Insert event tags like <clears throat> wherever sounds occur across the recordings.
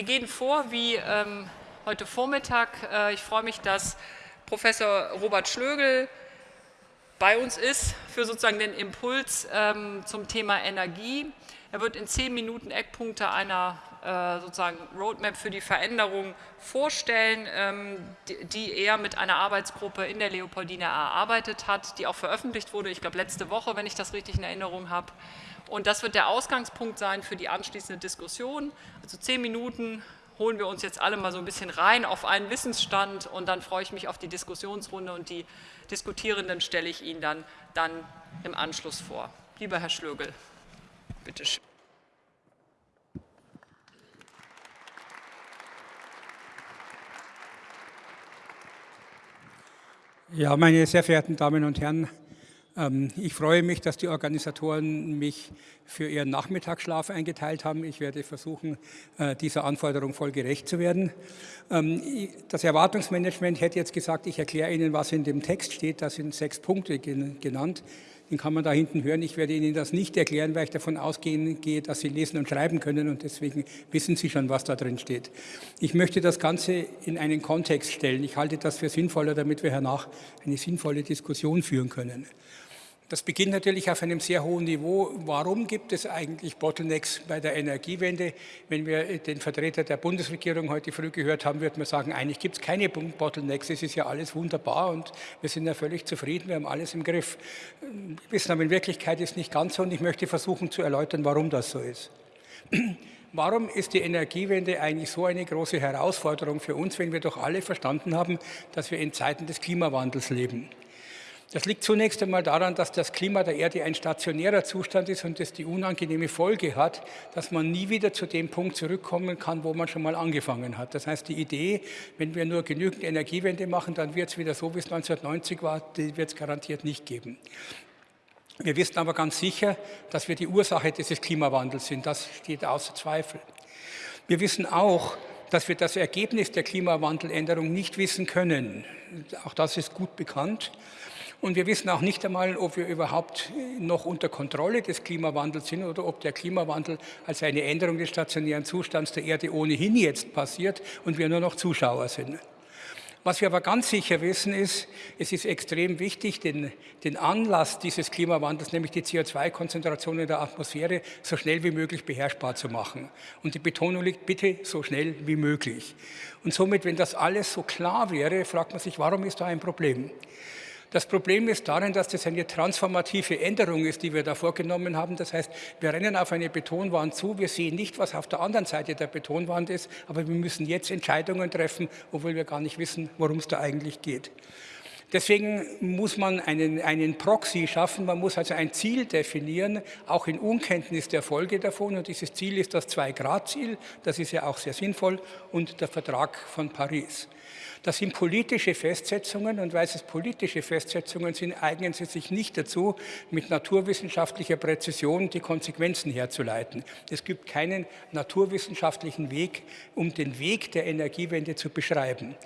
Wir gehen vor wie ähm, heute Vormittag. Äh, ich freue mich, dass Professor Robert Schlögel bei uns ist für sozusagen den Impuls ähm, zum Thema Energie. Er wird in zehn Minuten Eckpunkte einer äh, sozusagen Roadmap für die Veränderung vorstellen, ähm, die, die er mit einer Arbeitsgruppe in der Leopoldina erarbeitet hat, die auch veröffentlicht wurde, ich glaube letzte Woche, wenn ich das richtig in Erinnerung habe. Und das wird der Ausgangspunkt sein für die anschließende Diskussion. Also zehn Minuten holen wir uns jetzt alle mal so ein bisschen rein auf einen Wissensstand und dann freue ich mich auf die Diskussionsrunde und die Diskutierenden stelle ich Ihnen dann, dann im Anschluss vor. Lieber Herr Schlögel, bitte schön. Ja, meine sehr verehrten Damen und Herren, ich freue mich, dass die Organisatoren mich für ihren Nachmittagsschlaf eingeteilt haben. Ich werde versuchen, äh, dieser Anforderung voll gerecht zu werden. Ähm, das Erwartungsmanagement hätte jetzt gesagt, ich erkläre Ihnen, was in dem Text steht. Da sind sechs Punkte genannt. Den kann man da hinten hören. Ich werde Ihnen das nicht erklären, weil ich davon ausgehen gehe, dass Sie lesen und schreiben können und deswegen wissen Sie schon, was da drin steht. Ich möchte das Ganze in einen Kontext stellen. Ich halte das für sinnvoller, damit wir hernach eine sinnvolle Diskussion führen können. Das beginnt natürlich auf einem sehr hohen Niveau. Warum gibt es eigentlich Bottlenecks bei der Energiewende? Wenn wir den Vertreter der Bundesregierung heute früh gehört haben, wird man sagen, eigentlich gibt es keine Bottlenecks, es ist ja alles wunderbar und wir sind ja völlig zufrieden, wir haben alles im Griff. Wir wissen aber in Wirklichkeit ist nicht ganz so und ich möchte versuchen zu erläutern, warum das so ist. <clears throat> Warum ist die Energiewende eigentlich so eine große Herausforderung für uns, wenn wir doch alle verstanden haben, dass wir in Zeiten des Klimawandels leben? Das liegt zunächst einmal daran, dass das Klima der Erde ein stationärer Zustand ist und das die unangenehme Folge hat, dass man nie wieder zu dem Punkt zurückkommen kann, wo man schon mal angefangen hat. Das heißt, die Idee, wenn wir nur genügend Energiewende machen, dann wird es wieder so, wie es 1990 war, die wird es garantiert nicht geben. Wir wissen aber ganz sicher, dass wir die Ursache dieses Klimawandels sind. Das steht außer Zweifel. Wir wissen auch, dass wir das Ergebnis der Klimawandeländerung nicht wissen können. Auch das ist gut bekannt. Und wir wissen auch nicht einmal, ob wir überhaupt noch unter Kontrolle des Klimawandels sind oder ob der Klimawandel als eine Änderung des stationären Zustands der Erde ohnehin jetzt passiert und wir nur noch Zuschauer sind. Was wir aber ganz sicher wissen ist, es ist extrem wichtig, den, den Anlass dieses Klimawandels, nämlich die CO2-Konzentration in der Atmosphäre, so schnell wie möglich beherrschbar zu machen. Und die Betonung liegt bitte so schnell wie möglich. Und somit, wenn das alles so klar wäre, fragt man sich, warum ist da ein Problem? Das Problem ist darin, dass das eine transformative Änderung ist, die wir da vorgenommen haben. Das heißt, wir rennen auf eine Betonwand zu, wir sehen nicht, was auf der anderen Seite der Betonwand ist, aber wir müssen jetzt Entscheidungen treffen, obwohl wir gar nicht wissen, worum es da eigentlich geht. Deswegen muss man einen, einen Proxy schaffen, man muss also ein Ziel definieren, auch in Unkenntnis der Folge davon. Und dieses Ziel ist das Zwei-Grad-Ziel, das ist ja auch sehr sinnvoll, und der Vertrag von Paris. Das sind politische Festsetzungen und weil es politische Festsetzungen sind, eignen sie sich nicht dazu, mit naturwissenschaftlicher Präzision die Konsequenzen herzuleiten. Es gibt keinen naturwissenschaftlichen Weg, um den Weg der Energiewende zu beschreiben.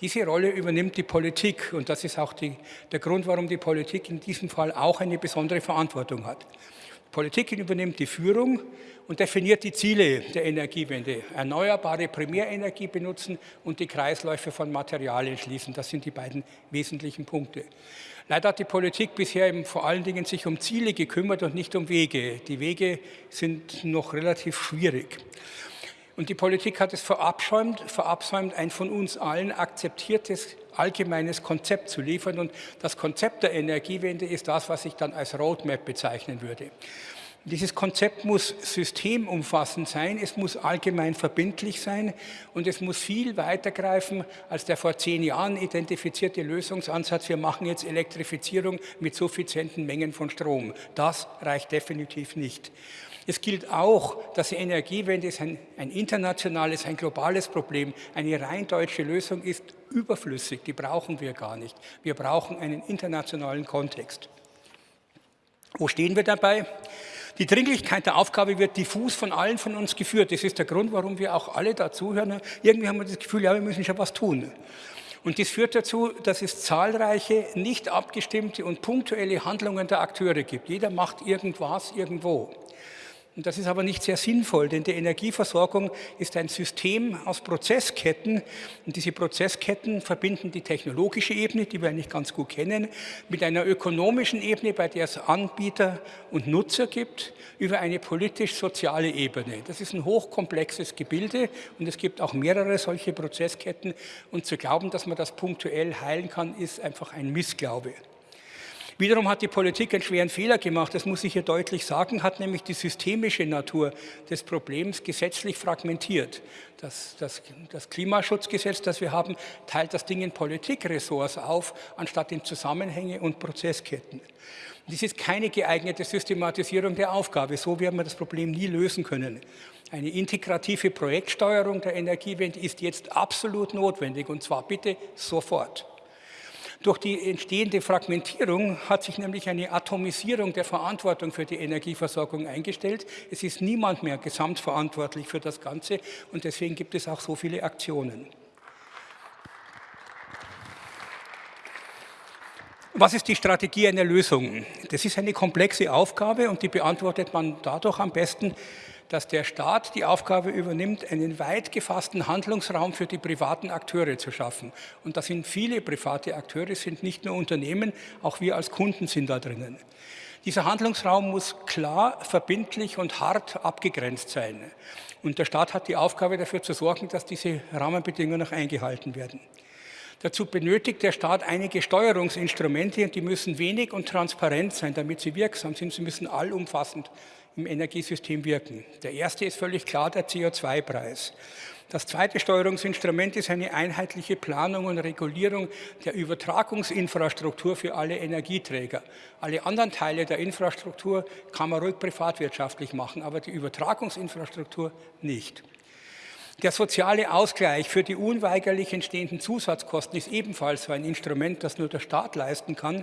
Diese Rolle übernimmt die Politik und das ist auch die, der Grund, warum die Politik in diesem Fall auch eine besondere Verantwortung hat. Politik übernimmt die Führung und definiert die Ziele der Energiewende. Erneuerbare Primärenergie benutzen und die Kreisläufe von Materialien schließen. Das sind die beiden wesentlichen Punkte. Leider hat die Politik bisher eben vor allen Dingen sich um Ziele gekümmert und nicht um Wege. Die Wege sind noch relativ schwierig. Und die Politik hat es verabsäumt, verabsäumt, ein von uns allen akzeptiertes allgemeines Konzept zu liefern. Und das Konzept der Energiewende ist das, was ich dann als Roadmap bezeichnen würde. Dieses Konzept muss systemumfassend sein, es muss allgemein verbindlich sein und es muss viel weitergreifen als der vor zehn Jahren identifizierte Lösungsansatz, wir machen jetzt Elektrifizierung mit suffizienten Mengen von Strom. Das reicht definitiv nicht. Es gilt auch, dass die Energiewende ist ein, ein internationales, ein globales Problem. Eine rein deutsche Lösung ist überflüssig, die brauchen wir gar nicht. Wir brauchen einen internationalen Kontext. Wo stehen wir dabei? Die Dringlichkeit der Aufgabe wird diffus von allen von uns geführt. Das ist der Grund, warum wir auch alle dazuhören. Irgendwie haben wir das Gefühl, ja, wir müssen schon was tun. Und dies führt dazu, dass es zahlreiche nicht abgestimmte und punktuelle Handlungen der Akteure gibt. Jeder macht irgendwas irgendwo. Und das ist aber nicht sehr sinnvoll, denn die Energieversorgung ist ein System aus Prozessketten. Und diese Prozessketten verbinden die technologische Ebene, die wir eigentlich ganz gut kennen, mit einer ökonomischen Ebene, bei der es Anbieter und Nutzer gibt, über eine politisch-soziale Ebene. Das ist ein hochkomplexes Gebilde und es gibt auch mehrere solche Prozessketten. Und zu glauben, dass man das punktuell heilen kann, ist einfach ein Missglaube. Wiederum hat die Politik einen schweren Fehler gemacht, das muss ich hier deutlich sagen, hat nämlich die systemische Natur des Problems gesetzlich fragmentiert. Das, das, das Klimaschutzgesetz, das wir haben, teilt das Ding in Politikressorts auf, anstatt in Zusammenhänge und Prozessketten. Dies ist keine geeignete Systematisierung der Aufgabe. So werden wir das Problem nie lösen können. Eine integrative Projektsteuerung der Energiewende ist jetzt absolut notwendig, und zwar bitte sofort. Durch die entstehende Fragmentierung hat sich nämlich eine Atomisierung der Verantwortung für die Energieversorgung eingestellt. Es ist niemand mehr gesamtverantwortlich für das Ganze und deswegen gibt es auch so viele Aktionen. Was ist die Strategie einer Lösung? Das ist eine komplexe Aufgabe und die beantwortet man dadurch am besten, dass der Staat die Aufgabe übernimmt, einen weit gefassten Handlungsraum für die privaten Akteure zu schaffen. Und das sind viele private Akteure, sind nicht nur Unternehmen, auch wir als Kunden sind da drinnen. Dieser Handlungsraum muss klar, verbindlich und hart abgegrenzt sein. Und der Staat hat die Aufgabe dafür zu sorgen, dass diese Rahmenbedingungen noch eingehalten werden. Dazu benötigt der Staat einige Steuerungsinstrumente und die müssen wenig und transparent sein, damit sie wirksam sind. Sie müssen allumfassend im Energiesystem wirken. Der erste ist völlig klar der CO2-Preis. Das zweite Steuerungsinstrument ist eine einheitliche Planung und Regulierung der Übertragungsinfrastruktur für alle Energieträger. Alle anderen Teile der Infrastruktur kann man ruhig privatwirtschaftlich machen, aber die Übertragungsinfrastruktur nicht. Der soziale Ausgleich für die unweigerlich entstehenden Zusatzkosten ist ebenfalls ein Instrument, das nur der Staat leisten kann.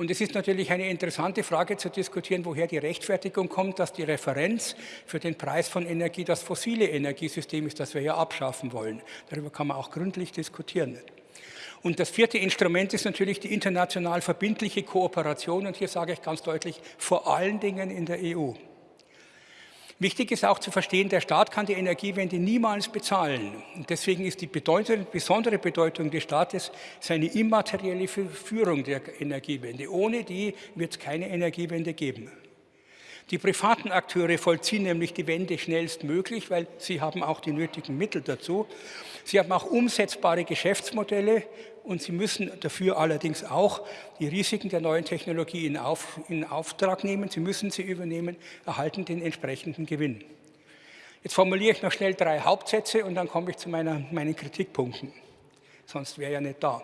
Und es ist natürlich eine interessante Frage zu diskutieren, woher die Rechtfertigung kommt, dass die Referenz für den Preis von Energie das fossile Energiesystem ist, das wir ja abschaffen wollen. Darüber kann man auch gründlich diskutieren. Und das vierte Instrument ist natürlich die international verbindliche Kooperation. Und hier sage ich ganz deutlich, vor allen Dingen in der EU. Wichtig ist auch zu verstehen, der Staat kann die Energiewende niemals bezahlen. Deswegen ist die Bedeutung, besondere Bedeutung des Staates seine immaterielle Führung der Energiewende. Ohne die wird es keine Energiewende geben. Die privaten Akteure vollziehen nämlich die Wende schnellstmöglich, weil sie haben auch die nötigen Mittel dazu. Sie haben auch umsetzbare Geschäftsmodelle und sie müssen dafür allerdings auch die Risiken der neuen Technologie in, Auf, in Auftrag nehmen. Sie müssen sie übernehmen, erhalten den entsprechenden Gewinn. Jetzt formuliere ich noch schnell drei Hauptsätze und dann komme ich zu meiner, meinen Kritikpunkten. Sonst wäre ja nicht da.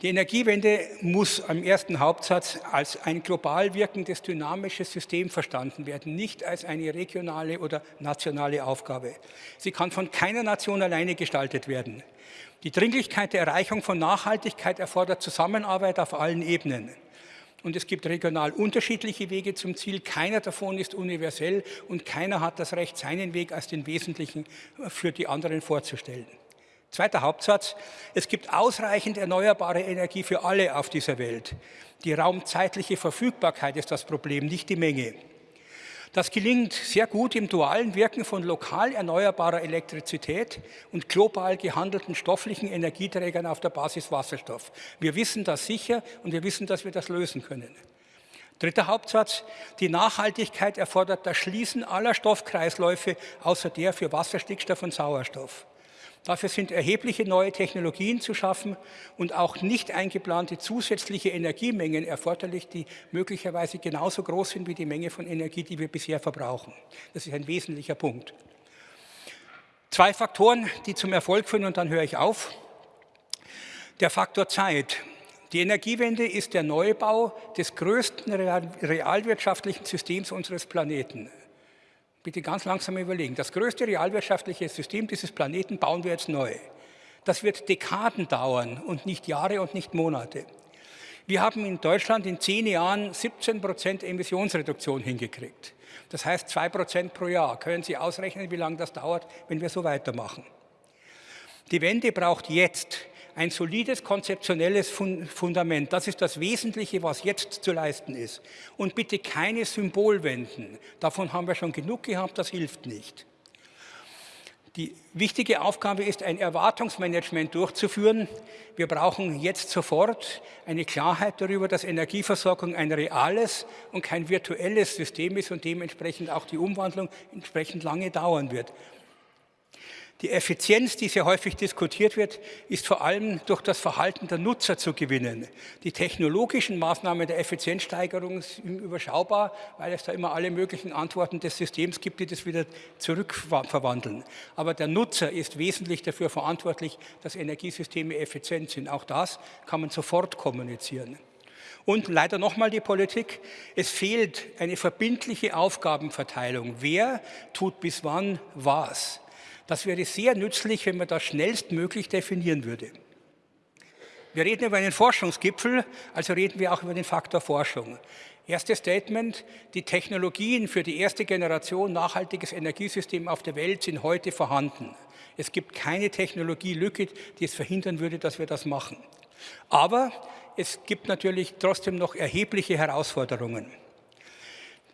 Die Energiewende muss am ersten Hauptsatz als ein global wirkendes dynamisches System verstanden werden, nicht als eine regionale oder nationale Aufgabe. Sie kann von keiner Nation alleine gestaltet werden. Die Dringlichkeit der Erreichung von Nachhaltigkeit erfordert Zusammenarbeit auf allen Ebenen. Und es gibt regional unterschiedliche Wege zum Ziel. Keiner davon ist universell und keiner hat das Recht, seinen Weg als den wesentlichen für die anderen vorzustellen. Zweiter Hauptsatz. Es gibt ausreichend erneuerbare Energie für alle auf dieser Welt. Die raumzeitliche Verfügbarkeit ist das Problem, nicht die Menge. Das gelingt sehr gut im dualen Wirken von lokal erneuerbarer Elektrizität und global gehandelten stofflichen Energieträgern auf der Basis Wasserstoff. Wir wissen das sicher und wir wissen, dass wir das lösen können. Dritter Hauptsatz. Die Nachhaltigkeit erfordert das Schließen aller Stoffkreisläufe außer der für Wasser, Stickstoff und Sauerstoff. Dafür sind erhebliche neue Technologien zu schaffen und auch nicht eingeplante zusätzliche Energiemengen erforderlich, die möglicherweise genauso groß sind wie die Menge von Energie, die wir bisher verbrauchen. Das ist ein wesentlicher Punkt. Zwei Faktoren, die zum Erfolg führen, und dann höre ich auf. Der Faktor Zeit. Die Energiewende ist der Neubau des größten realwirtschaftlichen Systems unseres Planeten. Bitte ganz langsam überlegen. Das größte realwirtschaftliche System dieses Planeten bauen wir jetzt neu. Das wird Dekaden dauern und nicht Jahre und nicht Monate. Wir haben in Deutschland in zehn Jahren 17 Prozent Emissionsreduktion hingekriegt. Das heißt zwei Prozent pro Jahr. Können Sie ausrechnen, wie lange das dauert, wenn wir so weitermachen? Die Wende braucht jetzt ein solides konzeptionelles Fundament. Das ist das Wesentliche, was jetzt zu leisten ist. Und bitte keine Symbolwenden. Davon haben wir schon genug gehabt, das hilft nicht. Die wichtige Aufgabe ist, ein Erwartungsmanagement durchzuführen. Wir brauchen jetzt sofort eine Klarheit darüber, dass Energieversorgung ein reales und kein virtuelles System ist und dementsprechend auch die Umwandlung entsprechend lange dauern wird. Die Effizienz, die sehr häufig diskutiert wird, ist vor allem durch das Verhalten der Nutzer zu gewinnen. Die technologischen Maßnahmen der Effizienzsteigerung sind überschaubar, weil es da immer alle möglichen Antworten des Systems gibt, die das wieder zurückverwandeln. Aber der Nutzer ist wesentlich dafür verantwortlich, dass Energiesysteme effizient sind. Auch das kann man sofort kommunizieren. Und leider nochmal die Politik. Es fehlt eine verbindliche Aufgabenverteilung. Wer tut bis wann was? Das wäre sehr nützlich, wenn man das schnellstmöglich definieren würde. Wir reden über einen Forschungsgipfel, also reden wir auch über den Faktor Forschung. Erstes Statement, die Technologien für die erste Generation nachhaltiges Energiesystem auf der Welt sind heute vorhanden. Es gibt keine Technologielücke, die es verhindern würde, dass wir das machen. Aber es gibt natürlich trotzdem noch erhebliche Herausforderungen.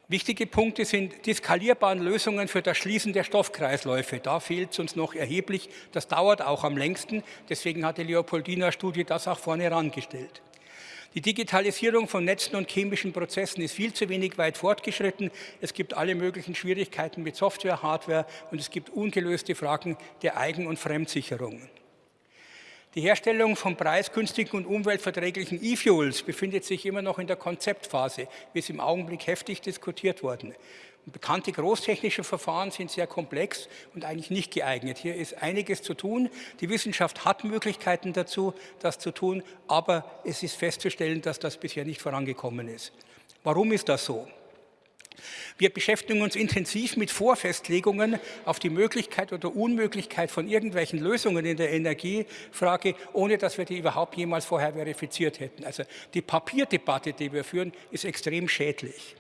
Wichtige Punkte sind die skalierbaren Lösungen für das Schließen der Stoffkreisläufe. Da fehlt es uns noch erheblich. Das dauert auch am längsten. Deswegen hat die Leopoldina-Studie das auch vorne herangestellt. Die Digitalisierung von Netzen und chemischen Prozessen ist viel zu wenig weit fortgeschritten. Es gibt alle möglichen Schwierigkeiten mit Software, Hardware und es gibt ungelöste Fragen der Eigen- und Fremdsicherung. Die Herstellung von preisgünstigen und umweltverträglichen E-Fuels befindet sich immer noch in der Konzeptphase, wie es im Augenblick heftig diskutiert worden. Bekannte großtechnische Verfahren sind sehr komplex und eigentlich nicht geeignet. Hier ist einiges zu tun. Die Wissenschaft hat Möglichkeiten dazu, das zu tun, aber es ist festzustellen, dass das bisher nicht vorangekommen ist. Warum ist das so? Wir beschäftigen uns intensiv mit Vorfestlegungen auf die Möglichkeit oder Unmöglichkeit von irgendwelchen Lösungen in der Energiefrage, ohne dass wir die überhaupt jemals vorher verifiziert hätten. Also die Papierdebatte, die wir führen, ist extrem schädlich.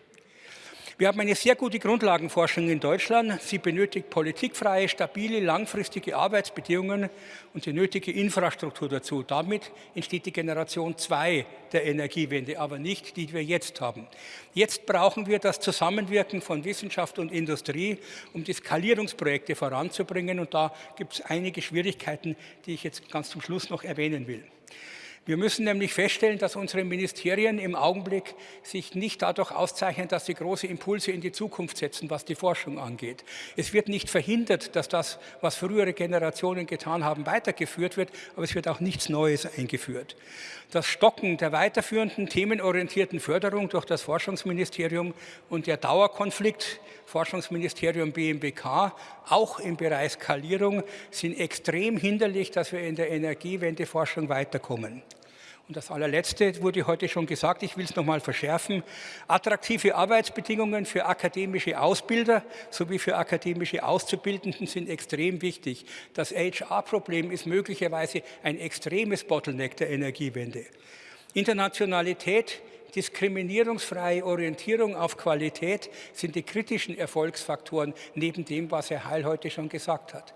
Wir haben eine sehr gute Grundlagenforschung in Deutschland. Sie benötigt politikfreie, stabile, langfristige Arbeitsbedingungen und die nötige Infrastruktur dazu. Damit entsteht die Generation 2 der Energiewende, aber nicht die, die wir jetzt haben. Jetzt brauchen wir das Zusammenwirken von Wissenschaft und Industrie, um die Skalierungsprojekte voranzubringen. Und da gibt es einige Schwierigkeiten, die ich jetzt ganz zum Schluss noch erwähnen will. Wir müssen nämlich feststellen, dass unsere Ministerien im Augenblick sich nicht dadurch auszeichnen, dass sie große Impulse in die Zukunft setzen, was die Forschung angeht. Es wird nicht verhindert, dass das, was frühere Generationen getan haben, weitergeführt wird, aber es wird auch nichts Neues eingeführt. Das Stocken der weiterführenden themenorientierten Förderung durch das Forschungsministerium und der Dauerkonflikt Forschungsministerium BMWK, auch im Bereich Skalierung, sind extrem hinderlich, dass wir in der Energiewendeforschung weiterkommen. Und das allerletzte wurde heute schon gesagt, ich will es nochmal verschärfen. Attraktive Arbeitsbedingungen für akademische Ausbilder sowie für akademische Auszubildenden sind extrem wichtig. Das HR-Problem ist möglicherweise ein extremes Bottleneck der Energiewende. Internationalität, diskriminierungsfreie Orientierung auf Qualität sind die kritischen Erfolgsfaktoren neben dem, was Herr Heil heute schon gesagt hat.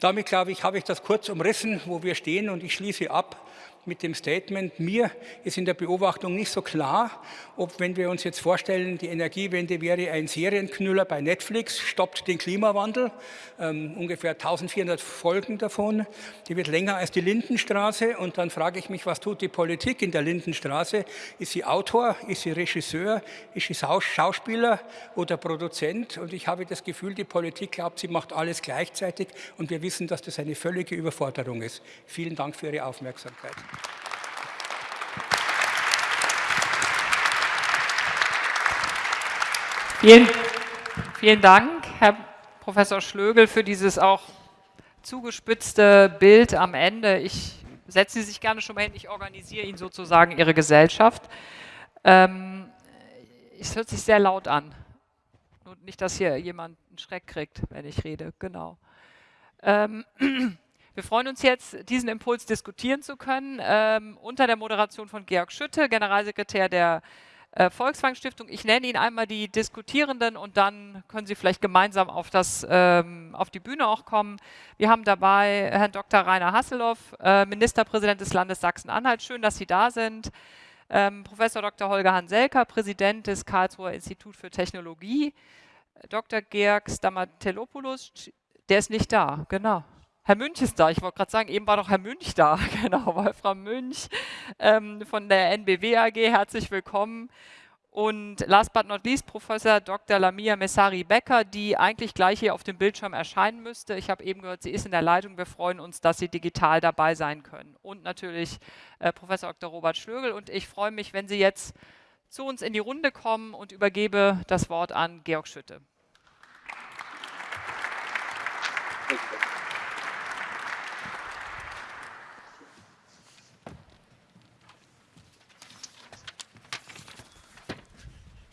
Damit, glaube ich, habe ich das kurz umrissen, wo wir stehen und ich schließe ab mit dem Statement, mir ist in der Beobachtung nicht so klar, ob, wenn wir uns jetzt vorstellen, die Energiewende wäre ein Serienknüller bei Netflix, stoppt den Klimawandel, ähm, ungefähr 1400 Folgen davon, die wird länger als die Lindenstraße und dann frage ich mich, was tut die Politik in der Lindenstraße? Ist sie Autor, ist sie Regisseur, ist sie Schauspieler oder Produzent? Und ich habe das Gefühl, die Politik glaubt, sie macht alles gleichzeitig und wir wissen, dass das eine völlige Überforderung ist. Vielen Dank für Ihre Aufmerksamkeit. Vielen, vielen Dank, Herr Professor Schlögel, für dieses auch zugespitzte Bild am Ende. Ich setze Sie sich gerne schon mal hin, ich organisiere Ihnen sozusagen Ihre Gesellschaft. Ähm, es hört sich sehr laut an. Nur nicht, dass hier jemand einen Schreck kriegt, wenn ich rede. Genau. Ähm, <clears throat> wir freuen uns jetzt, diesen Impuls diskutieren zu können, ähm, unter der Moderation von Georg Schütte, Generalsekretär der äh, Volkswagen Stiftung. Ich nenne Ihnen einmal die Diskutierenden und dann können Sie vielleicht gemeinsam auf, das, ähm, auf die Bühne auch kommen. Wir haben dabei Herrn Dr. Rainer Hasselhoff, äh, Ministerpräsident des Landes Sachsen-Anhalt. Schön, dass Sie da sind. Ähm, Professor Dr. Holger Hanselka, Präsident des Karlsruher Institut für Technologie. Dr. Georg Stamatelopoulos, der ist nicht da, genau. Herr Münch ist da. Ich wollte gerade sagen, eben war doch Herr Münch da. <laughs> Genau, Wolfram Münch ähm, von der NBW AG. Herzlich willkommen. Und last but not least Professor Dr. Lamia Messari-Becker, die eigentlich gleich hier auf dem Bildschirm erscheinen müsste. Ich habe eben gehört, sie ist in der Leitung. Wir freuen uns, dass Sie digital dabei sein können. Und natürlich äh, Professor Dr. Robert Schlögel. Und ich freue mich, wenn Sie jetzt zu uns in die Runde kommen und übergebe das Wort an Georg Schütte.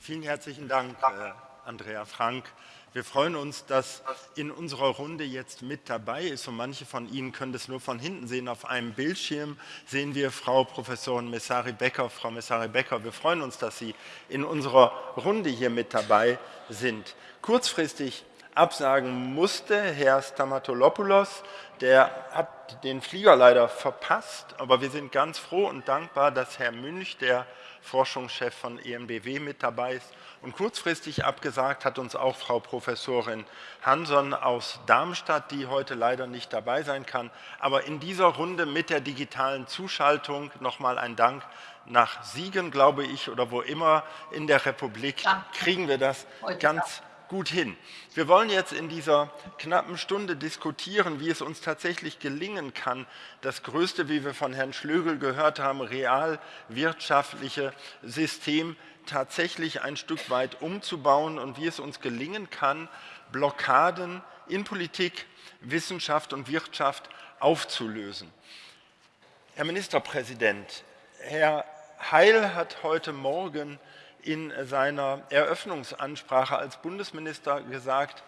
Vielen herzlichen Dank, äh, Andrea Frank. Wir freuen uns, dass in unserer Runde jetzt mit dabei ist und manche von Ihnen können das nur von hinten sehen. Auf einem Bildschirm sehen wir Frau Professorin Messari Becker. Frau Messari Becker, wir freuen uns, dass Sie in unserer Runde hier mit dabei sind. Kurzfristig absagen musste Herr Stamatolopoulos, der hat den Flieger leider verpasst, aber wir sind ganz froh und dankbar, dass Herr Münch, der Forschungschef von EMBW mit dabei ist. Und kurzfristig abgesagt hat uns auch Frau Professorin Hanson aus Darmstadt, die heute leider nicht dabei sein kann. Aber in dieser Runde mit der digitalen Zuschaltung nochmal ein Dank nach Siegen, glaube ich, oder wo immer in der Republik, kriegen wir das ganz gut hin. Wir wollen jetzt in dieser knappen Stunde diskutieren, wie es uns tatsächlich gelingen kann, das größte, wie wir von Herrn Schlögel gehört haben, realwirtschaftliche System tatsächlich ein Stück weit umzubauen und wie es uns gelingen kann, Blockaden in Politik, Wissenschaft und Wirtschaft aufzulösen. Herr Ministerpräsident, Herr Heil hat heute Morgen in seiner Eröffnungsansprache als Bundesminister gesagt,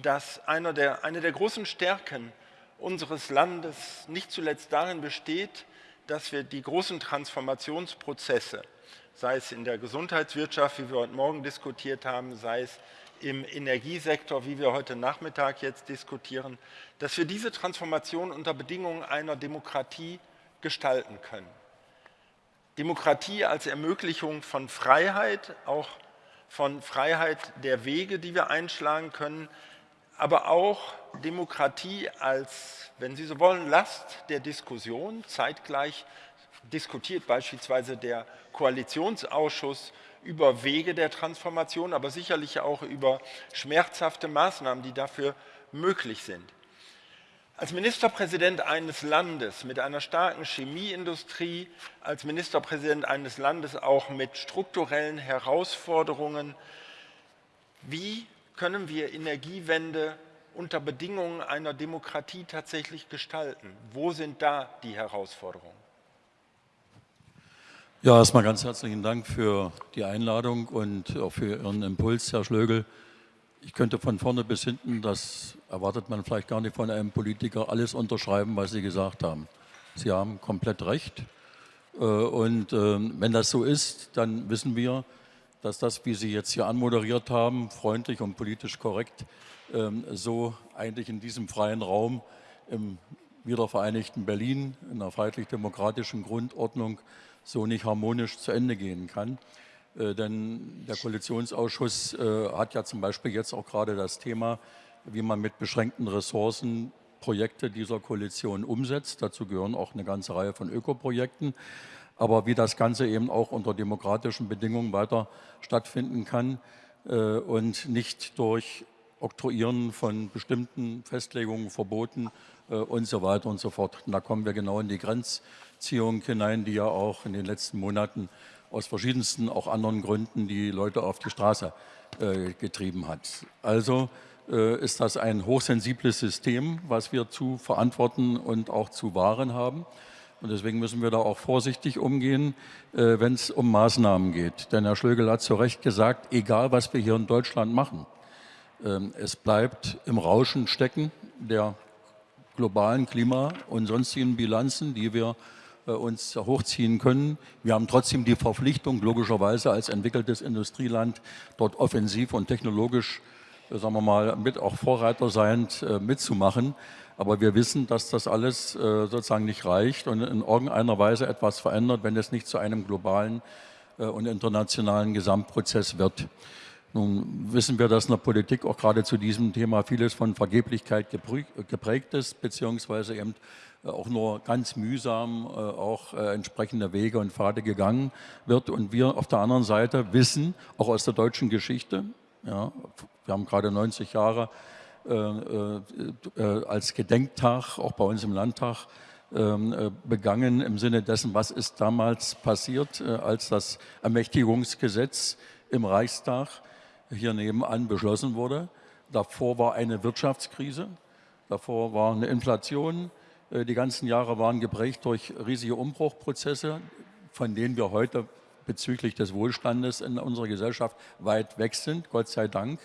dass einer der, eine der großen Stärken unseres Landes nicht zuletzt darin besteht, dass wir die großen Transformationsprozesse, sei es in der Gesundheitswirtschaft, wie wir heute Morgen diskutiert haben, sei es im Energiesektor, wie wir heute Nachmittag jetzt diskutieren, dass wir diese Transformation unter Bedingungen einer Demokratie gestalten können. Demokratie als Ermöglichung von Freiheit, auch von Freiheit der Wege, die wir einschlagen können, aber auch Demokratie als, wenn Sie so wollen, Last der Diskussion. Zeitgleich diskutiert beispielsweise der Koalitionsausschuss über Wege der Transformation, aber sicherlich auch über schmerzhafte Maßnahmen, die dafür möglich sind. Als Ministerpräsident eines Landes mit einer starken Chemieindustrie, als Ministerpräsident eines Landes auch mit strukturellen Herausforderungen, wie können wir Energiewende unter Bedingungen einer Demokratie tatsächlich gestalten? Wo sind da die Herausforderungen? Ja, erstmal ganz herzlichen Dank für die Einladung und auch für Ihren Impuls, Herr Schlögel. Ich könnte von vorne bis hinten, das erwartet man vielleicht gar nicht von einem Politiker, alles unterschreiben, was Sie gesagt haben. Sie haben komplett recht. Äh, und ähm, wenn das so ist, dann wissen wir, dass das, wie Sie jetzt hier anmoderiert haben, freundlich und politisch korrekt, ähm, so eigentlich in diesem freien Raum im wiedervereinigten Berlin, in einer freiheitlich-demokratischen Grundordnung, so nicht harmonisch zu Ende gehen kann. Äh, denn der Koalitionsausschuss äh, hat ja zum Beispiel jetzt auch gerade das Thema, wie man mit beschränkten Ressourcen Projekte dieser Koalition umsetzt. Dazu gehören auch eine ganze Reihe von Ökoprojekten. Aber wie das Ganze eben auch unter demokratischen Bedingungen weiter stattfinden kann äh, und nicht durch Oktroyieren von bestimmten Festlegungen, Verboten und so weiter und so fort. Und da kommen wir genau in die Grenzziehung hinein, die ja auch in den letzten Monaten aus verschiedensten, auch anderen Gründen die Leute auf die Straße äh, getrieben hat. Also äh, ist das ein hochsensibles System, was wir zu verantworten und auch zu wahren haben. Und deswegen müssen wir da auch vorsichtig umgehen, äh, wenn es um Maßnahmen geht. Denn Herr Schlögel hat zu Recht gesagt, egal was wir hier in Deutschland machen, ähm, es bleibt im Rauschen stecken der globalen Klima- und sonstigen Bilanzen, die wir uns hochziehen können. Wir haben trotzdem die Verpflichtung, logischerweise als entwickeltes Industrieland dort offensiv und technologisch, sagen wir mal, mit auch Vorreiter seiend mitzumachen. Aber wir wissen, dass das alles sozusagen nicht reicht und in irgendeiner Weise etwas verändert, wenn es nicht zu einem globalen und internationalen Gesamtprozess wird. Nun wissen wir, dass in der Politik auch gerade zu diesem Thema vieles von Vergeblichkeit geprägt ist, beziehungsweise eben äh, auch nur ganz mühsam äh, auch äh, entsprechende Wege und Pfade gegangen wird. Und wir auf der anderen Seite wissen, auch aus der deutschen Geschichte, ja, wir haben gerade 90 Jahre äh, äh, als Gedenktag, auch bei uns im Landtag, ähm, begangen im Sinne dessen, was ist damals passiert, als das Ermächtigungsgesetz im Reichstag hier nebenan beschlossen wurde. Davor war eine Wirtschaftskrise, davor war eine Inflation. Äh, die ganzen Jahre waren geprägt durch riesige Umbruchprozesse, von denen wir heute bezüglich des Wohlstandes in unserer Gesellschaft weit weg sind, Gott sei Dank.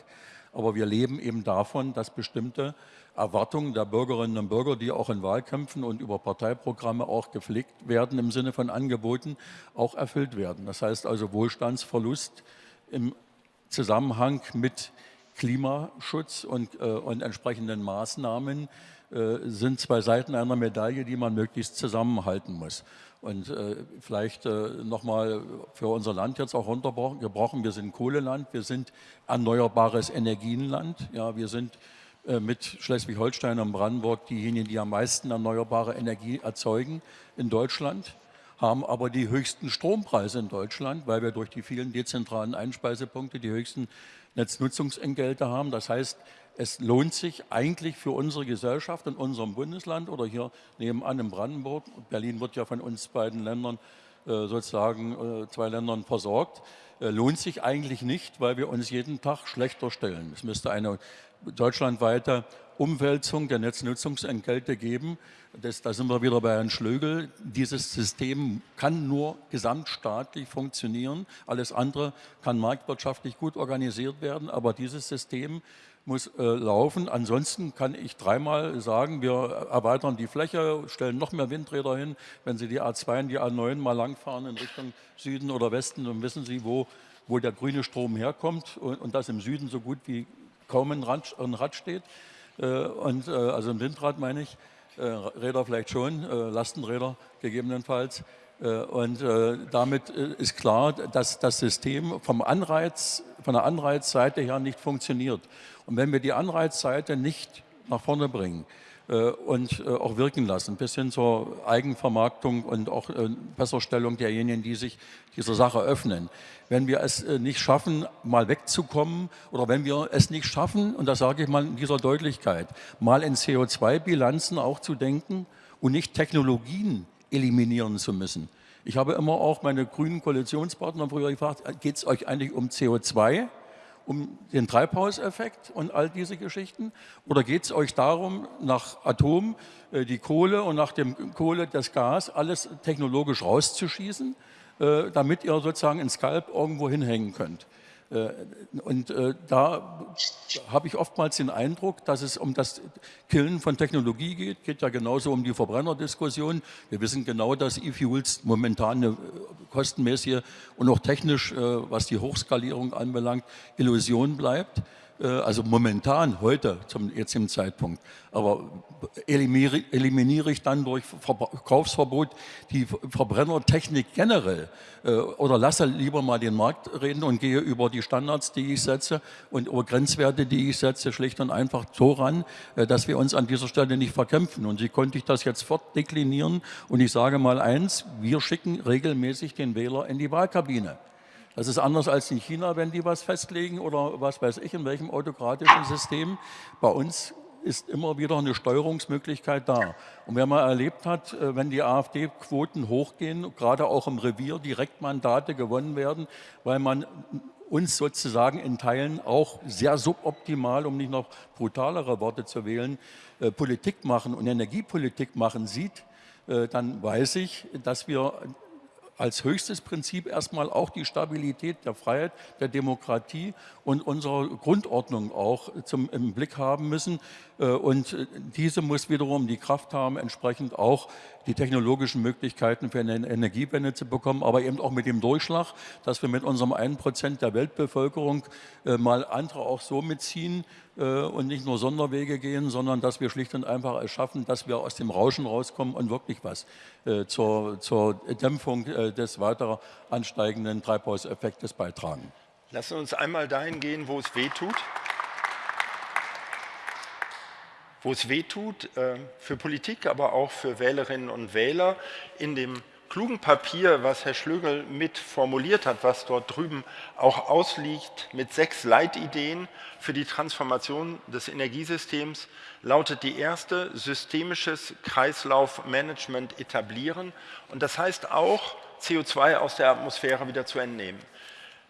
Aber wir leben eben davon, dass bestimmte Erwartungen der Bürgerinnen und Bürger, die auch in Wahlkämpfen und über Parteiprogramme auch gepflegt werden im Sinne von Angeboten, auch erfüllt werden. Das heißt also Wohlstandsverlust im Zusammenhang mit Klimaschutz und, äh, und entsprechenden Maßnahmen sind zwei Seiten einer Medaille, die man möglichst zusammenhalten muss. Und äh, vielleicht äh, nochmal für unser Land jetzt auch runtergebrochen, wir sind Kohleland, wir sind erneuerbares Energienland, ja, wir sind äh, mit Schleswig-Holstein und Brandenburg diejenigen, die am meisten erneuerbare Energie erzeugen in Deutschland haben aber die höchsten Strompreise in Deutschland, weil wir durch die vielen dezentralen Einspeisepunkte die höchsten Netznutzungsentgelte haben. Das heißt, es lohnt sich eigentlich für unsere Gesellschaft in unserem Bundesland oder hier nebenan in Brandenburg, Berlin wird ja von uns beiden Ländern äh, sozusagen äh, zwei Ländern versorgt, äh, lohnt sich eigentlich nicht, weil wir uns jeden Tag schlechter stellen. Es müsste eine deutschlandweite Umwälzung der Netznutzungsentgelte geben. Das, da sind wir wieder bei Herrn Schlögel. Dieses System kann nur gesamtstaatlich funktionieren. Alles andere kann marktwirtschaftlich gut organisiert werden, aber dieses System muss äh, laufen. Ansonsten kann ich dreimal sagen, wir erweitern die Fläche, stellen noch mehr Windräder hin. Wenn Sie die A2 und die A9 mal langfahren in Richtung Süden oder Westen, dann wissen Sie, wo, wo der grüne Strom herkommt und, und das im Süden so gut wie kaum ein Rad, ein Rad steht. Äh, und, äh, also ein Windrad meine ich, äh, Räder vielleicht schon, Lastenräder gegebenenfalls. Und damit ist klar, dass das System vom Anreiz, von der Anreizseite her nicht funktioniert. Und wenn wir die Anreizseite nicht nach vorne bringen, äh, und äh, auch wirken lassen, bis hin zur Eigenvermarktung und auch äh, Besserstellung derjenigen, die sich dieser Sache öffnen. Wenn wir es nicht schaffen, mal wegzukommen oder wenn wir es nicht schaffen, und das sage ich mal in dieser Deutlichkeit, mal in CO2-Bilanzen auch zu denken und nicht Technologien eliminieren zu müssen. Ich habe immer auch meine grünen Koalitionspartner früher gefragt, geht es euch eigentlich um CO2 um den Treibhauseffekt und all diese Geschichten? Oder geht es euch darum, nach Atom äh, die Kohle und nach dem Kohle das Gas alles technologisch rauszuschießen, äh, damit ihr sozusagen ein Skalp irgendwo hinhängen könnt? Äh, und äh, da habe ich oftmals den Eindruck, dass es um das Killen von Technologie geht, geht ja genauso um die Verbrennerdiskussion. Wir wissen genau, dass E-Fuels momentan eine äh, kostenmäßige und auch technisch, was die Hochskalierung anbelangt, Illusion bleibt. Äh, also momentan, heute, zum jetzigen Zeitpunkt. Aber eliminiere, eliminiere ich dann durch Verkaufsverbot die Verbrennertechnik generell äh, oder lasse lieber mal den Markt reden und gehe über die Standards, die ich setze und über Grenzwerte, die ich setze, schlicht und einfach so ran, äh, dass wir uns an dieser Stelle nicht verkämpfen. Und so konnte ich das jetzt fortdeklinieren und ich sage mal eins, wir schicken regelmäßig den Wähler in die Wahlkabine. Das ist anders als in China, wenn die was festlegen oder was weiß ich, in welchem autokratischen System. Bei uns ist immer wieder eine Steuerungsmöglichkeit da. Und wer mal erlebt hat, äh, wenn die AfD-Quoten hochgehen, gerade auch im Revier Direktmandate gewonnen werden, weil man uns sozusagen in Teilen auch sehr suboptimal, um nicht noch brutalere Worte zu wählen, äh, Politik machen und Energiepolitik machen sieht, äh, dann weiß ich, dass wir als höchstes Prinzip erstmal auch die Stabilität der Freiheit, der Demokratie und unserer Grundordnung auch zum, im Blick haben müssen. Äh, und äh, diese muss wiederum die Kraft haben, entsprechend auch die technologischen Möglichkeiten für eine Energiewende zu bekommen, aber eben auch mit dem Durchschlag, dass wir mit unserem 1% der Weltbevölkerung äh, mal andere auch so mitziehen und nicht nur Sonderwege gehen, sondern dass wir schlicht und einfach es schaffen, dass wir aus dem Rauschen rauskommen und wirklich was zur, zur Dämpfung des weiter ansteigenden Treibhauseffektes beitragen. Lassen wir uns einmal dahin gehen, wo es weh tut. Wo es weh tut, äh, für Politik, aber auch für Wählerinnen und Wähler. In dem klugen Papier, was Herr Schlögel mit formuliert hat, was dort drüben auch ausliegt, mit sechs Leitideen für die Transformation des Energiesystems, lautet die erste, systemisches Kreislaufmanagement etablieren. Und das heißt auch, CO2 aus der Atmosphäre wieder zu entnehmen.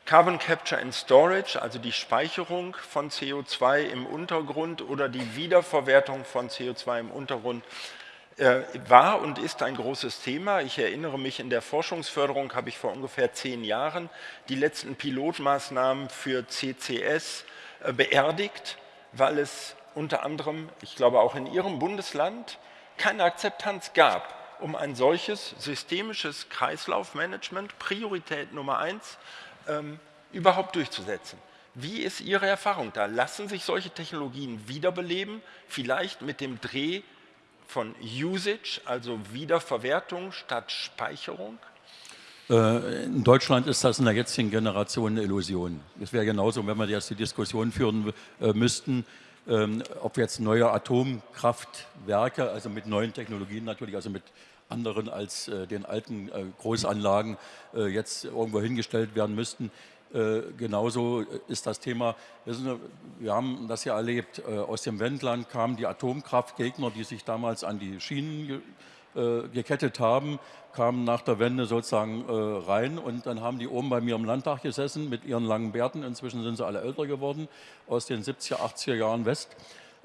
Carbon Capture and Storage, also die Speicherung von CO2 im Untergrund oder die Wiederverwertung von CO2 im Untergrund, äh, war und ist ein großes Thema. Ich erinnere mich, in der Forschungsförderung habe ich vor ungefähr zehn Jahren die letzten Pilotmaßnahmen für CCS äh, beerdigt, weil es unter anderem, ich glaube auch in Ihrem Bundesland, keine Akzeptanz gab, um ein solches systemisches Kreislaufmanagement, Priorität Nummer eins, ähm, überhaupt durchzusetzen. Wie ist Ihre Erfahrung da? Lassen sich solche Technologien wiederbeleben, vielleicht mit dem Dreh von Usage, also Wiederverwertung statt Speicherung? Äh, in Deutschland ist das in der jetzigen Generation eine Illusion. Es wäre genauso, wenn wir jetzt die Diskussion führen äh, müssten, ähm, ob jetzt neue Atomkraftwerke, also mit neuen Technologien natürlich, also mit anderen als äh, den alten äh, Großanlagen äh, jetzt irgendwo hingestellt werden müssten. Äh, genauso ist das Thema, wissen, wir haben das ja erlebt, äh, aus dem Wendland kamen die Atomkraftgegner, die sich damals an die Schienen ge äh, gekettet haben, kamen nach der Wende sozusagen rein und dann haben die oben bei mir im Landtag gesessen mit ihren langen Bärten, inzwischen sind sie alle älter geworden, aus den 70er, 80er Jahren West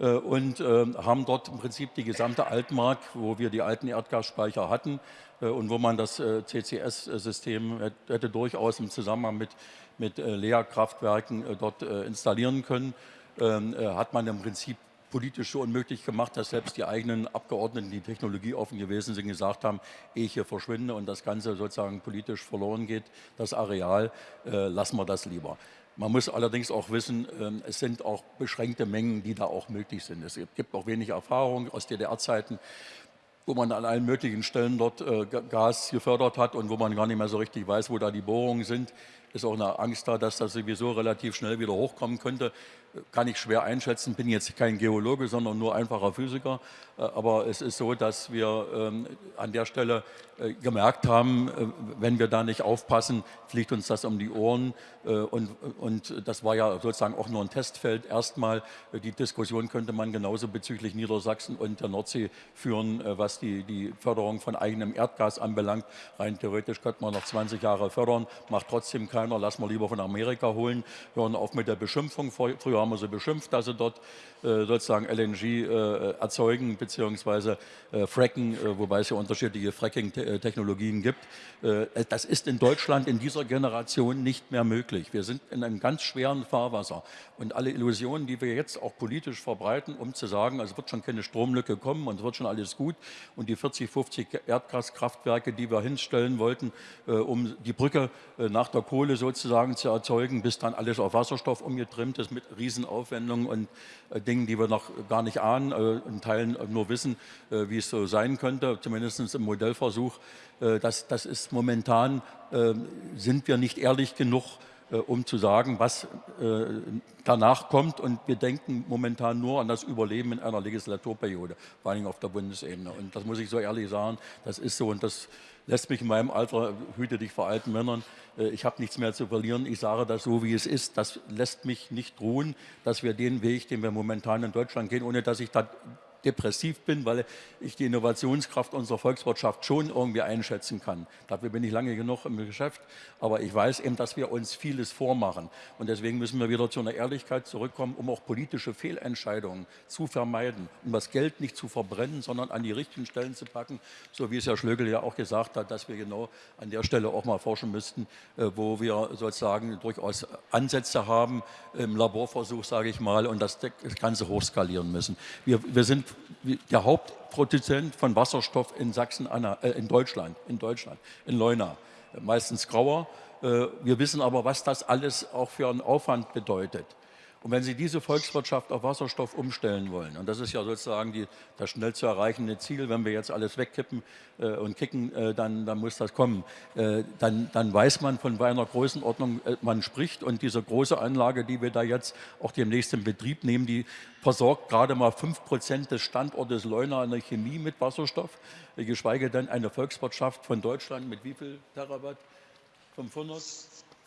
und äh, haben dort im Prinzip die gesamte Altmark, wo wir die alten Erdgasspeicher hatten äh, und wo man das CCS-System hätte durchaus im Zusammenhang mit, mit Leerkraftwerken dort installieren können, ähm, hat man im Prinzip politisch so unmöglich gemacht, dass selbst die eigenen Abgeordneten, die technologieoffen gewesen sind, gesagt haben, ehe ich hier verschwinde und das Ganze sozusagen politisch verloren geht, das Areal, äh, lassen wir das lieber. Man muss allerdings auch wissen, ähm, es sind auch beschränkte Mengen, die da auch möglich sind. Es gibt auch wenig Erfahrung aus DDR-Zeiten, wo man an allen möglichen Stellen dort äh, Gas gefördert hat und wo man gar nicht mehr so richtig weiß, wo da die Bohrungen sind. Ist auch eine Angst da, dass das sowieso relativ schnell wieder hochkommen könnte kann ich schwer einschätzen, bin jetzt kein Geologe, sondern nur einfacher Physiker. Äh, aber es ist so, dass wir ähm, an der Stelle äh, gemerkt haben, äh, wenn wir da nicht aufpassen, fliegt uns das um die Ohren. Und, und das war ja sozusagen auch nur ein Testfeld. Erstmal, die Diskussion könnte man genauso bezüglich Niedersachsen und der Nordsee führen, was die, die Förderung von eigenem Erdgas anbelangt. Rein theoretisch könnte man noch 20 Jahre fördern, macht trotzdem keiner, lassen wir lieber von Amerika holen, hören auf mit der Beschimpfung. Früher haben wir sie beschimpft, dass sie dort äh, sozusagen LNG äh, erzeugen bzw. Äh, fracken, wobei es ja unterschiedliche Fracking-Technologien gibt. das ist in Deutschland in dieser Generation nicht mehr möglich. Wir sind in einem ganz schweren Fahrwasser und alle Illusionen, die wir jetzt auch politisch verbreiten, um zu sagen, also wird schon keine Stromlücke kommen und es wird schon alles gut und die 40, 50 Erdgaskraftwerke, die wir hinstellen wollten, um die Brücke nach der Kohle sozusagen zu erzeugen, bis dann alles auf Wasserstoff umgetrimmt ist mit Riesenaufwendungen und Dingen, die wir noch gar nicht ahnen, äh, in Teilen nur wissen, äh, wie es so sein könnte, zumindest im Modellversuch. Äh, das, das ist momentan, sind wir nicht ehrlich genug, um zu sagen, was danach kommt. Und wir denken momentan nur an das Überleben in einer Legislaturperiode, vor allem auf der Bundesebene. Und das muss ich so ehrlich sagen, das ist so. Und das lässt mich in meinem Alter, hüte dich vor alten Männern, äh, ich habe nichts mehr zu verlieren, ich sage das so, wie es ist. Das lässt mich nicht ruhen, dass wir den Weg, den wir momentan in Deutschland gehen, ohne dass ich da depressiv bin, weil ich die Innovationskraft unserer Volkswirtschaft schon irgendwie einschätzen kann. Dafür bin ich lange genug im Geschäft, aber ich weiß eben, dass wir uns vieles vormachen. Und deswegen müssen wir wieder zu einer Ehrlichkeit zurückkommen, um auch politische Fehlentscheidungen zu vermeiden, um das Geld nicht zu verbrennen, sondern an die richtigen Stellen zu packen, so wie es Herr Schlögel ja auch gesagt hat, dass wir genau an der Stelle auch mal forschen müssten, äh, wo wir sozusagen durchaus Ansätze haben im Laborversuch, sage ich mal, und das Ganze hochskalieren müssen. Wir, wir sind der Hauptproduzent von Wasserstoff in Sachsen, äh, in Deutschland, in Deutschland, in Leuna, meistens grauer. Äh, wir wissen aber, was das alles auch für einen Aufwand bedeutet. Und wenn Sie diese Volkswirtschaft auf Wasserstoff umstellen wollen, und das ist ja sozusagen die, das schnell zu erreichende Ziel, wenn wir jetzt alles wegkippen äh, und kicken, äh, dann, dann, muss das kommen. Äh, dann, dann, weiß man, von welcher Größenordnung äh, man spricht. Und diese große Anlage, die wir da jetzt auch demnächst in Betrieb nehmen, die versorgt gerade mal 5% des Standortes Leuna an der Chemie mit Wasserstoff, geschweige denn eine Volkswirtschaft von Deutschland mit wie viel Terawatt? 500?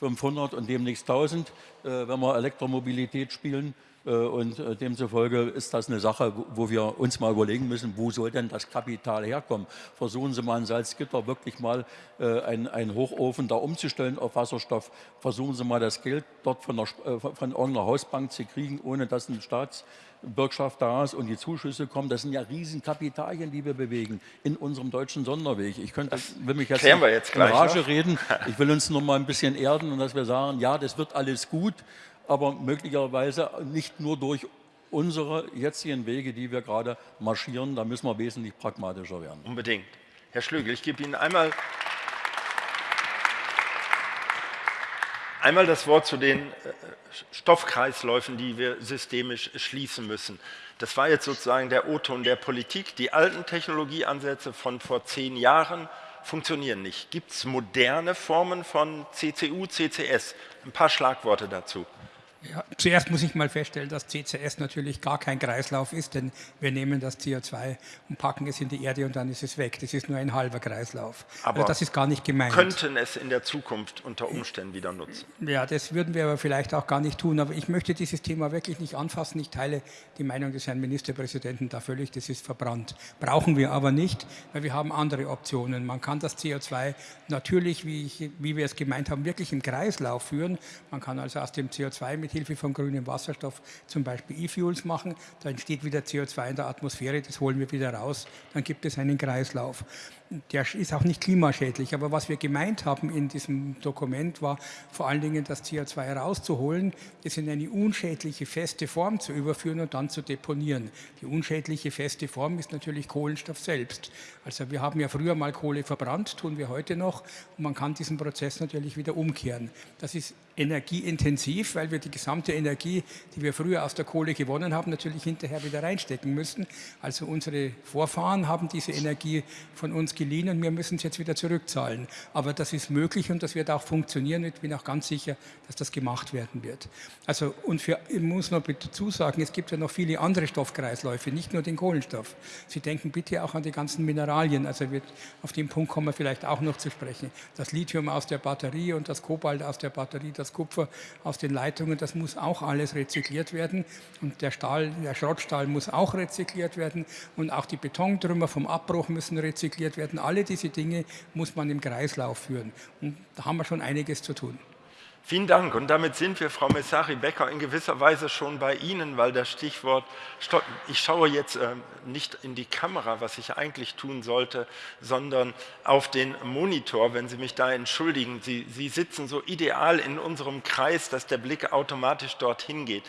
500 und demnächst 1000, äh, wenn wir Elektromobilität spielen. Äh, und äh, demzufolge ist das eine Sache, wo wir uns mal überlegen müssen, wo soll denn das Kapital herkommen? Versuchen Sie mal in Salzgitter wirklich mal einen, einen Hochofen da umzustellen auf Wasserstoff. Versuchen Sie mal das Geld dort von, der, von irgendeiner Hausbank zu kriegen, ohne dass ein Staats Bürgschaft da ist und die Zuschüsse kommen, das sind ja Riesenkapitalien, die wir bewegen in unserem deutschen Sonderweg. Ich könnte, will mich jetzt, wir jetzt in Rage noch. reden. <laughs> Ich will uns noch mal ein bisschen erden und dass wir sagen, ja, das wird alles gut, aber möglicherweise nicht nur durch unsere jetzigen Wege, die wir gerade marschieren, da müssen wir wesentlich pragmatischer werden. Unbedingt. Herr Schlögel, ich gebe Ihnen einmal Einmal das Wort zu den äh, Stoffkreisläufen, die wir systemisch schließen müssen. Das war jetzt sozusagen der O-Ton der Politik. Die alten Technologieansätze von vor zehn Jahren funktionieren nicht. Gibt es moderne Formen von CCU, CCS? Ein paar Schlagworte dazu. Ja, zuerst muss ich mal feststellen, dass CCS natürlich gar kein Kreislauf ist, denn wir nehmen das CO2 und packen es in die Erde und dann ist es weg. Das ist nur ein halber Kreislauf. Also aber also das ist gar nicht gemeint. könnten es in der Zukunft unter Umständen wieder nutzen? Ja, das würden wir aber vielleicht auch gar nicht tun. Aber ich möchte dieses Thema wirklich nicht anfassen. Ich teile die Meinung des Herrn Ministerpräsidenten da völlig. Das ist verbrannt. Brauchen wir aber nicht, weil wir haben andere Optionen. Man kann das CO2 natürlich, wie, ich, wie wir es gemeint haben, wirklich im Kreislauf führen. Man kann also aus dem CO2 mit Hilfe von grünem Wasserstoff zum Beispiel E-Fuels machen, da entsteht wieder CO2 in der Atmosphäre, das holen wir wieder raus, dann gibt es einen Kreislauf der ist auch nicht klimaschädlich. Aber was wir gemeint haben in diesem Dokument war vor allen Dingen das CO2 rauszuholen, es in eine unschädliche feste Form zu überführen und dann zu deponieren. Die unschädliche feste Form ist natürlich Kohlenstoff selbst. Also wir haben ja früher mal Kohle verbrannt, tun wir heute noch. Und man kann diesen Prozess natürlich wieder umkehren. Das ist energieintensiv, weil wir die gesamte Energie, die wir früher aus der Kohle gewonnen haben, natürlich hinterher wieder reinstecken müssen. Also unsere Vorfahren haben diese Energie von uns geliehen und wir müssen es jetzt wieder zurückzahlen. Aber das ist möglich und das wird auch funktionieren. Ich bin auch ganz sicher, dass das gemacht werden wird. Also, und für, ich muss noch dazu sagen, es gibt ja noch viele andere Stoffkreisläufe, nicht nur den Kohlenstoff. Sie denken bitte auch an die ganzen Mineralien. Also wird, auf den Punkt kommen wir vielleicht auch noch zu sprechen. Das Lithium aus der Batterie und das Kobalt aus der Batterie, das Kupfer aus den Leitungen, das muss auch alles rezykliert werden. Und der Stahl, der Schrottstahl muss auch rezykliert werden. Und auch die Betontrümmer vom Abbruch müssen rezykliert werden werden. Alle diese Dinge muss man im Kreislauf führen. Und da haben wir schon einiges zu tun. Vielen Dank. Und damit sind wir, Frau Messari-Becker, in gewisser Weise schon bei Ihnen, weil das Stichwort, ich schaue jetzt äh, nicht in die Kamera, was ich eigentlich tun sollte, sondern auf den Monitor, wenn Sie mich da entschuldigen. Sie, Sie sitzen so ideal in unserem Kreis, dass der Blick automatisch dorthin geht.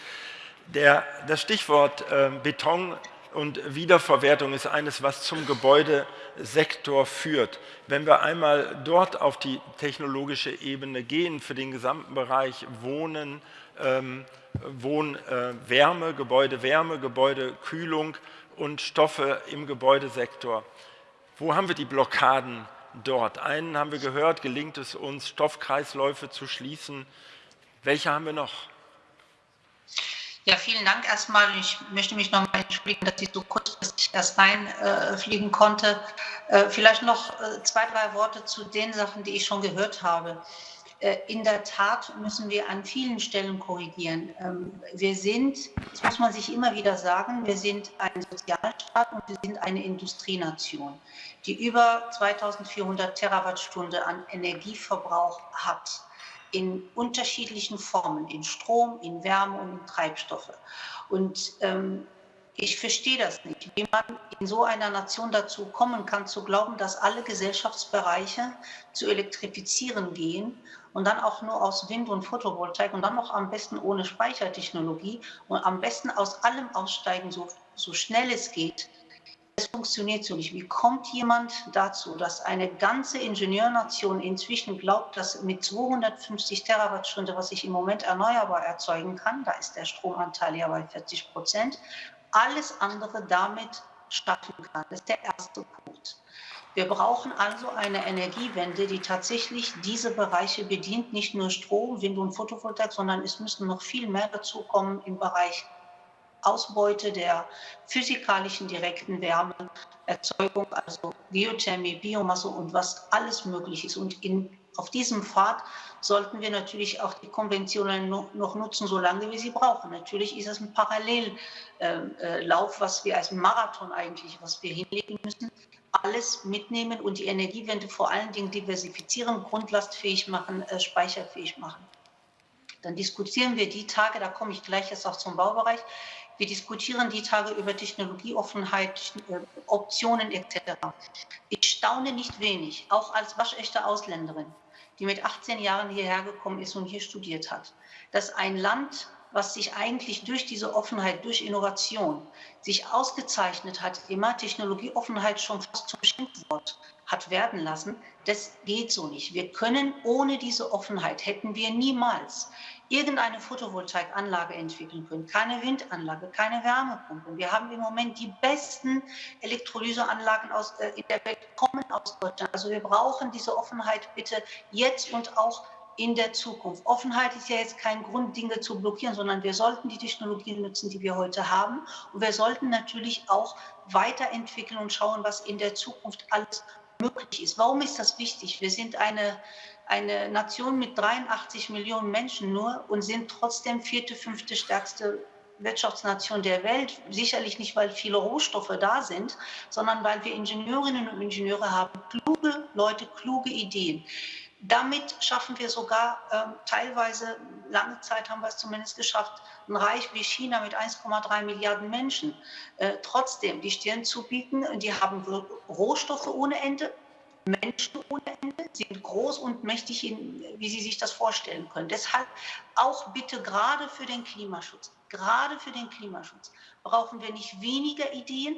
Der, das Stichwort äh, Beton und Wiederverwertung ist eines, was zum Gebäudesektor führt. Wenn wir einmal dort auf die technologische Ebene gehen, für den gesamten Bereich Wohnen, ähm, Wohnwärme, äh, Gebäudewärme, Gebäudekühlung und Stoffe im Gebäudesektor, wo haben wir die Blockaden dort? Einen haben wir gehört, gelingt es uns, Stoffkreisläufe zu schließen. Welche haben wir noch? Ja, vielen Dank erstmal. Ich möchte mich nochmal entschuldigen, dass ich so kurzfristig erst reinfliegen äh, konnte. Äh, vielleicht noch äh, zwei, drei Worte zu den Sachen, die ich schon gehört habe. Äh, in der Tat müssen wir an vielen Stellen korrigieren. Ähm, wir sind, das muss man sich immer wieder sagen, wir sind ein Sozialstaat und wir sind eine Industrienation, die über 2400 Terawattstunden an Energieverbrauch hat in unterschiedlichen Formen, in Strom, in Wärme und in Treibstoffe. Und ähm, ich verstehe das nicht, wie man in so einer Nation dazu kommen kann, zu glauben, dass alle Gesellschaftsbereiche zu elektrifizieren gehen und dann auch nur aus Wind und Photovoltaik und dann noch am besten ohne Speichertechnologie und am besten aus allem aussteigen, so, so schnell es geht. Es funktioniert so nicht. Wie kommt jemand dazu, dass eine ganze Ingenieurnation inzwischen glaubt, dass mit 250 Terawattstunden, was ich im Moment erneuerbar erzeugen kann, da ist der Stromanteil ja bei 40 Prozent, alles andere damit schaffen kann. Das ist der erste Punkt. Wir brauchen also eine Energiewende, die tatsächlich diese Bereiche bedient, nicht nur Strom, Wind und Photovoltaik, sondern es müssen noch viel mehr dazu kommen im Bereich Ausbeute der physikalischen direkten Wärmeerzeugung, also Geothermie, Biomasse und was alles möglich ist. Und in, auf diesem Pfad sollten wir natürlich auch die Konventionen noch nutzen, solange wir sie brauchen. Natürlich ist es ein Parallellauf, äh, was wir als Marathon eigentlich, was wir hinlegen müssen, alles mitnehmen und die Energiewende vor allen Dingen diversifizieren, grundlastfähig machen, äh, speicherfähig machen. Dann diskutieren wir die Tage, da komme ich gleich jetzt auch zum Baubereich, wir diskutieren die Tage über Technologieoffenheit, äh, Optionen etc. Ich staune nicht wenig, auch als waschechte Ausländerin, die mit 18 Jahren hierher gekommen ist und hier studiert hat, dass ein Land, was sich eigentlich durch diese Offenheit, durch Innovation sich ausgezeichnet hat, immer Technologieoffenheit schon fast zum Schimpfwort hat werden lassen, das geht so nicht. Wir können ohne diese Offenheit, hätten wir niemals irgendeine Photovoltaikanlage entwickeln können, keine Windanlage, keine Wärmepumpe. Wir haben im Moment die besten Elektrolyseanlagen aus, äh, in der Welt, kommen aus Deutschland. Also wir brauchen diese Offenheit bitte jetzt und auch in der Zukunft. Offenheit ist ja jetzt kein Grund, Dinge zu blockieren, sondern wir sollten die Technologien nutzen, die wir heute haben. Und wir sollten natürlich auch weiterentwickeln und schauen, was in der Zukunft alles möglich ist. Warum ist das wichtig? Wir sind eine, eine Nation mit 83 Millionen Menschen nur und sind trotzdem vierte, fünfte stärkste Wirtschaftsnation der Welt. Sicherlich nicht, weil viele Rohstoffe da sind, sondern weil wir Ingenieurinnen und Ingenieure haben, kluge Leute, kluge Ideen. Damit schaffen wir sogar äh, teilweise, lange Zeit haben wir es zumindest geschafft, ein Reich wie China mit 1,3 Milliarden Menschen äh, trotzdem die Stirn zu bieten. Die haben Rohstoffe ohne Ende, Menschen ohne Ende, sind groß und mächtig, in, wie Sie sich das vorstellen können. Deshalb auch bitte gerade für den Klimaschutz, gerade für den Klimaschutz brauchen wir nicht weniger Ideen,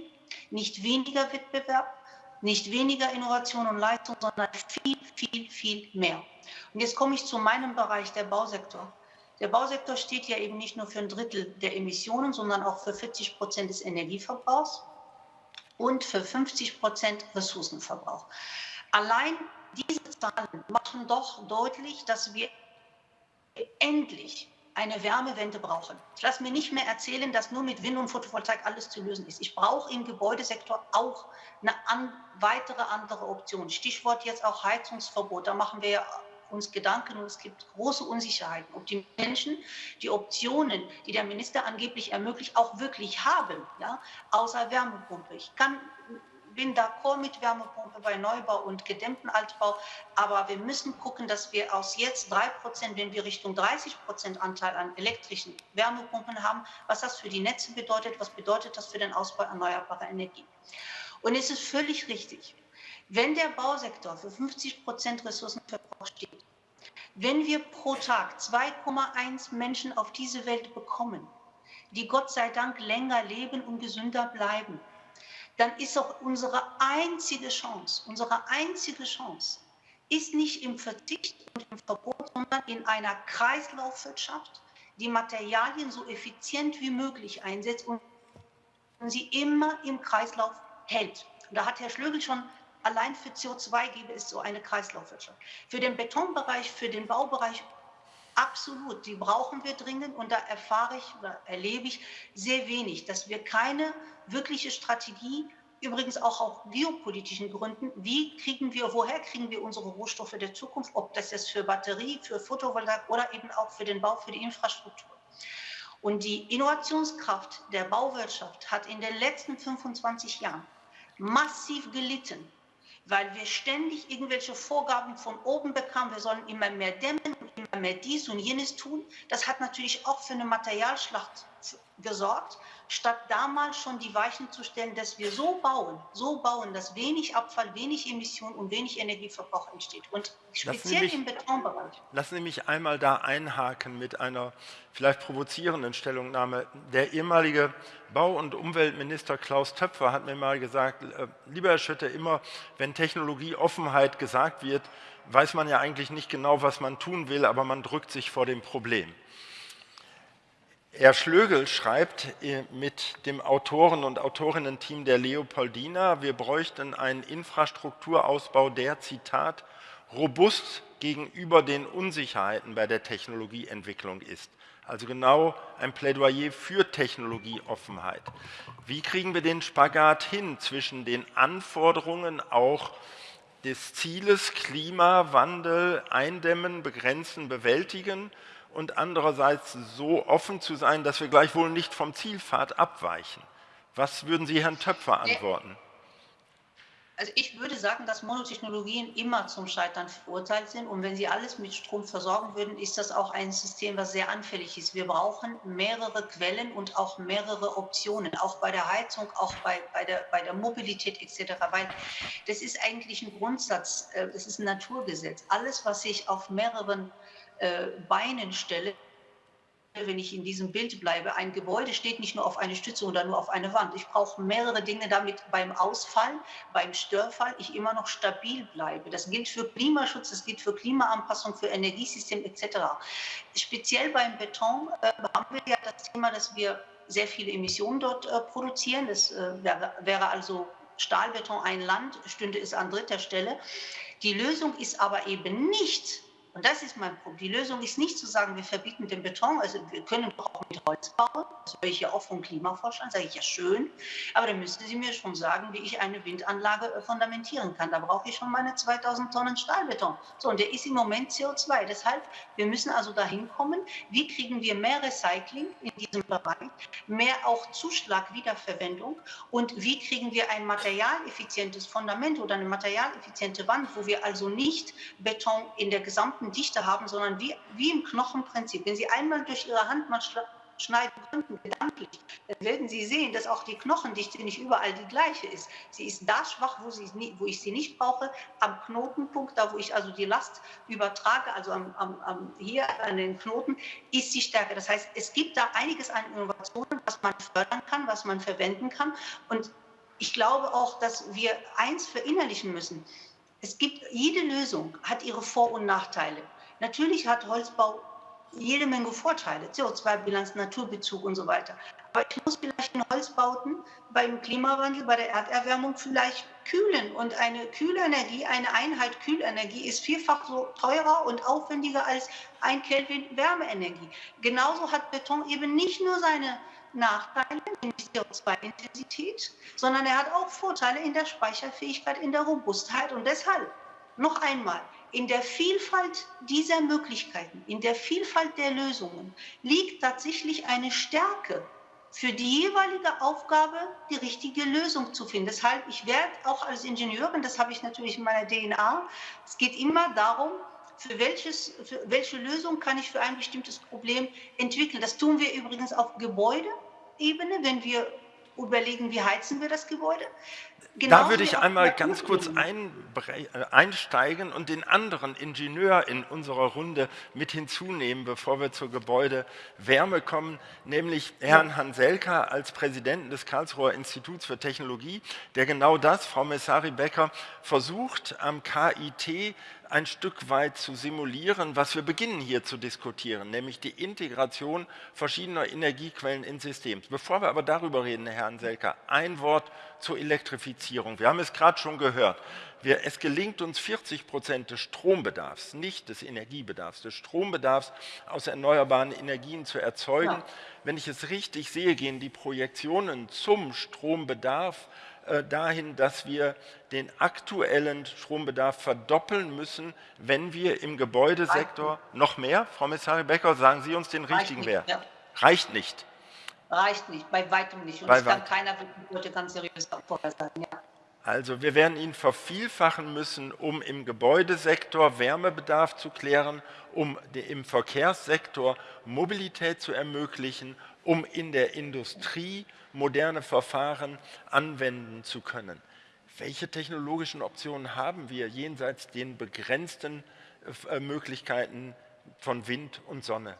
nicht weniger Wettbewerb, nicht weniger Innovation und Leistung, sondern viel, viel, viel mehr. Und jetzt komme ich zu meinem Bereich, der Bausektor. Der Bausektor steht ja eben nicht nur für ein Drittel der Emissionen, sondern auch für 40 Prozent des Energieverbrauchs und für 50 Prozent Ressourcenverbrauch. Allein diese Zahlen machen doch deutlich, dass wir endlich eine Wärmewende brauchen. Ich lasse mir nicht mehr erzählen, dass nur mit Wind und Photovoltaik alles zu lösen ist. Ich brauche im Gebäudesektor auch eine an, weitere andere Option. Stichwort jetzt auch Heizungsverbot. Da machen wir uns Gedanken und es gibt große Unsicherheiten, ob die Menschen die Optionen, die der Minister angeblich ermöglicht, auch wirklich haben, ja, außer Wärmepumpe. Ich kann bin d'accord mit Wärmepumpe bei Neubau und gedämmten Altbau, aber wir müssen gucken, dass wir aus jetzt drei Prozent, wenn wir Richtung 30 Prozent Anteil an elektrischen Wärmepumpen haben, was das für die Netze bedeutet, was bedeutet das für den Ausbau erneuerbarer Energie. Und es ist völlig richtig, wenn der Bausektor für 50 Prozent Ressourcenverbrauch steht, wenn wir pro Tag 2,1 Menschen auf diese Welt bekommen, die Gott sei Dank länger leben und gesünder bleiben, dann ist auch unsere einzige Chance, unsere einzige Chance, ist nicht im Verzicht und im Verbot, sondern in einer Kreislaufwirtschaft, die Materialien so effizient wie möglich einsetzt und sie immer im Kreislauf hält. Und da hat Herr Schlögel schon allein für CO2 gäbe es so eine Kreislaufwirtschaft. Für den Betonbereich, für den Baubereich absolut, die brauchen wir dringend und da erfahre ich erlebe ich sehr wenig, dass wir keine wirkliche Strategie übrigens auch aus geopolitischen Gründen, wie kriegen wir, woher kriegen wir unsere Rohstoffe der Zukunft, ob das jetzt für Batterie, für Photovoltaik oder eben auch für den Bau, für die Infrastruktur. Und die Innovationskraft der Bauwirtschaft hat in den letzten 25 Jahren massiv gelitten, weil wir ständig irgendwelche Vorgaben von oben bekamen, wir sollen immer mehr dämmen mehr dies und jenes tun. Das hat natürlich auch für eine Materialschlacht gesorgt, statt damals schon die Weichen zu stellen, dass wir so bauen, so bauen, dass wenig Abfall, wenig Emission und wenig Energieverbrauch entsteht. Und speziell mich, im Betonbereich. Lassen Sie mich einmal da einhaken mit einer vielleicht provozierenden Stellungnahme. Der ehemalige Bau- und Umweltminister Klaus Töpfer hat mir mal gesagt, äh, lieber Herr Schütte, immer wenn Technologieoffenheit gesagt wird, weiß man ja eigentlich nicht genau, was man tun will, aber man drückt sich vor dem Problem. Herr Schlögel schreibt äh, mit dem Autoren- und Autorinnen-Team der Leopoldina, wir bräuchten einen Infrastrukturausbau, der, Zitat, robust gegenüber den Unsicherheiten bei der Technologieentwicklung ist. Also genau ein Plädoyer für Technologieoffenheit. Wie kriegen wir den Spagat hin zwischen den Anforderungen auch des Zieles Klimawandel eindämmen, begrenzen, bewältigen und andererseits so offen zu sein, dass wir gleichwohl nicht vom Zielpfad abweichen. Was würden Sie Herrn Töpfer antworten? Also ich würde sagen, dass Monotechnologien immer zum Scheitern verurteilt sind. Und wenn sie alles mit Strom versorgen würden, ist das auch ein System, was sehr anfällig ist. Wir brauchen mehrere Quellen und auch mehrere Optionen, auch bei der Heizung, auch bei, bei, der, bei der Mobilität etc. Weil das ist eigentlich ein Grundsatz, äh, das ist ein Naturgesetz. Alles, was sich auf mehreren äh, Beinen stelle, wenn ich in diesem Bild bleibe, ein Gebäude steht nicht nur auf eine Stütze oder nur auf eine Wand. Ich brauche mehrere Dinge, damit beim Ausfall, beim Störfall ich immer noch stabil bleibe. Das gilt für Klimaschutz, das gilt für Klimaanpassung, für Energiesystem etc. Speziell beim Beton äh, haben wir ja das Thema, dass wir sehr viele Emissionen dort äh, produzieren. Das äh, wäre also Stahlbeton ein Land, stünde es an dritter Stelle. Die Lösung ist aber eben nicht und das ist mein Punkt. Die Lösung ist nicht zu sagen, wir verbieten den Beton. Also wir können auch mit Holz bauen. Das höre ich ja auch vom Klimaforschern. Sage ich ja schön. Aber dann müssen Sie mir schon sagen, wie ich eine Windanlage fundamentieren kann. Da brauche ich schon meine 2000 Tonnen Stahlbeton. So, und der ist im Moment CO2. Deshalb, wir müssen also dahin kommen, wie kriegen wir mehr Recycling in diesem Bereich, mehr auch Zuschlag, Wiederverwendung und wie kriegen wir ein materialeffizientes Fundament oder eine materialeffiziente Wand, wo wir also nicht Beton in der gesamten Dichte haben, sondern wie, wie im Knochenprinzip. Wenn Sie einmal durch Ihre Hand mal schneiden könnten, gedanklich, dann werden Sie sehen, dass auch die Knochendichte nicht überall die gleiche ist. Sie ist da schwach, wo, sie, wo ich sie nicht brauche, am Knotenpunkt, da wo ich also die Last übertrage, also am, am, am, hier an den Knoten, ist sie stärker. Das heißt, es gibt da einiges an Innovationen, was man fördern kann, was man verwenden kann. Und ich glaube auch, dass wir eins verinnerlichen müssen es gibt, jede Lösung hat ihre Vor- und Nachteile. Natürlich hat Holzbau jede Menge Vorteile, CO2-Bilanz, Naturbezug und so weiter. Aber ich muss vielleicht in Holzbauten beim Klimawandel, bei der Erderwärmung vielleicht kühlen. Und eine Kühlenergie, eine Einheit Kühlenergie ist vierfach so teurer und aufwendiger als ein Kelvin Wärmeenergie. Genauso hat Beton eben nicht nur seine Nachteile, nämlich CO2-Intensität, sondern er hat auch Vorteile in der Speicherfähigkeit, in der Robustheit. Und deshalb, noch einmal, in der Vielfalt dieser Möglichkeiten, in der Vielfalt der Lösungen liegt tatsächlich eine Stärke für die jeweilige Aufgabe die richtige Lösung zu finden. Deshalb, ich werde auch als Ingenieurin, das habe ich natürlich in meiner DNA, es geht immer darum, für, welches, für welche Lösung kann ich für ein bestimmtes Problem entwickeln. Das tun wir übrigens auf Gebäudeebene, wenn wir überlegen, wie heizen wir das Gebäude. Genauso da würde ich einmal ganz kurz ein, äh, einsteigen und den anderen Ingenieur in unserer Runde mit hinzunehmen, bevor wir zur Gebäudewärme kommen, nämlich Herrn Hanselka als Präsidenten des Karlsruher Instituts für Technologie, der genau das, Frau Messari-Becker, versucht am KIT ein Stück weit zu simulieren, was wir beginnen hier zu diskutieren, nämlich die Integration verschiedener Energiequellen ins System. Bevor wir aber darüber reden, Herr Anselka, ein Wort zur Elektrifizierung. Wir haben es gerade schon gehört. Wir, es gelingt uns 40 Prozent des Strombedarfs, nicht des Energiebedarfs, des Strombedarfs aus erneuerbaren Energien zu erzeugen. Ja. Wenn ich es richtig sehe, gehen die Projektionen zum Strombedarf äh, dahin, dass wir den aktuellen Strombedarf verdoppeln müssen, wenn wir im Gebäudesektor noch mehr, Frau Messari Becker, sagen Sie uns den richtigen Wert. Ja. Reicht nicht. Reicht nicht, bei weitem nicht. Und bei das kann keiner heute ganz seriös vorhersagen. Ja. Also wir werden ihn vervielfachen müssen, um im Gebäudesektor Wärmebedarf zu klären, um im Verkehrssektor Mobilität zu ermöglichen, um in der Industrie moderne Verfahren anwenden zu können. Welche technologischen Optionen haben wir jenseits den begrenzten äh, Möglichkeiten von Wind und Sonne?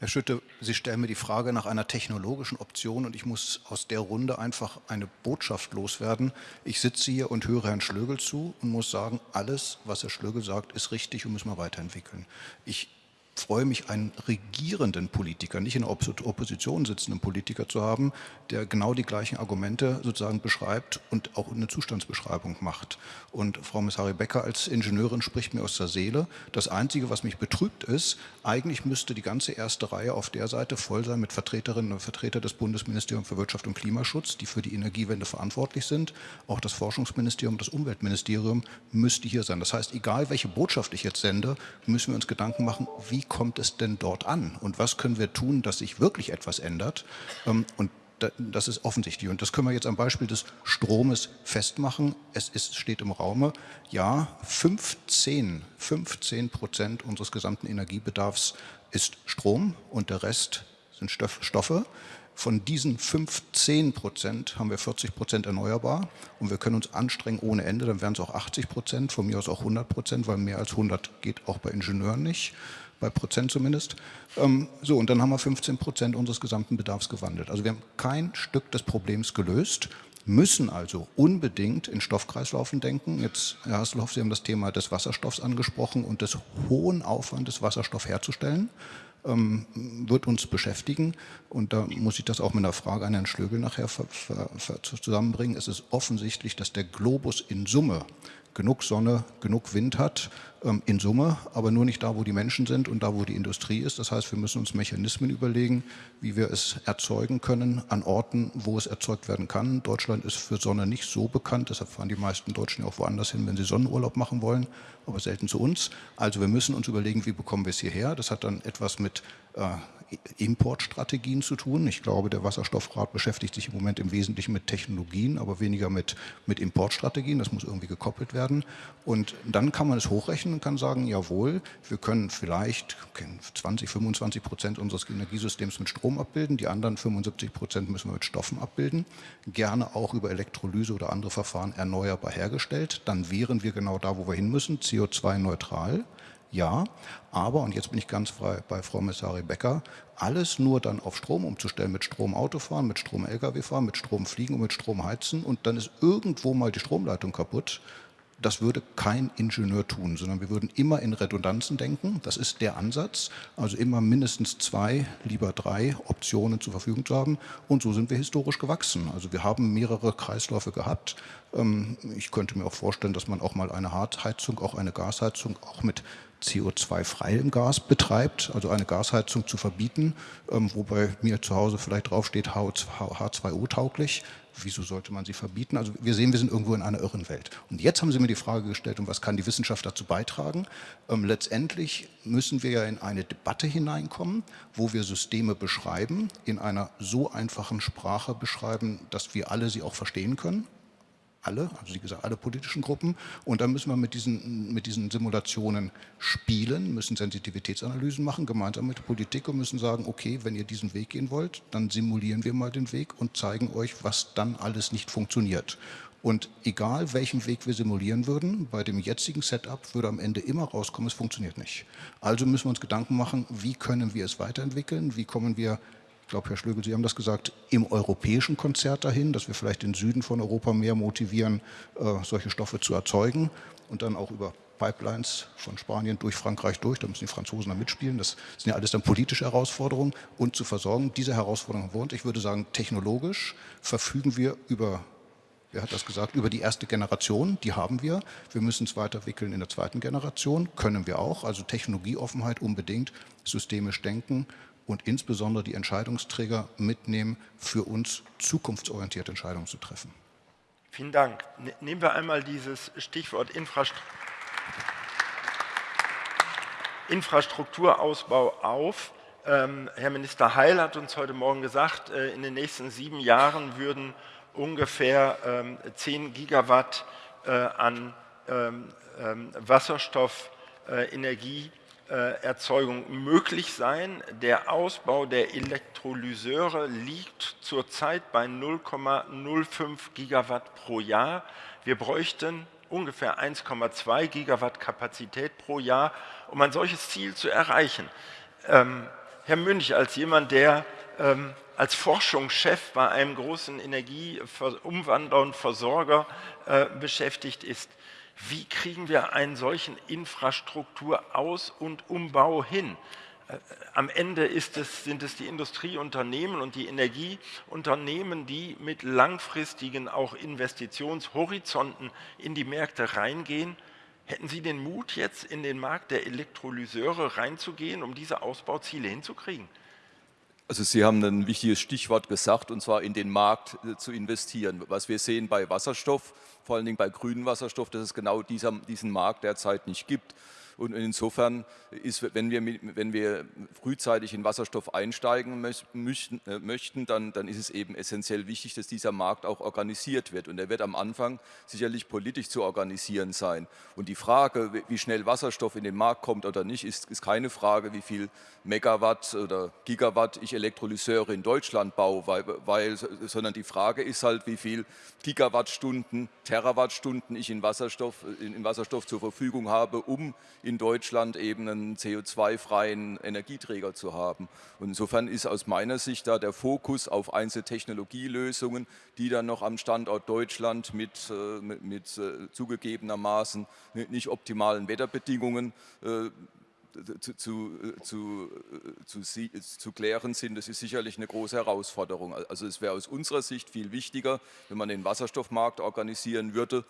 Herr Schütte, Sie stellen mir die Frage nach einer technologischen Option und ich muss aus der Runde einfach eine Botschaft loswerden. Ich sitze hier und höre Herrn Schlögel zu und muss sagen, alles, was Herr Schlögel sagt, ist richtig und müssen wir weiterentwickeln. Ich freue mich, einen regierenden Politiker, nicht in der Opposition sitzenden Politiker zu haben, der genau die gleichen Argumente sozusagen beschreibt und auch eine Zustandsbeschreibung macht. Und Frau Messari Becker als Ingenieurin spricht mir aus der Seele. Das Einzige, was mich betrübt ist, eigentlich müsste die ganze erste Reihe auf der Seite voll sein mit Vertreterinnen und Vertretern des Bundesministeriums für Wirtschaft und Klimaschutz, die für die Energiewende verantwortlich sind. Auch das Forschungsministerium, das Umweltministerium müsste hier sein. Das heißt, egal welche Botschaft ich jetzt sende, müssen wir uns Gedanken machen, wie kommt es denn dort an und was können wir tun, dass sich wirklich etwas ändert. Ähm, und das ist offensichtlich. Und das können wir jetzt am Beispiel des Stromes festmachen. Es ist, steht im Raume, ja, 15, 15 Prozent unseres gesamten Energiebedarfs ist Strom und der Rest sind Stoffe. Von diesen 15 Prozent haben wir 40 Prozent erneuerbar und wir können uns anstrengen ohne Ende, dann wären es auch 80 Prozent, von mir aus auch 100 Prozent, weil mehr als 100 geht auch bei Ingenieuren nicht bei Prozent zumindest. Ähm, so, und dann haben wir 15 Prozent unseres gesamten Bedarfs gewandelt. Also wir haben kein Stück des Problems gelöst, müssen also unbedingt in Stoffkreislaufen denken. Jetzt, Herr Hasselhoff, Sie haben das Thema des Wasserstoffs angesprochen und des hohen Aufwandes, Wasserstoff herzustellen ähm, wird uns beschäftigen. Und da muss ich das auch mit einer Frage an Herrn Schlögel nachher zusammenbringen. Es ist offensichtlich, dass der Globus in Summe genug Sonne, genug Wind hat, ähm, in Summe, aber nur nicht da, wo die Menschen sind und da, wo die Industrie ist. Das heißt, wir müssen uns Mechanismen überlegen, wie wir es erzeugen können an Orten, wo es erzeugt werden kann. Deutschland ist für Sonne nicht so bekannt, deshalb fahren die meisten Deutschen ja auch woanders hin, wenn sie Sonnenurlaub machen wollen, aber selten zu uns. Also wir müssen uns überlegen, wie bekommen wir es hierher. Das hat dann etwas mit äh, Importstrategien zu tun. Ich glaube, der Wasserstoffrat beschäftigt sich im Moment im Wesentlichen mit Technologien, aber weniger mit, mit Importstrategien. Das muss irgendwie gekoppelt werden. Und dann kann man es hochrechnen und kann sagen, jawohl, wir können vielleicht 20, 25 Prozent unseres Energiesystems mit Strom abbilden, die anderen 75 Prozent müssen wir mit Stoffen abbilden, gerne auch über Elektrolyse oder andere Verfahren erneuerbar hergestellt. Dann wären wir genau da, wo wir hin müssen, CO2-neutral ja, aber, und jetzt bin ich ganz frei bei Frau Messari Becker, alles nur dann auf Strom umzustellen, mit Strom Auto fahren, mit Strom Lkw fahren, mit Strom fliegen und mit Strom heizen und dann ist irgendwo mal die Stromleitung kaputt, das würde kein Ingenieur tun, sondern wir würden immer in Redundanzen denken. Das ist der Ansatz, also immer mindestens zwei, lieber drei Optionen zur Verfügung zu haben. Und so sind wir historisch gewachsen. Also wir haben mehrere Kreisläufe gehabt. Ähm, ich könnte mir auch vorstellen, dass man auch mal eine Hartheizung, auch eine Gasheizung, auch mit CO2-freiem Gas betreibt, also eine Gasheizung zu verbieten, ähm, wobei mir zu Hause vielleicht draufsteht H2O-tauglich. Wieso sollte man sie verbieten? Also wir sehen, wir sind irgendwo in einer irren Welt. Und jetzt haben Sie mir die Frage gestellt, und was kann die Wissenschaft dazu beitragen? Ähm, letztendlich müssen wir ja in eine Debatte hineinkommen, wo wir Systeme beschreiben, in einer so einfachen Sprache beschreiben, dass wir alle sie auch verstehen können alle, also wie gesagt, alle politischen Gruppen. Und dann müssen wir mit diesen, mit diesen Simulationen spielen, müssen Sensitivitätsanalysen machen, gemeinsam mit der Politik und müssen sagen, okay, wenn ihr diesen Weg gehen wollt, dann simulieren wir mal den Weg und zeigen euch, was dann alles nicht funktioniert. Und egal welchen Weg wir simulieren würden, bei dem jetzigen Setup würde am Ende immer rauskommen, es funktioniert nicht. Also müssen wir uns Gedanken machen, wie können wir es weiterentwickeln, wie kommen wir ich glaube, Herr Schlögel, Sie haben das gesagt, im europäischen Konzert dahin, dass wir vielleicht den Süden von Europa mehr motivieren, äh, solche Stoffe zu erzeugen und dann auch über Pipelines von Spanien durch Frankreich durch, da müssen die Franzosen dann mitspielen, das sind ja alles dann politische Herausforderungen und zu versorgen. Diese wir und ich würde sagen, technologisch verfügen wir über wer hat das gesagt, über die erste Generation, die haben wir. Wir müssen es weiterentwickeln in der zweiten Generation, können wir auch. Also Technologieoffenheit unbedingt, systemisch denken und insbesondere die Entscheidungsträger mitnehmen, für uns zukunftsorientierte Entscheidungen zu treffen. Vielen Dank. Ne, nehmen wir einmal dieses Stichwort Infrastruktur. Infrastrukturausbau auf. Ähm, Herr Minister Heil hat uns heute Morgen gesagt, äh, in den nächsten sieben Jahren würden ungefähr ähm, 10 Gigawatt äh, an ähm, ähm Wasserstoffenergieerzeugung äh, möglich sein. Der Ausbau der Elektrolyseure liegt zurzeit bei 0,05 Gigawatt pro Jahr. Wir bräuchten ungefähr 1,2 Gigawatt Kapazität pro Jahr, um ein solches Ziel zu erreichen. Ähm, Herr Münch, als jemand, der ähm, als Forschungschef bei einem großen Energieumwandler und Versorger äh, beschäftigt ist, wie kriegen wir einen solchen Infrastrukturaus- und Umbau hin? Äh, am Ende es, sind es die Industrieunternehmen und die Energieunternehmen, die mit langfristigen auch Investitionshorizonten in die Märkte reingehen. Hätten Sie den Mut, jetzt in den Markt der Elektrolyseure reinzugehen, um diese Ausbauziele hinzukriegen? Also Sie haben ein wichtiges Stichwort gesagt, und zwar in den Markt äh, zu investieren. Was wir sehen bei Wasserstoff, vor allen Dingen bei grünem Wasserstoff, dass es genau dieser, diesen Markt derzeit nicht gibt. Und insofern ist, wenn wir, wenn wir frühzeitig in Wasserstoff einsteigen möchten, äh, möchten dann, dann ist es eben essentiell wichtig, dass dieser Markt auch organisiert wird. Und er wird am Anfang sicherlich politisch zu organisieren sein. Und die Frage, wie schnell Wasserstoff in den Markt kommt oder nicht, ist, ist keine Frage, wie viel Megawatt oder Gigawatt ich Elektrolyseure in Deutschland baue, weil, weil, sondern die Frage ist halt, wie viel Gigawattstunden, Terawattstunden ich in Wasserstoff, in, in Wasserstoff zur Verfügung habe, um in Deutschland eben einen CO2-freien Energieträger zu haben. Und insofern ist aus meiner Sicht da der Fokus auf einzelne Technologielösungen, die dann noch am Standort Deutschland mit, äh, mit, mit äh, zugegebenermaßen nicht optimalen Wetterbedingungen äh, zu, zu, zu, zu, klären sind, das ist sicherlich eine große Herausforderung. Also es wäre aus unserer Sicht viel wichtiger, wenn man den Wasserstoffmarkt organisieren würde,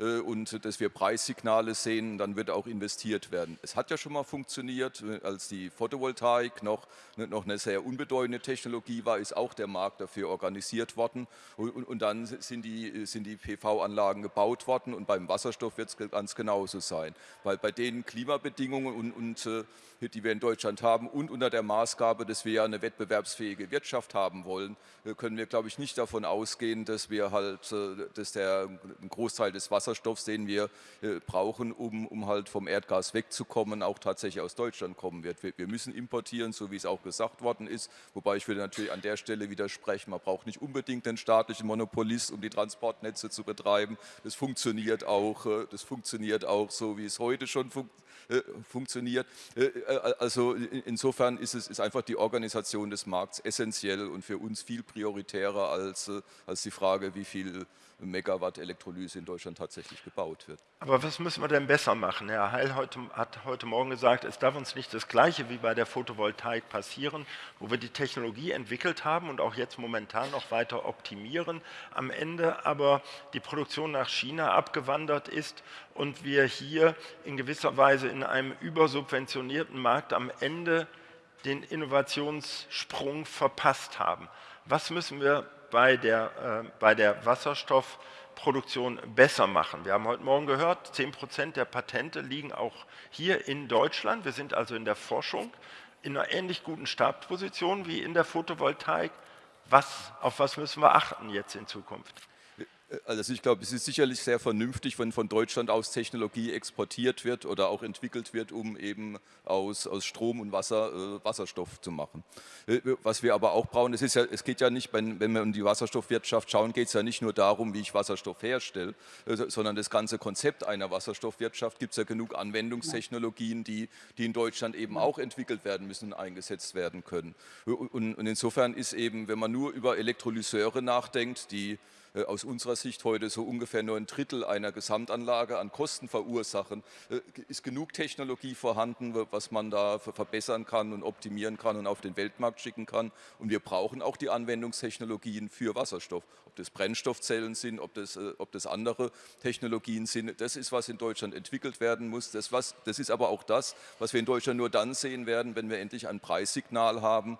und dass wir Preissignale sehen, dann wird auch investiert werden. Es hat ja schon mal funktioniert, äh, als die Photovoltaik noch, ne, noch eine sehr unbedeutende Technologie war, ist auch der Markt dafür organisiert worden und, und, und dann sind die, sind die PV-Anlagen gebaut worden und beim Wasserstoff wird es ganz genauso sein, weil bei den Klimabedingungen und, und äh, die wir in Deutschland haben und unter der Maßgabe, dass wir ja eine wettbewerbsfähige Wirtschaft haben wollen, können wir, glaube ich, nicht davon ausgehen, dass wir halt, dass der Großteil des Wassers Wasserstoffs, den wir äh, brauchen, um, um halt vom Erdgas wegzukommen, auch tatsächlich aus Deutschland kommen wird. Wir, wir müssen importieren, so wie es auch gesagt worden ist, wobei ich würde natürlich an der Stelle widersprechen, man braucht nicht unbedingt den staatlichen Monopolist, um die Transportnetze zu betreiben. Das funktioniert auch, äh, das funktioniert auch so, wie es heute schon funktioniert äh, funktioniert. Also insofern ist es ist einfach die Organisation des Markts essentiell und für uns viel prioritärer als, als die Frage, wie viel Megawatt Elektrolyse in Deutschland tatsächlich gebaut wird. Aber was müssen wir denn besser machen? Herr Heil heute, hat heute Morgen gesagt, es darf uns nicht das Gleiche wie bei der Photovoltaik passieren, wo wir die Technologie entwickelt haben und auch jetzt momentan noch weiter optimieren, am Ende aber die Produktion nach China abgewandert ist und wir hier in gewisser Weise in einem übersubventionierten Markt am Ende den Innovationssprung verpasst haben. Was müssen wir bei der, äh, bei der Wasserstoffproduktion besser machen. Wir haben heute Morgen gehört, 10 Prozent der Patente liegen auch hier in Deutschland. Wir sind also in der Forschung in einer ähnlich guten Startposition wie in der Photovoltaik. Was, auf was müssen wir achten jetzt in Zukunft? Also ich glaube, es ist sicherlich sehr vernünftig, wenn von Deutschland aus Technologie exportiert wird oder auch entwickelt wird, um eben aus, aus Strom und Wasser äh, Wasserstoff zu machen. Äh, was wir aber auch brauchen, es, ist ja, es geht ja nicht, wenn, wenn wir in die Wasserstoffwirtschaft schauen, geht es ja nicht nur darum, wie ich Wasserstoff herstelle, äh, sondern das ganze Konzept einer Wasserstoffwirtschaft gibt es ja genug Anwendungstechnologien, die, die in Deutschland eben auch entwickelt werden müssen und eingesetzt werden können. Und, und insofern ist eben, wenn man nur über Elektrolyseure nachdenkt, die äh, aus unserer Sicht heute so ungefähr nur ein Drittel einer Gesamtanlage an Kosten verursachen, äh, ist genug Technologie vorhanden, was man da verbessern kann und optimieren kann und auf den Weltmarkt schicken kann. Und wir brauchen auch die Anwendungstechnologien für Wasserstoff. Ob das Brennstoffzellen sind, ob das, äh, ob das andere Technologien sind, das ist, was in Deutschland entwickelt werden muss. Das, was, das ist aber auch das, was wir in Deutschland nur dann sehen werden, wenn wir endlich ein Preissignal haben,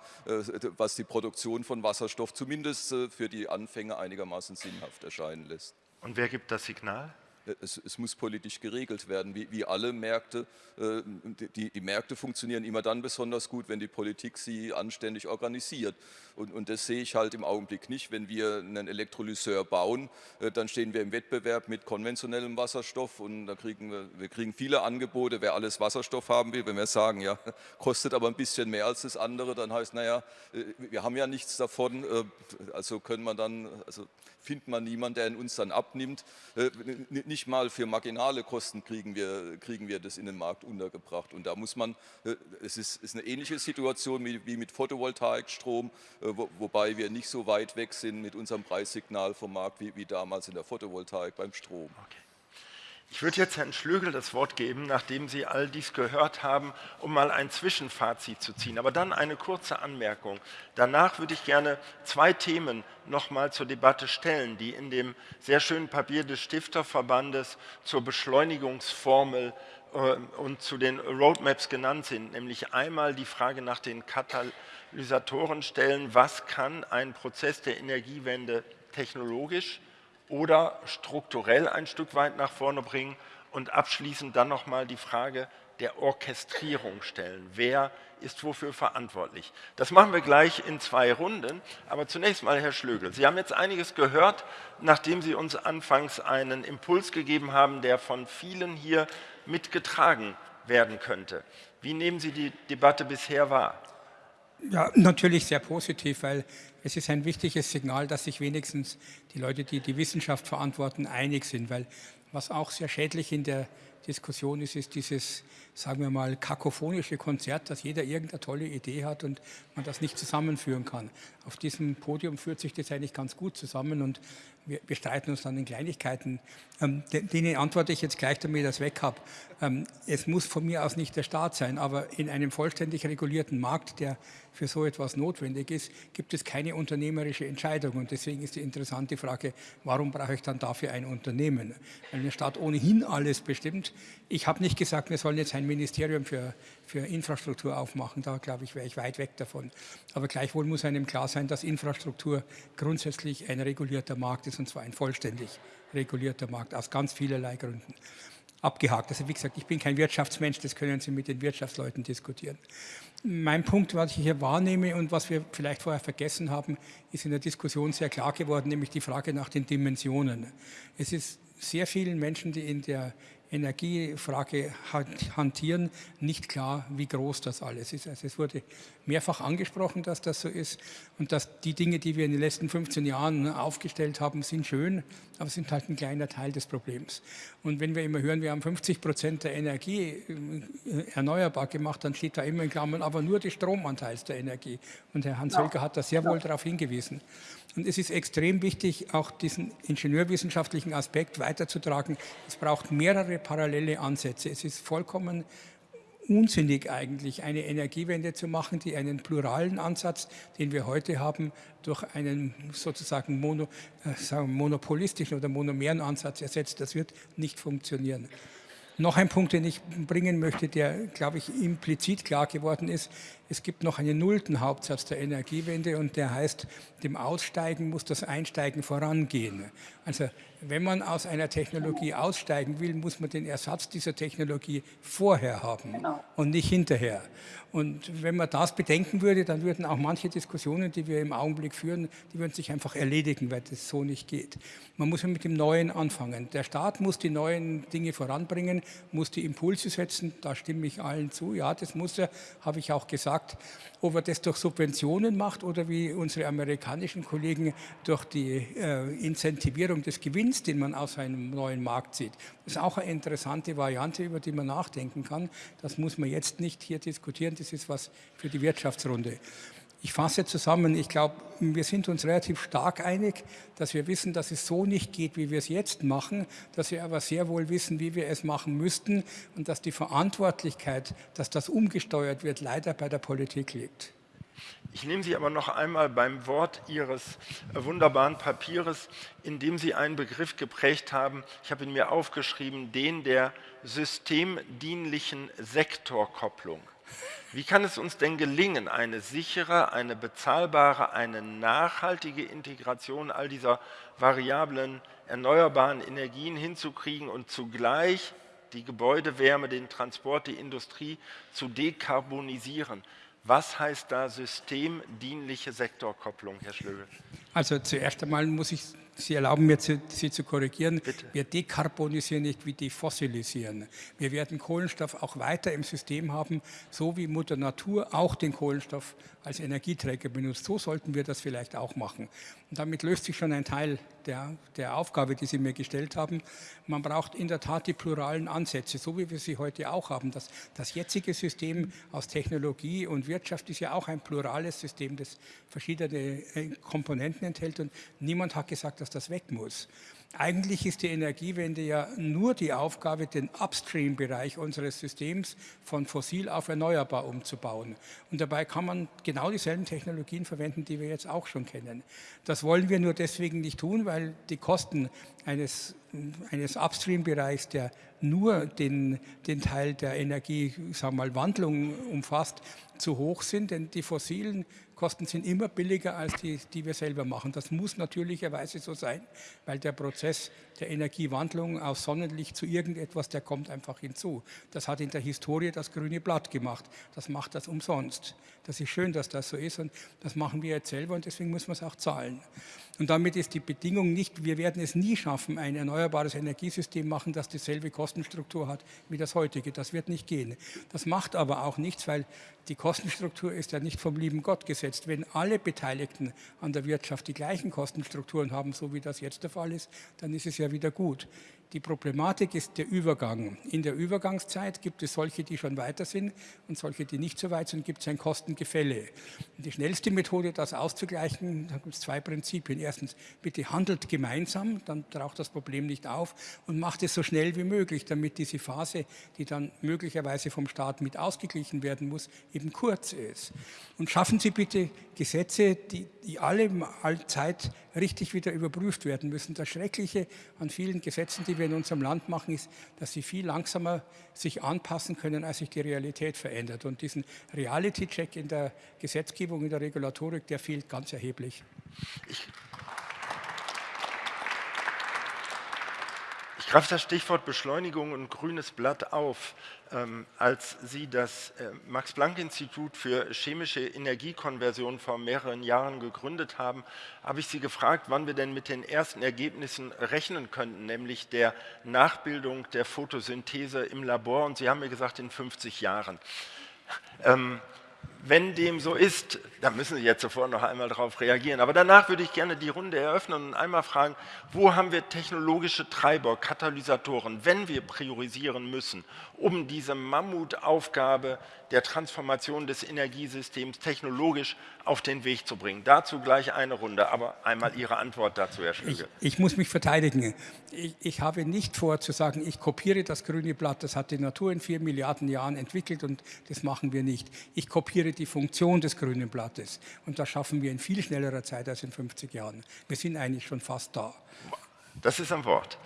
was die Produktion von Wasserstoff zumindest für die Anfänge einigermaßen sinnhaft erscheinen lässt. Und wer gibt das Signal? es, es, muss politisch geregelt werden, wie, wie alle Märkte. Äh, die, die, Märkte funktionieren immer dann besonders gut, wenn die Politik sie anständig organisiert. Und, und, das sehe ich halt im Augenblick nicht. Wenn wir einen Elektrolyseur bauen, äh, dann stehen wir im Wettbewerb mit konventionellem Wasserstoff und da kriegen wir, wir kriegen viele Angebote, wer alles Wasserstoff haben will. Wenn wir sagen, ja, <laughs> kostet aber ein bisschen mehr als das andere, dann heißt, naja, äh, wir haben ja nichts davon, also können wir dann, also findet man niemanden, der uns dann abnimmt. Nicht mal für marginale Kosten kriegen wir, kriegen wir das in den Markt untergebracht. Und da muss man, es ist, ist eine ähnliche Situation wie, mit Photovoltaikstrom, wo, wobei wir nicht so weit weg sind mit unserem Preissignal vom Markt wie, wie damals in der Photovoltaik beim Strom. Okay. Ich würde jetzt Herrn Schlögel das Wort geben, nachdem Sie all dies gehört haben, um mal ein Zwischenfazit zu ziehen. Aber dann eine kurze Anmerkung. Danach würde ich gerne zwei Themen noch mal zur Debatte stellen, die in dem sehr schönen Papier des Stifterverbandes zur Beschleunigungsformel äh, und zu den Roadmaps genannt sind, nämlich einmal die Frage nach den Katalysatoren stellen, was kann ein Prozess der Energiewende technologisch oder strukturell ein Stück weit nach vorne bringen und abschließend dann nochmal die Frage der Orchestrierung stellen. Wer ist wofür verantwortlich? Das machen wir gleich in zwei Runden, aber zunächst mal Herr Schlögel. Sie haben jetzt einiges gehört, nachdem Sie uns anfangs einen Impuls gegeben haben, der von vielen hier mitgetragen werden könnte. Wie nehmen Sie die Debatte bisher wahr? Ja, natürlich sehr positiv, weil es ist ein wichtiges Signal, dass sich wenigstens die Leute, die die Wissenschaft verantworten, einig sind, weil was auch sehr schädlich in der Diskussion ist, ist dieses, sagen wir mal, kakophonische Konzert, dass jeder irgendeine tolle Idee hat und man das nicht zusammenführen kann. Auf diesem Podium führt sich das eigentlich ganz gut zusammen und wir, wir streiten uns dann in Kleinigkeiten. Ähm, denen antworte ich jetzt gleich, damit ich das weg habe. Ähm, es muss von mir aus nicht der Staat sein, aber in einem vollständig regulierten Markt, der für so etwas notwendig ist, gibt es keine unternehmerische Entscheidung. Und deswegen ist die interessante Frage, warum brauche ich dann dafür ein Unternehmen? Weil der Staat ohnehin alles bestimmt. Ich habe nicht gesagt, wir sollen jetzt ein Ministerium für, für Infrastruktur aufmachen. Da, glaube ich, wäre ich weit weg davon. Aber gleichwohl muss einem klar sein, dass Infrastruktur grundsätzlich ein regulierter Markt ist, und zwar ein vollständig regulierter Markt, aus ganz vielerlei Gründen abgehakt. Also wie gesagt, ich bin kein Wirtschaftsmensch, das können Sie mit den Wirtschaftsleuten diskutieren. Mein Punkt, was ich hier wahrnehme und was wir vielleicht vorher vergessen haben, ist in der Diskussion sehr klar geworden, nämlich die Frage nach den Dimensionen. Es ist sehr vielen Menschen, die in der Energiefrage hantieren, nicht klar, wie groß das alles ist. Also es wurde mehrfach angesprochen, dass das so ist und dass die Dinge, die wir in den letzten 15 Jahren aufgestellt haben, sind schön, aber sind halt ein kleiner Teil des Problems. Und wenn wir immer hören, wir haben 50 Prozent der Energie äh, erneuerbar gemacht, dann steht da immer in Klammern, aber nur des Stromanteils der Energie. Und Herr Hans-Hölger hat da sehr wohl darauf hingewiesen. Und es ist extrem wichtig, auch diesen ingenieurwissenschaftlichen Aspekt weiterzutragen. Es braucht mehrere parallele Ansätze. Es ist vollkommen unsinnig eigentlich, eine Energiewende zu machen, die einen pluralen Ansatz, den wir heute haben, durch einen sozusagen mono, äh, monopolistischen oder monomeren Ansatz ersetzt. Das wird nicht funktionieren. Noch ein Punkt, den ich bringen möchte, der, glaube ich, implizit klar geworden ist. Es gibt noch einen nullten Hauptsatz der Energiewende und der heißt, dem Aussteigen muss das Einsteigen vorangehen. Also wenn man aus einer Technologie aussteigen will, muss man den Ersatz dieser Technologie vorher haben genau. und nicht hinterher. Und wenn man das bedenken würde, dann würden auch manche Diskussionen, die wir im Augenblick führen, die würden sich einfach erledigen, weil das so nicht geht. Man muss mit dem Neuen anfangen. Der Staat muss die neuen Dinge voranbringen, muss die Impulse setzen, da stimme ich allen zu. Ja, das muss er, habe ich auch gesagt. Ob er das durch Subventionen macht oder wie unsere amerikanischen Kollegen durch die äh, Incentivierung des Gewinns, den man aus einem neuen Markt sieht. Das ist auch eine interessante Variante, über die man nachdenken kann. Das muss man jetzt nicht hier diskutieren das ist was für die Wirtschaftsrunde. Ich fasse zusammen, ich glaube, wir sind uns relativ stark einig, dass wir wissen, dass es so nicht geht, wie wir es jetzt machen, dass wir aber sehr wohl wissen, wie wir es machen müssten und dass die Verantwortlichkeit, dass das umgesteuert wird, leider bei der Politik liegt. Ich nehme Sie aber noch einmal beim Wort Ihres wunderbaren Papieres, in dem Sie einen Begriff geprägt haben, ich habe ihn mir aufgeschrieben, den der systemdienlichen Sektorkopplung. Wie kann es uns denn gelingen, eine sichere, eine bezahlbare, eine nachhaltige Integration all dieser variablen erneuerbaren Energien hinzukriegen und zugleich die Gebäudewärme, den Transport, die Industrie zu dekarbonisieren? Was heißt da systemdienliche Sektorkopplung, Herr Schlögel? Also zuerst einmal muss ich Sie erlauben mir, Sie zu korrigieren. Bitte. Wir dekarbonisieren nicht, wir defossilisieren. Wir werden Kohlenstoff auch weiter im System haben, so wie Mutter Natur auch den Kohlenstoff als Energieträger benutzt. So sollten wir das vielleicht auch machen. Und damit löst sich schon ein Teil der, der Aufgabe, die Sie mir gestellt haben. Man braucht in der Tat die pluralen Ansätze, so wie wir sie heute auch haben. Das, das jetzige System aus Technologie und Wirtschaft ist ja auch ein plurales System, das verschiedene äh, Komponenten enthält und niemand hat gesagt, dass das weg muss. Eigentlich ist die Energiewende ja nur die Aufgabe, den Upstream-Bereich unseres Systems von fossil auf erneuerbar umzubauen. Und dabei kann man genau dieselben Technologien verwenden, die wir jetzt auch schon kennen. Das wollen wir nur deswegen nicht tun, weil die Kosten eines, eines Upstream-Bereichs, der nur den, den Teil der Energie, sagen wir mal, Wandlung umfasst, zu hoch sind, denn die fossilen Kosten sind immer billiger als die, die wir selber machen. Das muss natürlicherweise so sein, weil der Prozess der Energiewandlung aus Sonnenlicht zu irgendetwas, der kommt einfach hinzu. Das hat in der Historie das grüne Blatt gemacht. Das macht das umsonst. Das ist schön, dass das so ist und das machen wir jetzt selber und deswegen muss man es auch zahlen. Und damit ist die Bedingung nicht, wir werden es nie schaffen, ein erneuerbares Energiesystem machen, das dieselbe Kostenstruktur hat wie das heutige. Das wird nicht gehen. Das macht aber auch nichts, weil die Kostenstruktur ist ja nicht vom lieben Gott gesetzt. Wenn alle Beteiligten an der Wirtschaft die gleichen Kostenstrukturen haben, so wie das jetzt der Fall ist, dann ist es ja wieder gut. Die Problematik ist der Übergang. In der Übergangszeit gibt es solche, die schon weiter sind und solche, die nicht so weit sind, gibt es ein Kostengefälle. Die schnellste Methode, das auszugleichen, da gibt es zwei Prinzipien. Erstens, bitte handelt gemeinsam, dann taucht das Problem nicht auf und macht es so schnell wie möglich, damit diese Phase, die dann möglicherweise vom Staat mit ausgeglichen werden muss, eben kurz ist. Und schaffen Sie bitte Gesetze, die, die alle Zeit richtig wieder überprüft werden müssen. Das Schreckliche an vielen Gesetzen, die wir in unserem Land machen, ist, dass sie viel langsamer sich anpassen können, als sich die Realität verändert. Und diesen Reality-Check in der Gesetzgebung, in der Regulatorik, der fehlt ganz erheblich. Ich greife das Stichwort Beschleunigung und grünes Blatt auf. Ähm, als Sie das äh, Max-Planck-Institut für chemische Energiekonversion vor mehreren Jahren gegründet haben, habe ich Sie gefragt, wann wir denn mit den ersten Ergebnissen rechnen könnten, nämlich der Nachbildung der Photosynthese im Labor. Und Sie haben mir gesagt, in 50 Jahren. Ähm, wenn dem so ist, dann müssen Sie jetzt sofort noch einmal darauf reagieren. Aber danach würde ich gerne die Runde eröffnen und einmal fragen, wo haben wir technologische Treiber, Katalysatoren, wenn wir priorisieren müssen, um diese Mammutaufgabe der Transformation des Energiesystems technologisch auf den Weg zu bringen. Dazu gleich eine Runde, aber einmal Ihre Antwort dazu, Herr Schlüge. Ich, ich, muss mich verteidigen. Ich, ich, habe nicht vor zu sagen, ich kopiere das grüne Blatt, das hat die Natur in vier Milliarden Jahren entwickelt und das machen wir nicht. Ich kopiere die Funktion des grünen Blattes und das schaffen wir in viel schnellerer Zeit als in 50 Jahren. Wir sind eigentlich schon fast da. Das ist ein Wort.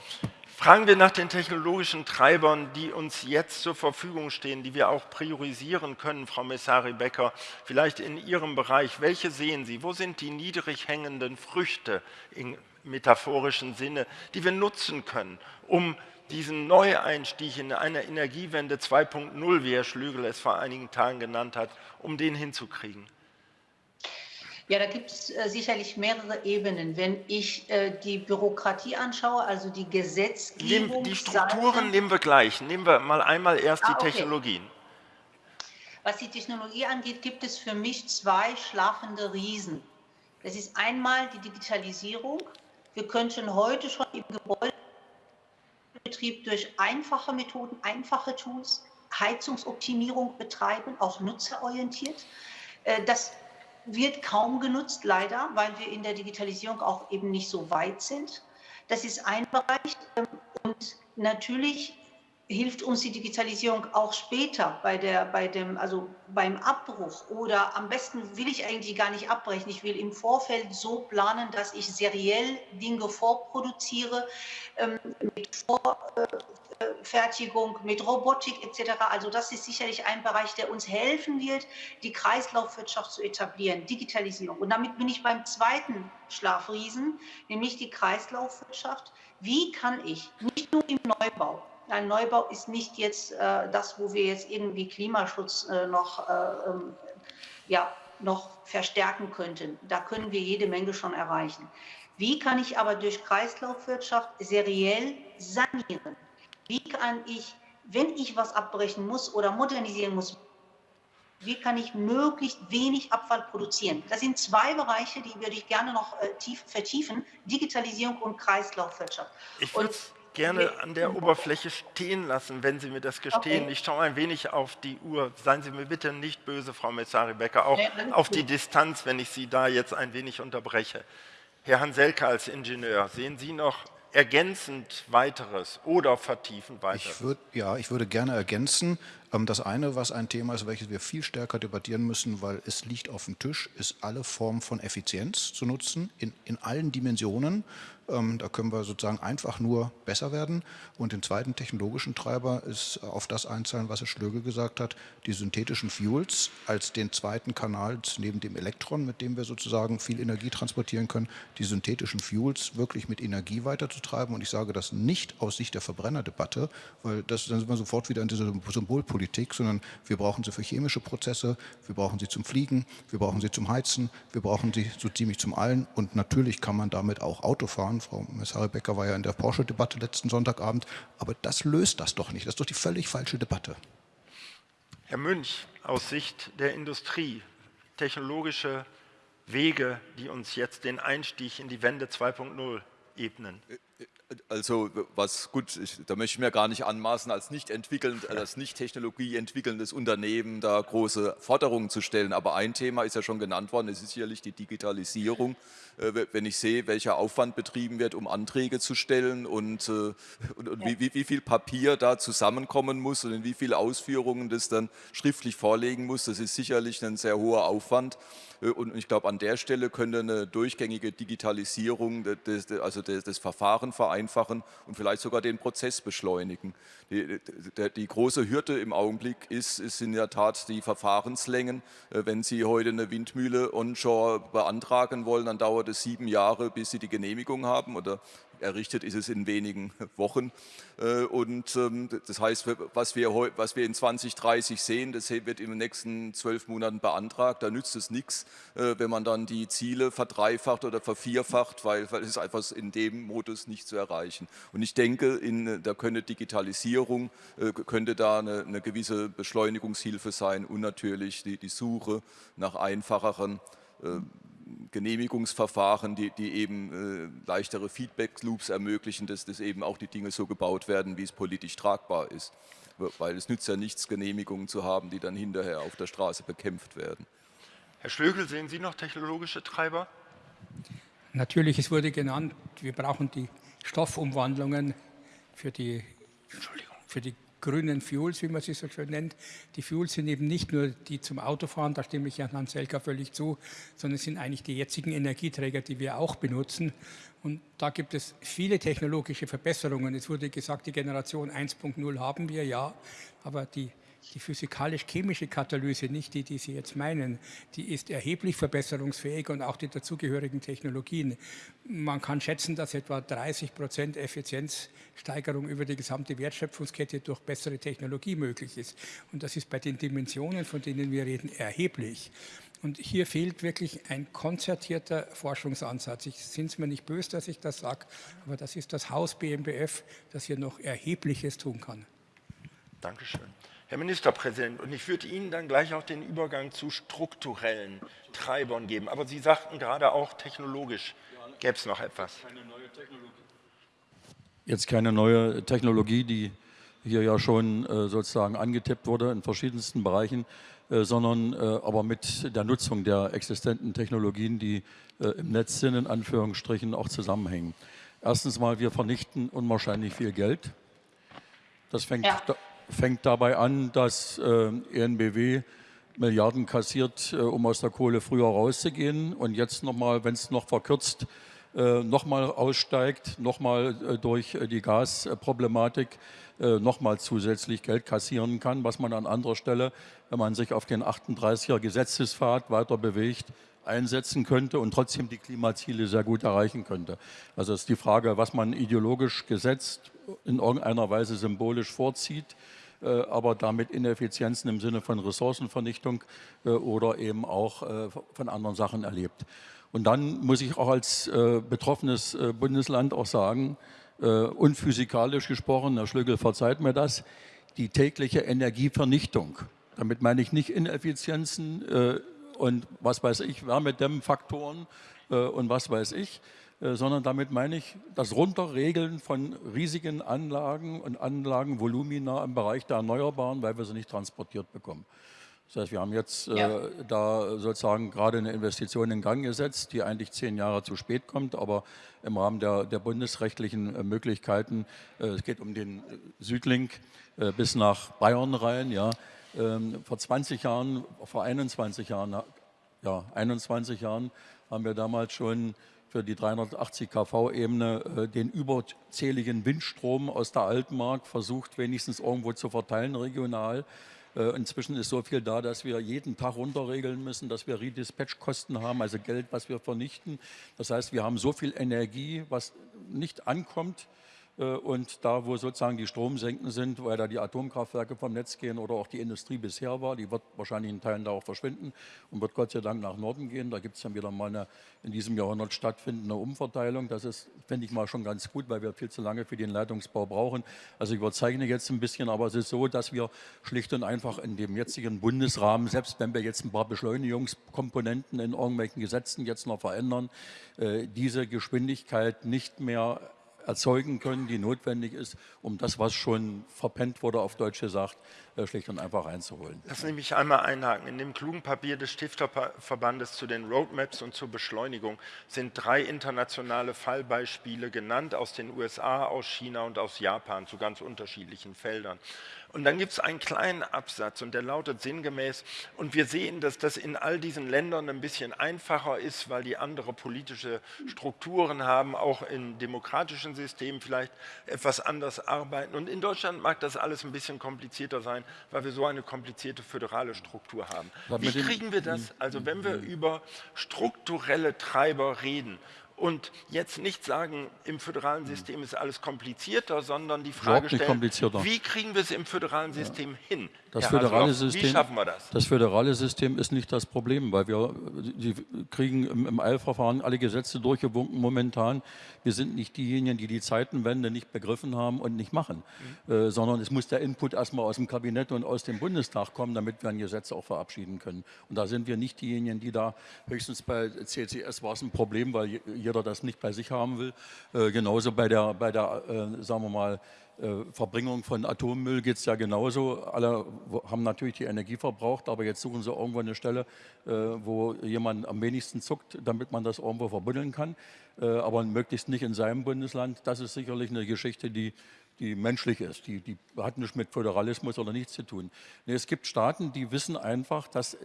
Fragen wir nach den technologischen Treibern, die uns jetzt zur Verfügung stehen, die wir auch priorisieren können, Frau Messari-Becker, vielleicht in Ihrem Bereich. Welche sehen Sie? Wo sind die niedrig hängenden Früchte im metaphorischen Sinne, die wir nutzen können, um diesen Neueinstieg in eine Energiewende 2.0, wie Herr Schlügel es vor einigen Tagen genannt hat, um den hinzukriegen? Ja, da gibt es äh, sicherlich mehrere Ebenen. Wenn ich äh, die Bürokratie anschaue, also die Gesetzgebung. Die Strukturen nehmen wir gleich. Nehmen wir mal einmal erst ah, die Technologien. Was die Technologie angeht, gibt es für mich zwei schlafende Riesen. Das ist einmal die Digitalisierung. Wir können heute schon im Gebäudebetrieb durch einfache Methoden, einfache Tools Heizungsoptimierung betreiben, auch nutzerorientiert. Äh, das wird kaum genutzt, leider, weil wir in der Digitalisierung auch eben nicht so weit sind. Das ist ein Bereich. Ähm, und natürlich hilft uns die Digitalisierung auch später bei der, bei dem, also beim Abbruch oder am besten will ich eigentlich gar nicht abbrechen. Ich will im Vorfeld so planen, dass ich seriell Dinge vorproduziere, ähm, mit Vor, äh, Fertigung, mit Robotik etc. Also das ist sicherlich ein Bereich, der uns helfen wird, die Kreislaufwirtschaft zu etablieren, Digitalisierung. Und damit bin ich beim zweiten Schlafriesen, nämlich die Kreislaufwirtschaft. Wie kann ich nicht nur im Neubau, ein Neubau ist nicht jetzt äh, das, wo wir jetzt irgendwie Klimaschutz äh, noch, äh, ähm, ja, noch verstärken könnten. Da können wir jede Menge schon erreichen. Wie kann ich aber durch Kreislaufwirtschaft seriell sanieren? Wie kann ich, wenn ich was abbrechen muss oder modernisieren muss, wie kann ich möglichst wenig Abfall produzieren? Das sind zwei Bereiche, die würde ich gerne noch äh, tief, vertiefen, Digitalisierung und Kreislaufwirtschaft. Ich würde gerne an der Oberfläche stehen lassen, wenn Sie mir das gestehen. Okay. Ich schaue ein wenig auf die Uhr. Seien Sie mir bitte nicht böse, Frau Messari-Becker, auch nee, auf die Distanz, wenn ich Sie da jetzt ein wenig unterbreche. Herr Hanselke als Ingenieur, sehen Sie noch ergänzend weiteres oder vertiefen weiteres? Ich würd, ja, ich würde gerne ergänzen. Ähm, das eine, was ein Thema ist, welches wir viel stärker debattieren müssen, weil es liegt auf dem Tisch, ist alle Formen von Effizienz zu nutzen, in, in allen Dimensionen. Ähm, da können wir sozusagen einfach nur besser werden. Und den zweiten technologischen Treiber ist auf das einzahlen, was Herr Schlögel gesagt hat, die synthetischen Fuels als den zweiten Kanal neben dem Elektron, mit dem wir sozusagen viel Energie transportieren können, die synthetischen Fuels wirklich mit Energie weiterzutreiben. Und ich sage das nicht aus Sicht der Verbrennerdebatte, weil das, dann sind wir sofort wieder in dieser Symbolpolitik, sondern wir brauchen sie für chemische Prozesse, wir brauchen sie zum Fliegen, wir brauchen sie zum Heizen, wir brauchen sie so ziemlich zum Allen. Und natürlich kann man damit auch Auto fahren fahren. Frau Messare-Becker war ja in der Porsche-Debatte letzten Sonntagabend. Aber das löst das doch nicht. Das ist doch die völlig falsche Debatte. Herr Münch, aus Sicht der Industrie, technologische Wege, die uns jetzt den Einstieg in die Wende 2.0 ebnen? Also was gut, ich, da möchte ich mir gar nicht anmaßen, als nicht entwickelnd, als nicht Technologie entwickelndes Unternehmen da große Forderungen zu stellen. Aber ein Thema ist ja schon genannt worden, es ist sicherlich die Digitalisierung. Äh, wenn ich sehe, welcher Aufwand betrieben wird, um Anträge zu stellen und, äh, und, und wie, wie, viel Papier da zusammenkommen muss und in wie viele Ausführungen das dann schriftlich vorlegen muss, das ist sicherlich ein sehr hoher Aufwand. Äh, und ich glaube, an der Stelle könnte eine durchgängige Digitalisierung des, also des, des Verfahren vereinfachen und vielleicht sogar den Prozess beschleunigen. Die, große Hürde im Augenblick ist, ist in der Tat die Verfahrenslängen. Äh, wenn Sie heute eine Windmühle onshore beantragen wollen, dann dauert es sieben Jahre, bis Sie die Genehmigung haben oder errichtet ist es in wenigen Wochen. Äh, und ähm, das heißt, was wir, was wir in 2030 sehen, das wird in den nächsten zwölf Monaten beantragt. Da nützt es nichts, äh, wenn man dann die Ziele verdreifacht oder vervierfacht, weil, weil es einfach in dem Modus nicht zu erreichen. Und ich denke, in, da könnte Digitalisierung, äh, könnte da eine, eine gewisse Beschleunigungshilfe sein und natürlich die, die Suche nach einfacheren Genehmigungsverfahren, die, die eben äh, leichtere Feedback-Loops ermöglichen, dass, dass eben auch die Dinge so gebaut werden, wie es politisch tragbar ist. Weil es nützt ja nichts, Genehmigungen zu haben, die dann hinterher auf der Straße bekämpft werden. Herr Schlögel, sehen Sie noch technologische Treiber? Natürlich, es wurde genannt, wir brauchen die Stoffumwandlungen für die, für die grünen Fuels, wie man sie so schön nennt. Die Fuels sind eben nicht nur die zum Autofahren, da stimme ich Herrn Selka völlig zu, sondern es sind eigentlich die jetzigen Energieträger, die wir auch benutzen. Und da gibt es viele technologische Verbesserungen. Es wurde gesagt, die Generation 1.0 haben wir, ja, aber die die physikalisch-chemische Katalyse, nicht die, die Sie jetzt meinen, die ist erheblich verbesserungsfähig und auch die dazugehörigen Technologien. Man kann schätzen, dass etwa 30 Prozent Effizienzsteigerung über die gesamte Wertschöpfungskette durch bessere Technologie möglich ist. Und das ist bei den Dimensionen, von denen wir reden, erheblich. Und hier fehlt wirklich ein konzertierter Forschungsansatz. Ich sind es mir nicht böse, dass ich das sage, aber das ist das Haus BMBF, das hier noch Erhebliches tun kann. Dankeschön. Herr Ministerpräsident, und ich würde Ihnen dann gleich auch den Übergang zu strukturellen Treibern geben. Aber Sie sagten gerade auch technologisch gäbe es noch etwas. Jetzt keine neue Technologie, die hier ja schon äh, sozusagen angetippt wurde in verschiedensten Bereichen, äh, sondern äh, aber mit der Nutzung der existenten Technologien, die im Netz sind, in Anführungsstrichen auch zusammenhängen. Erstens mal, wir vernichten unwahrscheinlich viel Geld. Das fängt, ja fängt dabei an, dass äh, ENBW Milliarden kassiert, äh, um aus der Kohle früher rauszugehen. Und jetzt nochmal, wenn es noch verkürzt äh, nochmal aussteigt, nochmal äh, durch die Gasproblematik nochmal zusätzlich Geld kassieren kann, was man an anderer Stelle, wenn man sich auf den 38er Gesetzespfad weiter bewegt, einsetzen könnte und trotzdem die Klimaziele sehr gut erreichen könnte. Also ist die Frage, was man ideologisch gesetzt in irgendeiner Weise symbolisch vorzieht, äh, aber damit Ineffizienzen im Sinne von Ressourcenvernichtung äh, oder eben auch äh, von anderen Sachen erlebt. Und dann muss ich auch als betroffenes Bundesland auch sagen, unphysikalisch gesprochen, Herr Schlögel verzeiht mir das, die tägliche Energievernichtung. Damit meine ich nicht Ineffizienzen und was weiß ich, Wärmedämmfaktoren und was weiß ich, äh, sondern damit meine ich das Runterregeln von riesigen Anlagen und Anlagenvolumina im Bereich der Erneuerbaren, weil wir sie nicht transportiert bekommen. Das heißt, wir haben jetzt äh, ja. äh, da sozusagen gerade eine Investition in Gang gesetzt, die eigentlich zehn Jahre zu spät kommt, aber im Rahmen der, der bundesrechtlichen äh, Möglichkeiten, äh, es geht um den Südlink äh, bis nach Bayern rein, ja, ähm, vor 20 Jahren, vor 21 Jahren, ja, 21 Jahren haben wir damals schon für die 380 kV-Ebene äh, den überzähligen Windstrom aus der Altmark versucht, wenigstens irgendwo zu verteilen regional. Äh, inzwischen ist so viel da, dass wir jeden Tag runterregeln müssen, dass wir Redispatch-Kosten haben, also Geld, was wir vernichten. Das heißt, wir haben so viel Energie, was nicht ankommt, und da, wo sozusagen die Stromsenken sind, weil da die Atomkraftwerke vom Netz gehen oder auch die Industrie bisher war, die wird wahrscheinlich in Teilen da auch verschwinden und wird Gott sei Dank nach Norden gehen. Da gibt es dann wieder mal eine in diesem Jahrhundert stattfindende Umverteilung. Das ist, finde ich mal schon ganz gut, weil wir viel zu lange für den Leitungsbau brauchen. Also ich überzeichne jetzt ein bisschen, aber es ist so, dass wir schlicht und einfach in dem jetzigen Bundesrahmen, selbst wenn wir jetzt ein paar Beschleunigungskomponenten in irgendwelchen Gesetzen jetzt noch verändern, äh, diese Geschwindigkeit nicht mehr erzeugen können, die notwendig ist, um das, was schon verpennt wurde, auf Deutsch gesagt, äh, schlicht und einfach reinzuholen. Lass mich einmal einhaken. In dem klugen Papier des Stifterverbandes zu den Roadmaps und zur Beschleunigung sind drei internationale Fallbeispiele genannt aus den USA, aus China und aus Japan zu ganz unterschiedlichen Feldern. Und dann gibt es einen kleinen Absatz und der lautet sinngemäß, und wir sehen, dass das in all diesen Ländern ein bisschen einfacher ist, weil die andere politische Strukturen haben, auch in demokratischen Systemen vielleicht etwas anders arbeiten. Und in Deutschland mag das alles ein bisschen komplizierter sein, weil wir so eine komplizierte föderale Struktur haben. Wie kriegen wir das, also wenn wir hm. über strukturelle Treiber reden und jetzt nicht sagen, im föderalen System ist alles komplizierter, sondern die Frage stellen, wie kriegen wir es im föderalen System ja. hin? Das föderale, System, wie schaffen wir das? das föderale System ist nicht das Problem, weil wir die kriegen im, im Eilverfahren alle Gesetze durchgewunken momentan. Wir sind nicht diejenigen, die die Zeitenwende nicht begriffen haben und nicht machen, mhm. äh, sondern es muss der Input erstmal aus dem Kabinett und aus dem Bundestag kommen, damit wir ein Gesetz auch verabschieden können. Und da sind wir nicht diejenigen, die da, höchstens bei CCS war es ein Problem, weil jeder das nicht bei sich haben will. Äh, genauso bei der, bei der äh, sagen wir mal, äh, Verbringung von Atommüll geht es ja genauso. Alle haben natürlich die Energie verbraucht, aber jetzt suchen sie irgendwo eine Stelle, äh, wo jemand am wenigsten zuckt, damit man das irgendwo verbuddeln kann. Äh, aber möglichst nicht in seinem Bundesland. Das ist sicherlich eine Geschichte, die, die menschlich ist. Die, die hat nichts mit Föderalismus oder nichts zu tun. Nee, es gibt Staaten, die wissen einfach, dass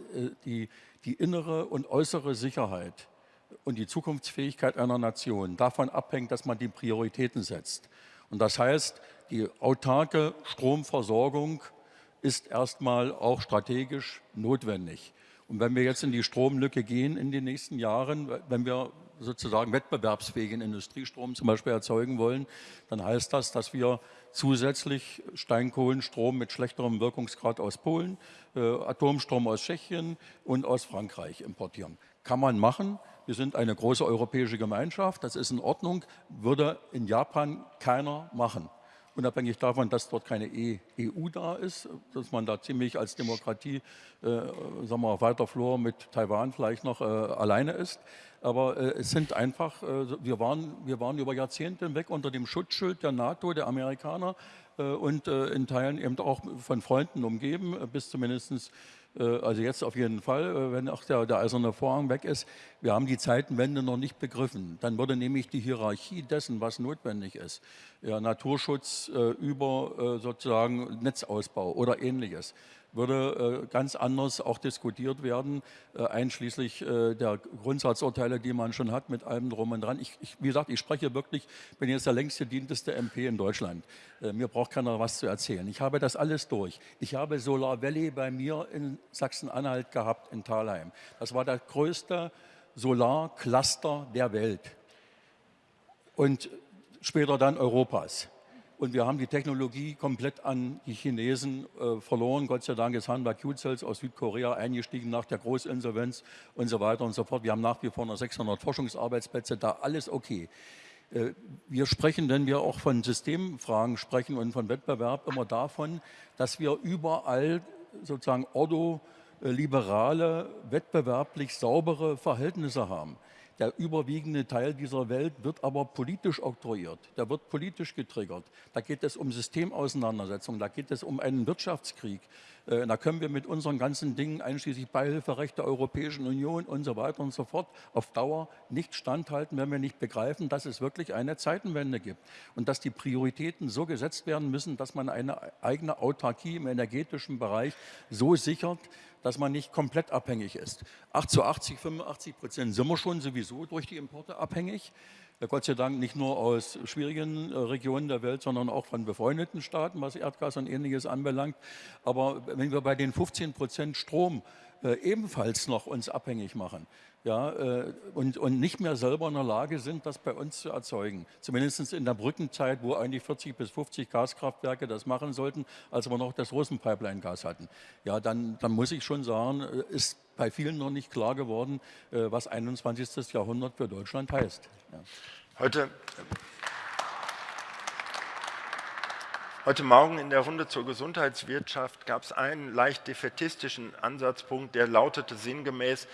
die, die innere und äußere Sicherheit und die Zukunftsfähigkeit einer Nation davon abhängt, dass man die Prioritäten setzt. Und das heißt, die autarke Stromversorgung ist erstmal auch strategisch notwendig. Und wenn wir jetzt in die Stromlücke gehen in den nächsten Jahren, wenn wir sozusagen wettbewerbsfähigen Industriestrom zum Beispiel erzeugen wollen, dann heißt das, dass wir zusätzlich Steinkohlenstrom mit schlechterem Wirkungsgrad aus Polen, äh, Atomstrom aus Tschechien und aus Frankreich importieren. Kann man machen, wir sind eine große europäische Gemeinschaft, das ist in Ordnung, würde in Japan keiner machen. Unabhängig davon, dass dort keine EU e da ist, dass man da ziemlich als Demokratie, äh, sagen wir auf weiter Flur mit Taiwan vielleicht noch äh, alleine ist. Aber äh, es sind einfach, äh, wir, waren, wir waren über Jahrzehnte hinweg unter dem Schutzschild der NATO, der Amerikaner äh, und äh, in Teilen eben auch von Freunden umgeben, bis zumindest Äh, also jetzt auf jeden Fall, äh, wenn auch der, der eiserne Vorhang weg ist. Wir haben die Zeitenwende noch nicht begriffen. Dann würde nämlich die Hierarchie dessen, was notwendig ist, ja, Naturschutz äh, über äh, sozusagen Netzausbau oder ähnliches, würde äh, ganz anders auch diskutiert werden, äh, einschließlich äh, der Grundsatzurteile, die man schon hat mit allem drum und dran. Ich, ich, wie gesagt, ich spreche wirklich, bin jetzt der längst gedienteste MP in Deutschland. Mir braucht keiner was zu erzählen. Ich habe das alles durch. Ich habe Solar Valley bei mir in Sachsen-Anhalt gehabt, in Thalheim. Das war der größte Solarcluster der Welt. Und später dann Europas. Und wir haben die Technologie komplett an die Chinesen äh, verloren. Gott sei Dank ist Hanwha Q-Cells aus Südkorea eingestiegen nach der Großinsolvenz und so weiter und so fort. Wir haben nach wie vor noch 600 Forschungsarbeitsplätze da, alles okay. Äh, wir sprechen, wenn wir auch von Systemfragen sprechen und von Wettbewerb, immer davon, dass wir überall sozusagen ordoliberale, wettbewerblich saubere Verhältnisse haben. Der überwiegende Teil dieser Welt wird aber politisch oktroyiert, der wird politisch getriggert. Da geht es um Systemauseinandersetzungen, da geht es um einen Wirtschaftskrieg. Äh, da können wir mit unseren ganzen Dingen, einschließlich Beihilferecht der Europäischen Union und so weiter und so fort, auf Dauer nicht standhalten, wenn wir nicht begreifen, dass es wirklich eine Zeitenwende gibt und dass die Prioritäten so gesetzt werden müssen, dass man eine eigene Autarkie im energetischen Bereich so sichert, dass man nicht komplett abhängig ist. 8 zu 80, 85 Prozent sind wir schon sowieso durch die Importe abhängig. Gott sei Dank nicht nur aus schwierigen äh, Regionen der Welt, sondern auch von befreundeten Staaten, was Erdgas und ähnliches anbelangt. Aber wenn wir bei den 15 Prozent Strom äh, ebenfalls noch uns abhängig machen, ja, äh, und, und nicht mehr selber in der Lage sind, das bei uns zu erzeugen. Zumindest in der Brückenzeit, wo eigentlich 40 bis 50 Gaskraftwerke das machen sollten, als wir noch das Russenpipeline-Gas hatten. Ja, dann, dann muss ich schon sagen, äh, ist bei vielen noch nicht klar geworden, äh, was 21. Jahrhundert für Deutschland heißt. Ja. Heute Heute Morgen in der Runde zur Gesundheitswirtschaft gab es einen leicht defetistischen Ansatzpunkt, der lautete sinngemäß,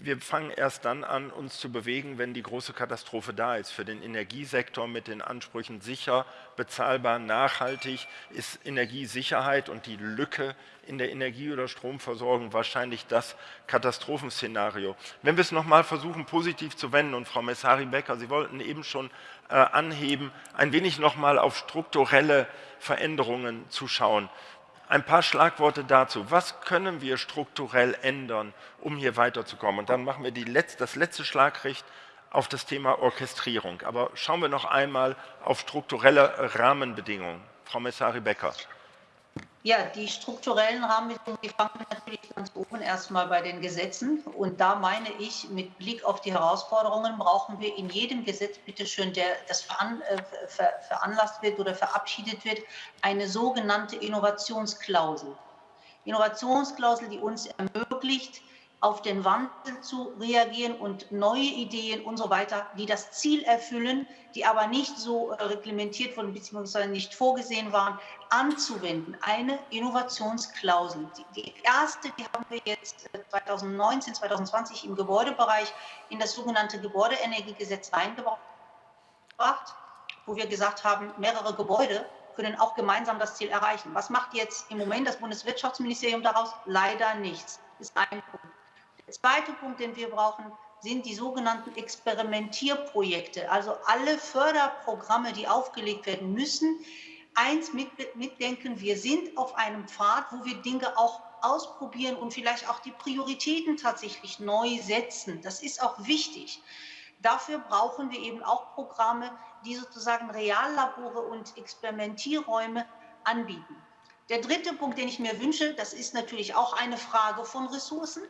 wir fangen erst dann an, uns zu bewegen, wenn die große Katastrophe da ist. Für den Energiesektor mit den Ansprüchen sicher, bezahlbar, nachhaltig ist Energiesicherheit und die Lücke in der Energie- oder Stromversorgung wahrscheinlich das Katastrophenszenario. Wenn wir es nochmal versuchen, positiv zu wenden, und Frau Messari-Becker, Sie wollten eben schon äh, anheben, ein wenig nochmal auf strukturelle Veränderungen zu schauen. Ein paar Schlagworte dazu. Was können wir strukturell ändern, um hier weiterzukommen? Und dann machen wir Letz-, das letzte Schlagrecht auf das Thema Orchestrierung. Aber schauen wir noch einmal auf strukturelle Rahmenbedingungen. Frau Messari-Becker. Ja, die strukturellen Rahmenbedingungen, die fangen natürlich ganz oben erstmal bei den Gesetzen. Und da meine ich, mit Blick auf die Herausforderungen brauchen wir in jedem Gesetz, bitteschön, der das veran, äh, ver, veranlasst wird oder verabschiedet wird, eine sogenannte Innovationsklausel. Innovationsklausel, die uns ermöglicht, auf den Wandel zu reagieren und neue Ideen und so weiter, die das Ziel erfüllen, die aber nicht so äh, reglementiert wurden bzw. nicht vorgesehen waren, anzuwenden. Eine Innovationsklausel. Die erste, die haben wir jetzt 2019, äh, 2020 im Gebäudebereich in das sogenannte Gebäudeenergiegesetz reingebracht, wo wir gesagt haben, mehrere Gebäude können auch gemeinsam das Ziel erreichen. Was macht jetzt im Moment das Bundeswirtschaftsministerium daraus? Leider nichts. Ist ein Punkt. Der zweite Punkt, den wir brauchen, sind die sogenannten Experimentierprojekte. Also alle Förderprogramme, die aufgelegt werden müssen, eins mit, mitdenken, wir sind auf einem Pfad, wo wir Dinge auch ausprobieren und vielleicht auch die Prioritäten tatsächlich neu setzen. Das ist auch wichtig. Dafür brauchen wir eben auch Programme, die sozusagen Reallabore und Experimentierräume anbieten. Der dritte Punkt, den ich mir wünsche, das ist natürlich auch eine Frage von Ressourcen,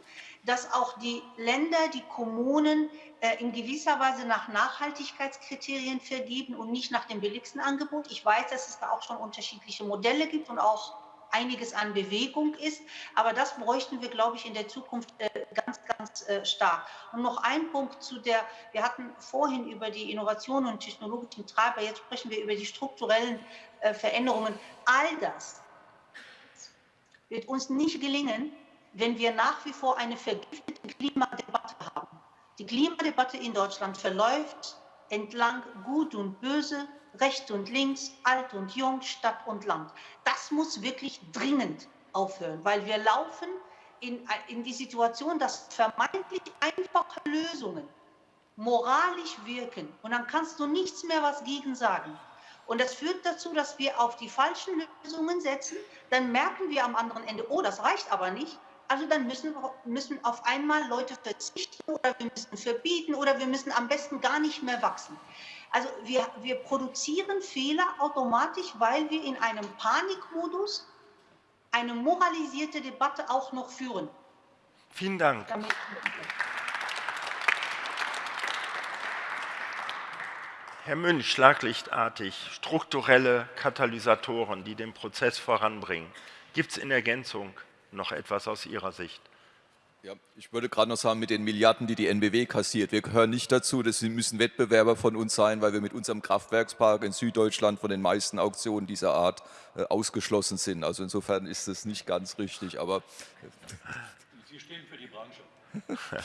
dass auch die Länder, die Kommunen äh, in gewisser Weise nach Nachhaltigkeitskriterien vergeben und nicht nach dem billigsten Angebot. Ich weiß, dass es da auch schon unterschiedliche Modelle gibt und auch einiges an Bewegung ist. Aber das bräuchten wir, glaube ich, in der Zukunft äh, ganz, ganz äh, stark. Und noch ein Punkt zu der, wir hatten vorhin über die Innovationen und technologischen Treiber, jetzt sprechen wir über die strukturellen Veränderungen. All das wird uns nicht gelingen, wenn wir nach wie vor eine vergiftete Klimadebatte haben. Die Klimadebatte in Deutschland verläuft entlang Gut und Böse, Recht und Links, Alt und Jung, Stadt und Land. Das muss wirklich dringend aufhören, weil wir laufen in, in die Situation, dass vermeintlich einfache Lösungen moralisch wirken und dann kannst du nichts mehr was gegen sagen. Und das führt dazu, dass wir auf die falschen Lösungen setzen. Dann merken wir am anderen Ende, oh, das reicht aber nicht. Also dann müssen, müssen auf einmal Leute verzichten oder wir müssen verbieten oder wir müssen am besten gar nicht mehr wachsen. Also wir, wir produzieren Fehler automatisch, weil wir in einem Panikmodus eine moralisierte Debatte auch noch führen. Vielen Dank. Herr Münch, schlaglichtartig, strukturelle Katalysatoren, die den Prozess voranbringen. Gibt es in Ergänzung noch etwas aus Ihrer Sicht? Ja, ich würde gerade noch sagen, mit den Milliarden, die die NBW kassiert, wir gehören nicht dazu, das müssen Wettbewerber von uns sein, weil wir mit unserem Kraftwerkspark in Süddeutschland von den meisten Auktionen dieser Art äh, ausgeschlossen sind. Also insofern ist das nicht ganz richtig, aber... Sie stehen für die Branche. <laughs>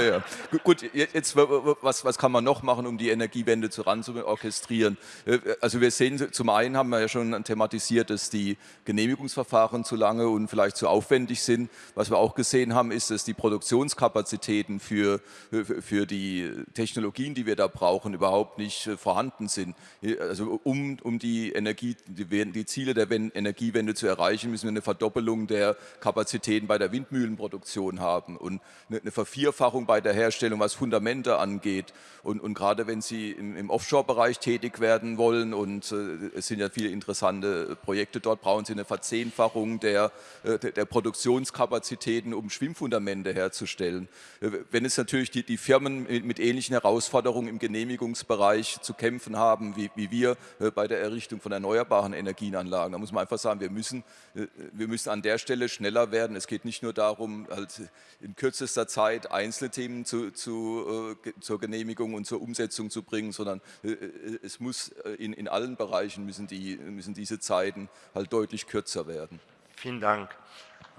ja. Gut, jetzt was, was kann man noch machen, um die Energiewende zu ran zu orchestrieren? Äh, also wir sehen, zum einen haben wir ja schon thematisiert, dass die Genehmigungsverfahren zu lange und vielleicht zu aufwendig sind. Was wir auch gesehen haben, ist, dass die Produktionskapazitäten für, für die Technologien, die wir da brauchen, überhaupt nicht äh, vorhanden sind. Also um, um die Energie, die, die Ziele der Energiewende zu erreichen, müssen wir eine Verdoppelung der Kapazitäten bei der Windmühlenproduktion haben und eine Vervierfachung Vervierfachung bei der Herstellung, was Fundamente angeht. Und, und gerade wenn Sie im, im Offshore-Bereich tätig werden wollen, und äh, es sind ja viele interessante Projekte dort, brauchen Sie eine Verzehnfachung der, äh, der Produktionskapazitäten, um Schwimmfundamente herzustellen. Äh, wenn es natürlich die, die Firmen mit, mit, ähnlichen Herausforderungen im Genehmigungsbereich zu kämpfen haben, wie, wie wir äh, bei der Errichtung von erneuerbaren Energienanlagen, da muss man einfach sagen, wir müssen, wir müssen an der Stelle schneller werden. Es geht nicht nur darum, halt in kürzester Zeit einzelne Themen zu, zu, äh, zur Genehmigung und zur Umsetzung zu bringen, sondern äh, äh, es muss in, in allen Bereichen müssen, die, müssen diese Zeiten halt deutlich kürzer werden. Vielen Dank.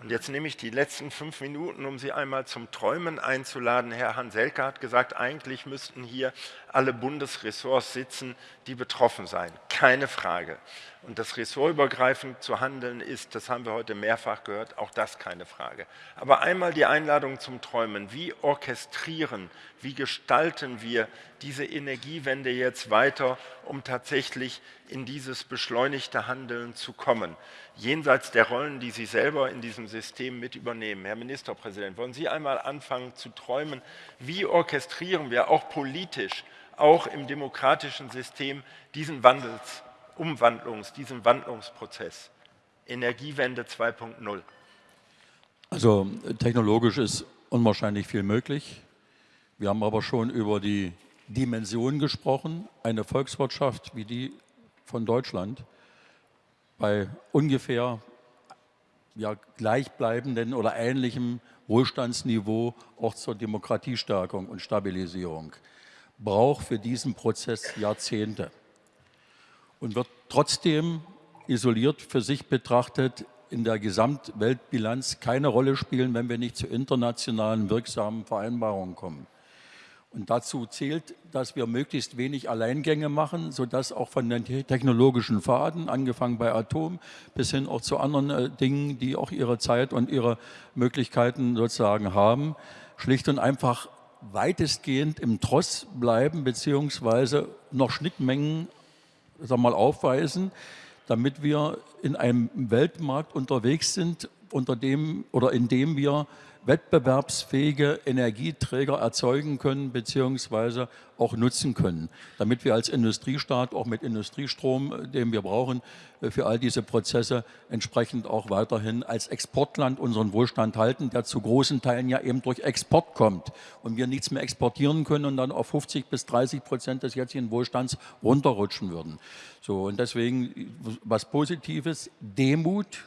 Und jetzt nehme ich die letzten fünf Minuten, um Sie einmal zum Träumen einzuladen. Herr Hanselke hat gesagt, eigentlich müssten hier alle Bundesressorts sitzen, die betroffen seien. Keine Frage. Und das ressortübergreifend zu handeln ist, das haben wir heute mehrfach gehört, auch das keine Frage. Aber einmal die Einladung zum Träumen. Wie orchestrieren, wie gestalten wir diese Energiewende jetzt weiter, um tatsächlich in dieses beschleunigte Handeln zu kommen? Jenseits der Rollen, die Sie selber in diesem System mit übernehmen. Herr Ministerpräsident, wollen Sie einmal anfangen zu träumen, wie orchestrieren wir auch politisch, auch im demokratischen System diesen Wandels Umwandlungs-, diesem Wandlungsprozess. Energiewende 2.0. Also technologisch ist unwahrscheinlich viel möglich. Wir haben aber schon über die Dimension gesprochen. Eine Volkswirtschaft wie die von Deutschland bei ungefähr ja, gleichbleibenden oder ähnlichem Wohlstandsniveau auch zur Demokratiestärkung und Stabilisierung braucht für diesen Prozess Jahrzehnte und wird trotzdem isoliert für sich betrachtet in der Gesamtweltbilanz keine Rolle spielen, wenn wir nicht zu internationalen wirksamen Vereinbarungen kommen. Und dazu zählt, dass wir möglichst wenig Alleingänge machen, sodass auch von den technologischen Faden, angefangen bei Atom, bis hin auch zu anderen äh, Dingen, die auch ihre Zeit und ihre Möglichkeiten sozusagen haben, schlicht und einfach weitestgehend im Tross bleiben, beziehungsweise noch Schnittmengen sag mal, aufweisen, damit wir in einem Weltmarkt unterwegs sind, unter dem oder in dem wir wettbewerbsfähige Energieträger erzeugen können bzw. auch nutzen können, damit wir als Industriestaat auch mit Industriestrom, den wir brauchen, äh, für all diese Prozesse entsprechend auch weiterhin als Exportland unseren Wohlstand halten, der zu großen Teilen ja eben durch Export kommt und wir nichts mehr exportieren können und dann auf 50 bis 30 Prozent des jetzigen Wohlstands runterrutschen würden. So, und deswegen was Positives, Demut,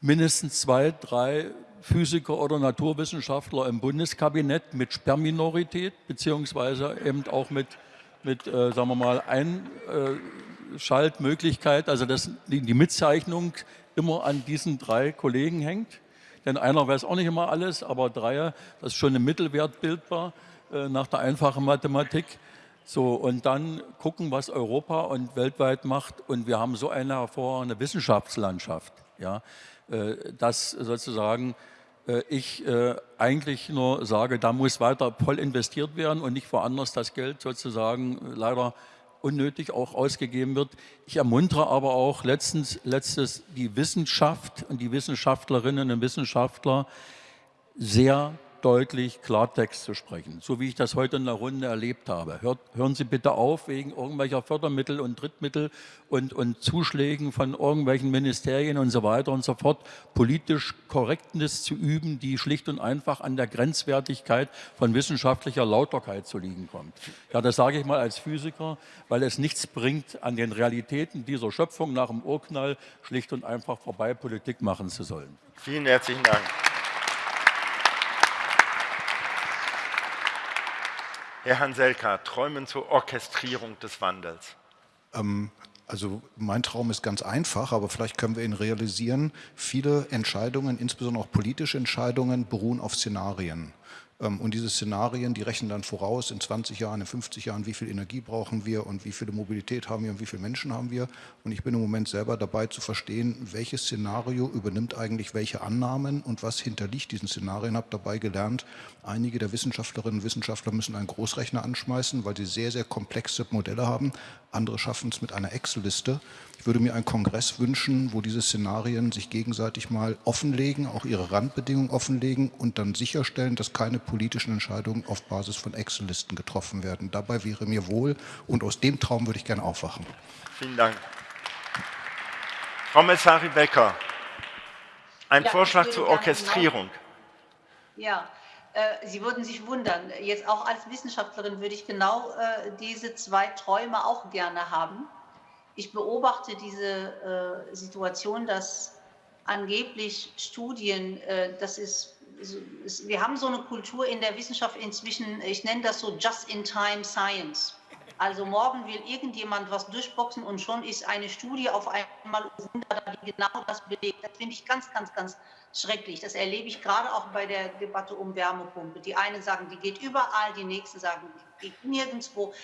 mindestens zwei, drei Physiker oder Naturwissenschaftler im Bundeskabinett mit Sperrminorität, beziehungsweise eben auch mit, mit äh, sagen wir mal, Einschaltmöglichkeit, also dass die, Mitzeichnung immer an diesen drei Kollegen hängt. Denn einer weiß auch nicht immer alles, aber drei, das ist schon im Mittelwert bildbar äh, nach der einfachen Mathematik. So, und dann gucken, was Europa und weltweit macht. Und wir haben so eine hervorragende Wissenschaftslandschaft, ja, äh, dass sozusagen äh, ich äh, eigentlich nur sage, da muss weiter voll investiert werden und nicht woanders das Geld sozusagen leider unnötig auch ausgegeben wird. Ich ermuntere aber auch letztens, letztes die Wissenschaft und die Wissenschaftlerinnen und Wissenschaftler sehr deutlich Klartext zu sprechen, so wie ich das heute in der Runde erlebt habe. Hört, hören Sie bitte auf, wegen irgendwelcher Fördermittel und Drittmittel und, und Zuschlägen von irgendwelchen Ministerien und so weiter und so fort, politisch Korrektness zu üben, die schlicht und einfach an der Grenzwertigkeit von wissenschaftlicher Lauterkeit zu liegen kommt. Ja, das sage ich mal als Physiker, weil es nichts bringt, an den Realitäten dieser Schöpfung nach dem Urknall schlicht und einfach vorbei Politik machen zu sollen. Vielen herzlichen Dank. Herr Hanselka, Träumen zur Orchestrierung des Wandels. Ähm, also mein Traum ist ganz einfach, aber vielleicht können wir ihn realisieren. Viele Entscheidungen, insbesondere auch politische Entscheidungen, beruhen auf Szenarien. Ähm, und diese Szenarien, die rechnen dann voraus, in 20 Jahren, in 50 Jahren, wie viel Energie brauchen wir und wie viele Mobilität haben wir und wie viele Menschen haben wir. Und ich bin im Moment selber dabei zu verstehen, welches Szenario übernimmt eigentlich welche Annahmen und was hinterliegt diesen Szenarien. Ich habe dabei gelernt, einige der Wissenschaftlerinnen und Wissenschaftler müssen einen Großrechner anschmeißen, weil sie sehr, sehr komplexe Modelle haben. Andere schaffen es mit einer Excel-Liste. Ich würde mir einen Kongress wünschen, wo diese Szenarien sich gegenseitig mal offenlegen, auch ihre Randbedingungen offenlegen und dann sicherstellen, dass keine politischen Entscheidungen auf Basis von Excel-Listen getroffen werden. Dabei wäre mir wohl und aus dem Traum würde ich gerne aufwachen. Vielen Dank. Frau Messari Becker, ein ja, Vorschlag zur Orchestrierung. Ja, Sie würden sich wundern, jetzt auch als Wissenschaftlerin würde ich genau äh, diese zwei Träume auch gerne haben. Ich beobachte diese äh, Situation, dass angeblich Studien, äh, das ist, wir haben so eine Kultur in der Wissenschaft inzwischen, ich nenne das so Just-in-Time Science. Also morgen will irgendjemand was durchboxen und schon ist eine Studie auf einmal die genau das belegt. Das finde ich ganz, ganz, ganz schrecklich. Das erlebe ich gerade auch bei der Debatte um Wärmepumpe. Die einen sagen, die geht überall, die nächsten sagen, die geht nirgendwo.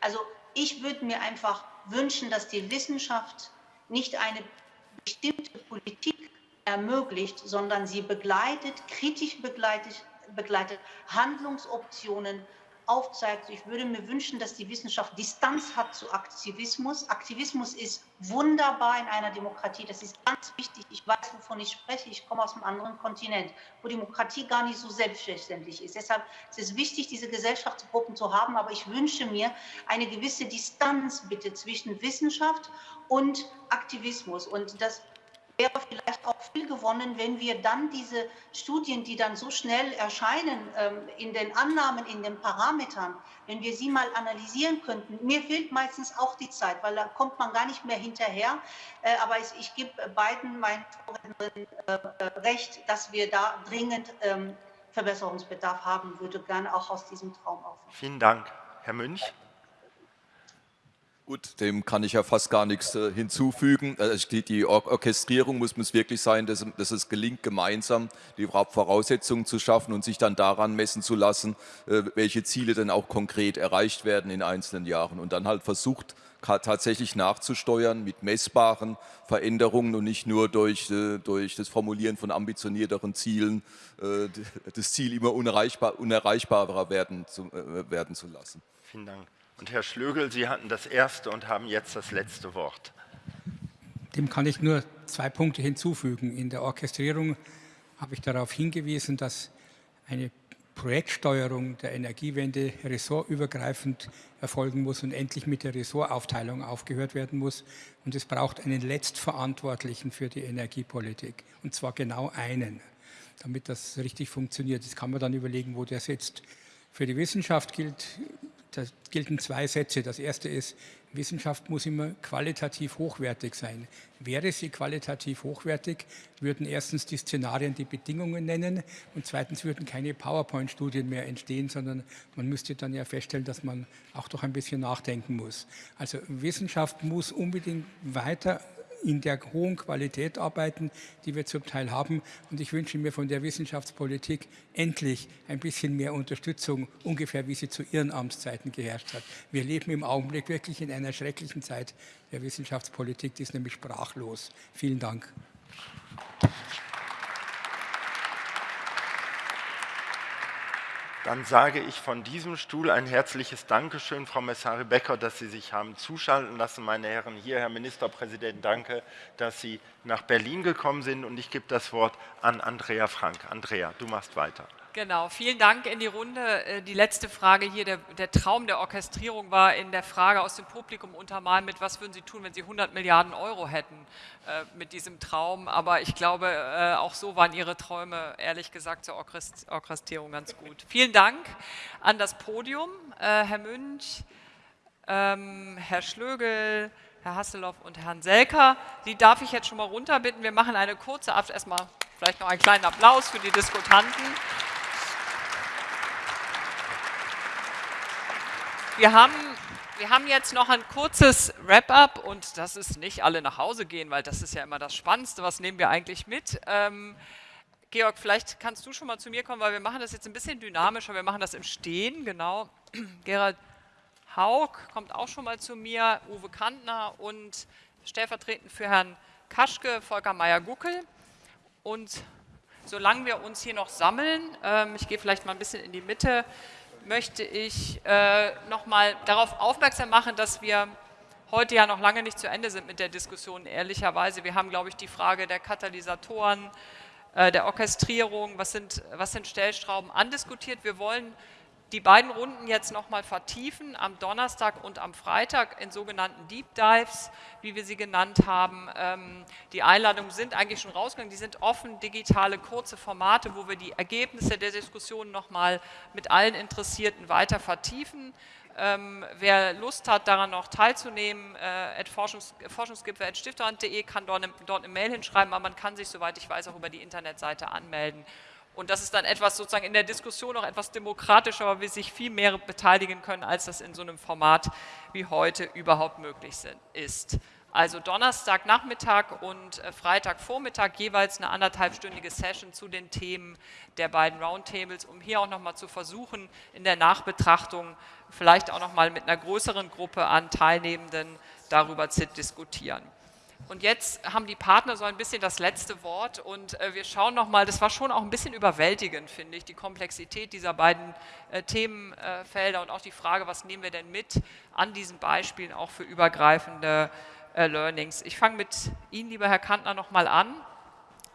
Also ich würde mir einfach wünschen, dass die Wissenschaft nicht eine bestimmte Politik ermöglicht, sondern sie begleitet, kritisch begleitet, begleitet Handlungsoptionen aufzeigt. Ich würde mir wünschen, dass die Wissenschaft Distanz hat zu Aktivismus. Aktivismus ist wunderbar in einer Demokratie. Das ist ganz wichtig. Ich weiß, wovon ich spreche. Ich komme aus einem anderen Kontinent, wo Demokratie gar nicht so selbstverständlich ist. Deshalb ist es wichtig, diese Gesellschaftsgruppen zu haben. Aber ich wünsche mir eine gewisse Distanz bitte zwischen Wissenschaft und Aktivismus. Und das wäre vielleicht auch viel gewonnen, wenn wir dann diese Studien, die dann so schnell erscheinen, ähm, in den Annahmen, in den Parametern, wenn wir sie mal analysieren könnten. Mir fehlt meistens auch die Zeit, weil da kommt man gar nicht mehr hinterher. Äh, aber ich gebe beiden meinen Vorrednerinnen äh, äh, recht, dass wir da dringend ähm, Verbesserungsbedarf haben, würde gerne auch aus diesem Traum aufwachen. Vielen Dank. Herr Münch? Gut, dem kann ich ja fast gar nichts äh, hinzufügen. Also die, die Or Orchestrierung muss, muss wirklich sein, dass, dass, es gelingt, gemeinsam die Voraussetzungen zu schaffen und sich dann daran messen zu lassen, äh, welche Ziele denn auch konkret erreicht werden in einzelnen Jahren. Und dann halt versucht, tatsächlich nachzusteuern mit messbaren Veränderungen und nicht nur durch, äh, durch das Formulieren von ambitionierteren Zielen äh, das Ziel immer unerreichbar, unerreichbarer werden zu, äh, werden zu lassen. Vielen Dank. Und Herr Schlögel, Sie hatten das erste und haben jetzt das letzte Wort. Dem kann ich nur zwei Punkte hinzufügen. In der Orchestrierung habe ich darauf hingewiesen, dass eine Projektsteuerung der Energiewende ressortübergreifend erfolgen muss und endlich mit der Ressortaufteilung aufgehört werden muss. Und es braucht einen Letztverantwortlichen für die Energiepolitik, und zwar genau einen, damit das richtig funktioniert. Das kann man dann überlegen, wo der sitzt. Für die Wissenschaft gilt da gelten zwei Sätze. Das erste ist, Wissenschaft muss immer qualitativ hochwertig sein. Wäre sie qualitativ hochwertig, würden erstens die Szenarien die Bedingungen nennen und zweitens würden keine PowerPoint-Studien mehr entstehen, sondern man müsste dann ja feststellen, dass man auch doch ein bisschen nachdenken muss. Also Wissenschaft muss unbedingt weiter in der hohen Qualität arbeiten, die wir zum Teil haben. Und ich wünsche mir von der Wissenschaftspolitik endlich ein bisschen mehr Unterstützung, ungefähr wie sie zu Ihren Amtszeiten geherrscht hat. Wir leben im Augenblick wirklich in einer schrecklichen Zeit der Wissenschaftspolitik, die ist nämlich sprachlos. Vielen Dank. Dann sage ich von diesem Stuhl ein herzliches Dankeschön, Frau Messari Becker, dass Sie sich haben zuschalten lassen. Meine Herren, hier, Herr Ministerpräsident, danke, dass Sie nach Berlin gekommen sind. Und ich gebe das Wort an Andrea Frank. Andrea, du machst weiter. Genau, vielen Dank in die Runde. Äh, die letzte Frage hier, der, der, Traum der Orchestrierung war in der Frage aus dem Publikum untermalen mit, was würden Sie tun, wenn Sie 100 Milliarden Euro hätten äh, mit diesem Traum. Aber ich glaube, äh, auch so waren Ihre Träume, ehrlich gesagt, zur Orchestrierung ganz gut. Vielen Dank an das Podium, Herr Münch, ähm, Herr Schlögel, Herr Hasselhoff und Herrn Selker. Die darf ich jetzt schon mal runterbitten. Wir machen eine kurze, erstmal vielleicht noch einen kleinen Applaus für die Diskutanten. Wir haben, wir haben jetzt noch ein kurzes Wrap-up und das ist nicht alle nach Hause gehen, weil das ist ja immer das Spannendste. Was nehmen wir eigentlich mit? Ähm, Georg, vielleicht kannst du schon mal zu mir kommen, weil wir machen das jetzt ein bisschen dynamischer. Wir machen das im Stehen, genau. <clears throat> Gerald Haug kommt auch schon mal zu mir, Uwe Kantner und stellvertretend für Herrn Kaschke, Volker Meyer-Guckel. Und solange wir uns hier noch sammeln, ähm, ich gehe vielleicht mal ein bisschen in die Mitte, möchte ich äh, nochmal darauf aufmerksam machen, dass wir heute ja noch lange nicht zu Ende sind mit der Diskussion, ehrlicherweise. Wir haben, glaube ich, die Frage der Katalysatoren, äh, der Orchestrierung, was sind, was sind Stellschrauben andiskutiert. Wir wollen die beiden Runden jetzt nochmal vertiefen, am Donnerstag und am Freitag in sogenannten Deep Dives, wie wir sie genannt haben. Ähm, die Einladungen sind eigentlich schon rausgegangen, die sind offen, digitale, kurze Formate, wo wir die Ergebnisse der Diskussion nochmal mit allen Interessierten weiter vertiefen. Ähm, wer Lust hat, daran noch teilzunehmen, äh, Forschungs forschungsgipfel.stifterhand.de kann dort, dort eine Mail hinschreiben, aber man kann sich, soweit ich weiß, auch über die Internetseite anmelden. Und das ist dann etwas sozusagen in der Diskussion auch etwas demokratischer, weil wir sich viel mehr beteiligen können, als das in so einem Format wie heute überhaupt möglich ist. Also Donnerstagnachmittag und äh, Freitagvormittag jeweils eine anderthalbstündige Session zu den Themen der beiden Roundtables, um hier auch nochmal zu versuchen, in der Nachbetrachtung vielleicht auch nochmal mit einer größeren Gruppe an Teilnehmenden darüber zu diskutieren. Und jetzt haben die Partner so ein bisschen das letzte Wort und äh, wir schauen nochmal, das war schon auch ein bisschen überwältigend, finde ich, die Komplexität dieser beiden äh, Themenfelder und auch die Frage, was nehmen wir denn mit an diesen Beispielen auch für übergreifende äh, Learnings. Ich fange mit Ihnen, lieber Herr Kantner, nochmal an.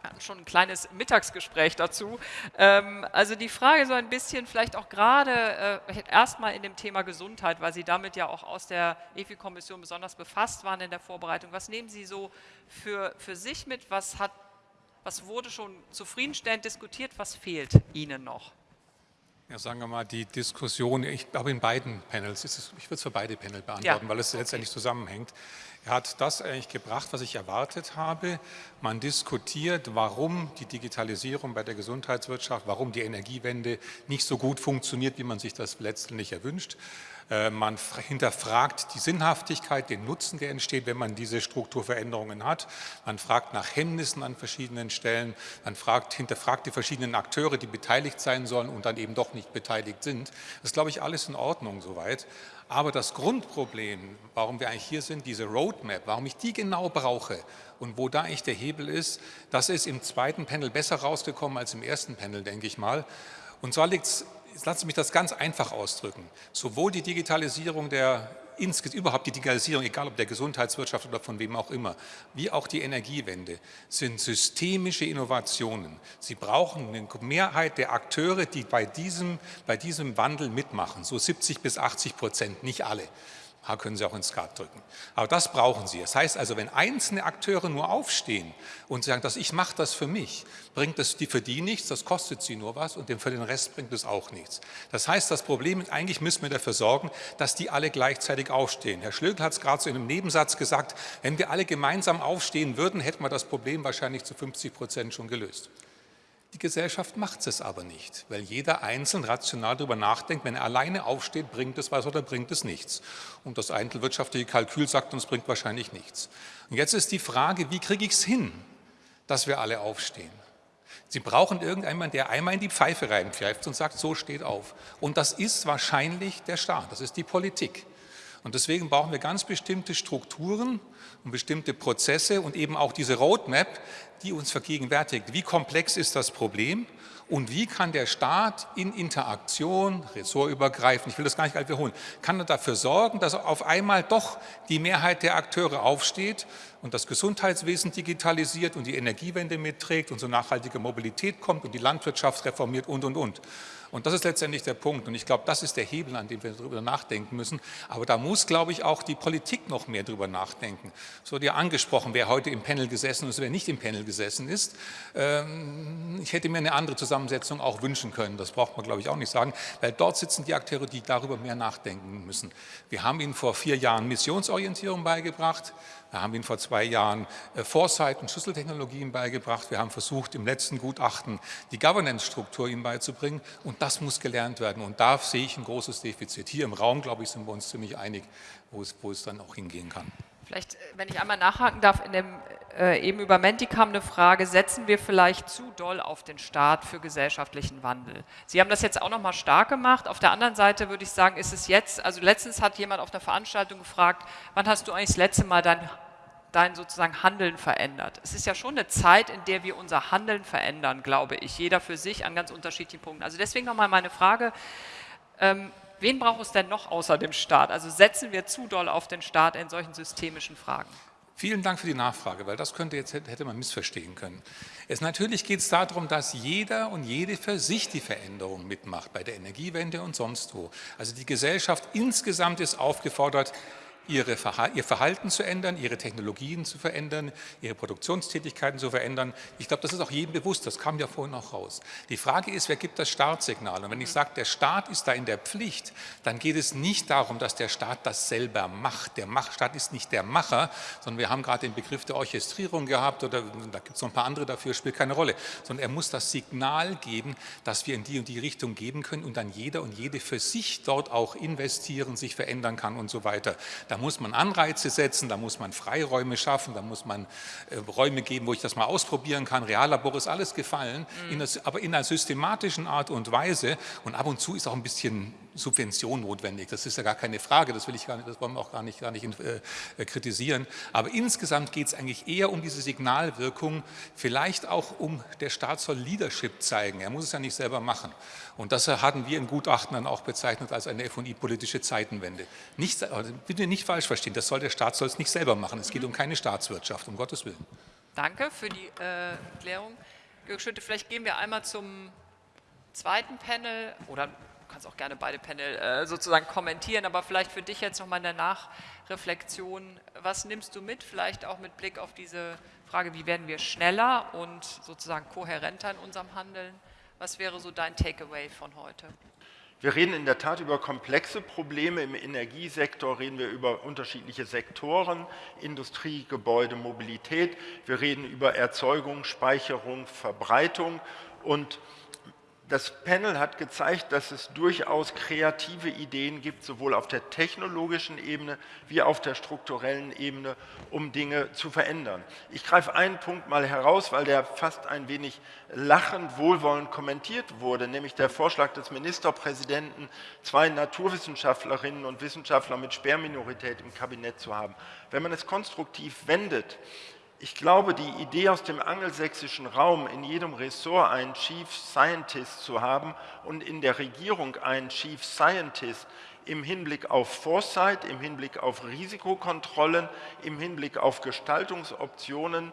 Wir hatten schon ein kleines Mittagsgespräch dazu. Ähm, also die Frage so ein bisschen vielleicht auch gerade äh, erstmal in dem Thema Gesundheit, weil Sie damit ja auch aus der EFI-Kommission besonders befasst waren in der Vorbereitung. Was nehmen Sie so für, für sich mit? Was, hat, was wurde schon zufriedenstellend diskutiert? Was fehlt Ihnen noch? Ja, sagen wir mal, die Diskussion, ich glaube in beiden Panels, ich würde es für beide Panel beantworten, ja. weil es letztendlich zusammenhängt. Er hat das eigentlich gebracht, was ich erwartet habe. Man diskutiert, warum die Digitalisierung bei der Gesundheitswirtschaft, warum die Energiewende nicht so gut funktioniert, wie man sich das letztendlich erwünscht. Äh, man hinterfragt die Sinnhaftigkeit, den Nutzen, der entsteht, wenn man diese Strukturveränderungen hat. Man fragt nach Hemmnissen an verschiedenen Stellen. Man fragt, hinterfragt die verschiedenen Akteure, die beteiligt sein sollen und dann eben doch nicht beteiligt sind. Das ist, glaube ich, alles in Ordnung soweit. Aber das Grundproblem, warum wir eigentlich hier sind, diese Roadmap, warum ich die genau brauche und wo da eigentlich der Hebel ist, das ist im zweiten Panel besser rausgekommen als im ersten Panel, denke ich mal. Und zwar liegt es, lassen Sie mich das ganz einfach ausdrücken, sowohl die Digitalisierung der überhaupt die Digitalisierung, egal ob der Gesundheitswirtschaft oder von wem auch immer, wie auch die Energiewende, sind systemische Innovationen. Sie brauchen eine Mehrheit der Akteure, die bei diesem, bei diesem Wandel mitmachen, so 70 bis 80 Prozent, nicht alle. Da können Sie auch ins Skat drücken. Aber das brauchen Sie. Das heißt also, wenn einzelne Akteure nur aufstehen und sagen, dass ich mache das für mich, bringt das für die nichts, das kostet sie nur was und für den Rest bringt es auch nichts. Das heißt, das Problem ist, eigentlich müssen wir dafür sorgen, dass die alle gleichzeitig aufstehen. Herr Schlögl hat es gerade so in einem Nebensatz gesagt, wenn wir alle gemeinsam aufstehen würden, hätten wir das Problem wahrscheinlich zu 50 Prozent schon gelöst. Die Gesellschaft macht es aber nicht, weil jeder einzeln rational darüber nachdenkt, wenn er alleine aufsteht, bringt es was oder bringt es nichts. Und das einzelwirtschaftliche Kalkül sagt uns, bringt wahrscheinlich nichts. Und jetzt ist die Frage, wie kriege ich es hin, dass wir alle aufstehen? Sie brauchen irgendjemanden, der einmal in die Pfeife reinpfeift und sagt, so steht auf. Und das ist wahrscheinlich der Staat, das ist die Politik. Und deswegen brauchen wir ganz bestimmte Strukturen und bestimmte Prozesse und eben auch diese Roadmap, die uns vergegenwärtigt, wie komplex ist das Problem und wie kann der Staat in Interaktion, ressortübergreifend, ich will das gar nicht alt wiederholen, kann er dafür sorgen, dass auf einmal doch die Mehrheit der Akteure aufsteht und das Gesundheitswesen digitalisiert und die Energiewende mitträgt und so nachhaltige Mobilität kommt und die Landwirtschaft reformiert und, und, und. Und das ist letztendlich der Punkt. Und ich glaube, das ist der Hebel, an dem wir darüber nachdenken müssen. Aber da muss, glaube ich, auch die Politik noch mehr darüber nachdenken. So wurde ja angesprochen, wer heute im Panel gesessen ist, wer nicht im Panel gesessen ist. Ähm, ich hätte mir eine andere Zusammensetzung auch wünschen können. Das braucht man, glaube ich, auch nicht sagen, weil dort sitzen die Akteure, die darüber mehr nachdenken müssen. Wir haben ihnen vor vier Jahren Missionsorientierung beigebracht. Wir haben Ihnen vor zwei Jahren äh, Foresight und Schlüsseltechnologien beigebracht. Wir haben versucht, im letzten Gutachten die Governance-Struktur Ihnen beizubringen. Und das muss gelernt werden. Und da sehe ich ein großes Defizit. Hier im Raum, glaube ich, sind wir uns ziemlich einig, wo es, wo es dann auch hingehen kann. Vielleicht, äh, wenn ich einmal nachhaken darf, in dem, äh, eben über Menti kam eine Frage, setzen wir vielleicht zu doll auf den Staat für gesellschaftlichen Wandel? Sie haben das jetzt auch nochmal stark gemacht. Auf der anderen Seite würde ich sagen, ist es jetzt, also letztens hat jemand auf einer Veranstaltung gefragt, wann hast du eigentlich das letzte Mal dein, dein sozusagen Handeln verändert? Es ist ja schon eine Zeit, in der wir unser Handeln verändern, glaube ich, jeder für sich an ganz unterschiedlichen Punkten. Also deswegen nochmal meine Frage, ähm, Wen braucht es denn noch außer dem Staat? Also setzen wir zu doll auf den Staat in solchen systemischen Fragen? Vielen Dank für die Nachfrage, weil das könnte jetzt, hätte man missverstehen können. Es, natürlich geht es darum, dass jeder und jede für sich die Veränderung mitmacht, bei der Energiewende und sonst wo. Also die Gesellschaft insgesamt ist aufgefordert, ihre, ihr Verhalten zu ändern, ihre Technologien zu verändern, ihre Produktionstätigkeiten zu verändern. Ich glaube, das ist auch jedem bewusst, das kam ja vorhin auch raus. Die Frage ist, wer gibt das Startsignal? Und wenn ich sage, der Staat ist da in der Pflicht, dann geht es nicht darum, dass der Staat das selber macht. Der Staat ist nicht der Macher, sondern wir haben gerade den Begriff der Orchestrierung gehabt oder da gibt es noch ein paar andere dafür, spielt keine Rolle, sondern er muss das Signal geben, dass wir in die und die Richtung geben können und dann jeder und jede für sich dort auch investieren, sich verändern kann und so weiter. Da muss man Anreize setzen, da muss man Freiräume schaffen, da muss man äh, Räume geben, wo ich das mal ausprobieren kann. Reallabor ist alles gefallen, mhm. in das, aber in einer systematischen Art und Weise. Und ab und zu ist auch ein bisschen Subvention notwendig. Das ist ja gar keine Frage, das will ich gar nicht, das wollen wir auch gar nicht, gar nicht äh, äh kritisieren. Aber insgesamt geht es eigentlich eher um diese Signalwirkung, vielleicht auch um, der Staat soll Leadership zeigen. Er muss es ja nicht selber machen. Und das hatten wir in Gutachten dann auch bezeichnet als eine FI-politische Zeitenwende. Nicht, also bitte nicht falsch verstehen, das soll der Staat soll es nicht selber machen. Es geht um keine Staatswirtschaft, um Gottes Willen. Danke für die äh, Erklärung. Jörg Schütte, vielleicht gehen wir einmal zum zweiten Panel oder kannst auch gerne beide Panel äh, sozusagen kommentieren, aber vielleicht für dich jetzt nochmal in der Nachreflexion, was nimmst du mit, vielleicht auch mit Blick auf diese Frage, wie werden wir schneller und sozusagen kohärenter in unserem Handeln? Was wäre so dein Takeaway von heute? Wir reden in der Tat über komplexe Probleme. Im Energiesektor reden wir über unterschiedliche Sektoren, Industrie, Gebäude, Mobilität. Wir reden über Erzeugung, Speicherung, Verbreitung und das Panel hat gezeigt, dass es durchaus kreative Ideen gibt, sowohl auf der technologischen Ebene wie auf der strukturellen Ebene, um Dinge zu verändern. Ich greife einen Punkt mal heraus, weil der fast ein wenig lachend, wohlwollend kommentiert wurde, nämlich der Vorschlag des Ministerpräsidenten, zwei Naturwissenschaftlerinnen und Wissenschaftler mit Sperrminorität im Kabinett zu haben. Wenn man es konstruktiv wendet, ich glaube, die Idee aus dem angelsächsischen Raum, in jedem Ressort einen Chief Scientist zu haben und in der Regierung einen Chief Scientist im Hinblick auf Foresight, im Hinblick auf Risikokontrollen, im Hinblick auf Gestaltungsoptionen,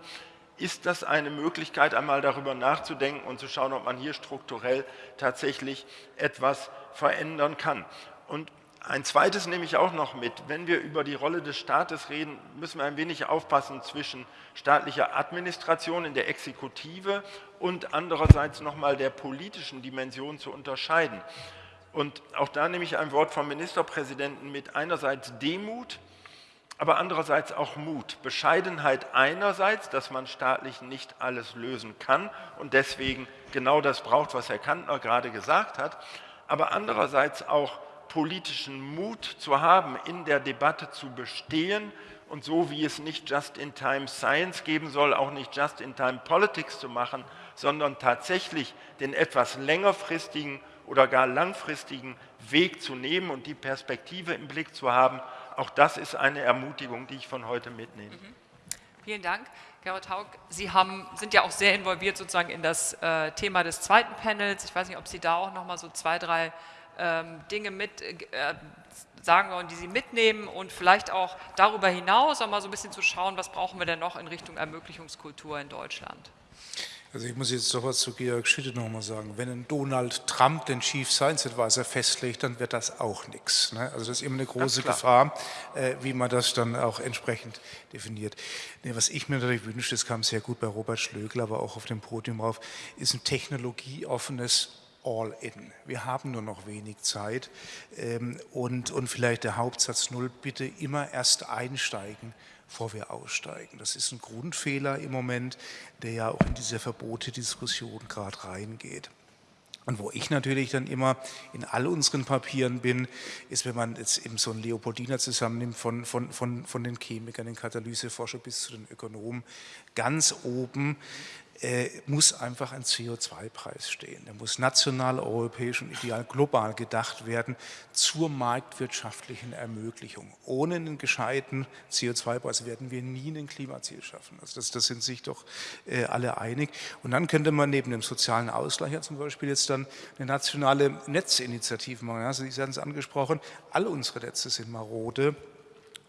ist das eine Möglichkeit, einmal darüber nachzudenken und zu schauen, ob man hier strukturell tatsächlich etwas verändern kann. Und ein zweites nehme ich auch noch mit. Wenn wir über die Rolle des Staates reden, müssen wir ein wenig aufpassen zwischen staatlicher Administration in der Exekutive und andererseits nochmal der politischen Dimension zu unterscheiden. Und auch da nehme ich ein Wort vom Ministerpräsidenten mit einerseits Demut, aber andererseits auch Mut. Bescheidenheit einerseits, dass man staatlich nicht alles lösen kann und deswegen genau das braucht, was Herr Kantner gerade gesagt hat, aber andererseits auch politischen Mut zu haben, in der Debatte zu bestehen und so wie es nicht Just-in-Time Science geben soll, auch nicht Just-in-Time Politics zu machen, sondern tatsächlich den etwas längerfristigen oder gar langfristigen Weg zu nehmen und die Perspektive im Blick zu haben. Auch das ist eine Ermutigung, die ich von heute mitnehme. Mhm. Vielen Dank. Gerhard Haug, Sie haben, sind ja auch sehr involviert sozusagen in das äh, Thema des zweiten Panels. Ich weiß nicht, ob Sie da auch noch mal so zwei, drei Dinge mit äh, sagen wollen, die Sie mitnehmen und vielleicht auch darüber hinaus auch mal so ein bisschen zu schauen, was brauchen wir denn noch in Richtung Ermöglichungskultur in Deutschland. Also ich muss jetzt doch was zu Georg Schitte nochmal sagen. Wenn ein Donald Trump den Chief Science Advisor festlegt, dann wird das auch nichts. Ne? Also das ist immer eine große Gefahr, äh, wie man das dann auch entsprechend definiert. Nee, was ich mir natürlich wünsche, das kam sehr gut bei Robert Schlögl, aber auch auf dem Podium rauf, ist ein technologieoffenes All-in. Wir haben nur noch wenig Zeit ähm, und, und vielleicht der Hauptsatz Null, bitte immer erst einsteigen, bevor wir aussteigen. Das ist ein Grundfehler im Moment, der ja auch in diese Verbote-Diskussion gerade reingeht. Und wo ich natürlich dann immer in all unseren Papieren bin, ist, wenn man jetzt eben so einen Leopoldiner zusammennimmt, von, von, von, von den Chemikern, den Katalyseforscher bis zu den Ökonomen, ganz oben muss einfach ein CO2-Preis stehen. Der muss national, europäisch und ideal global gedacht werden zur marktwirtschaftlichen Ermöglichung. Ohne einen gescheiten CO2-Preis werden wir nie ein Klimaziel schaffen. Also das, das sind sich doch äh, alle einig. Und dann könnte man neben dem sozialen Ausgleich ja zum Beispiel jetzt dann eine nationale Netzinitiative machen. Also Sie haben es angesprochen, alle unsere Netze sind marode.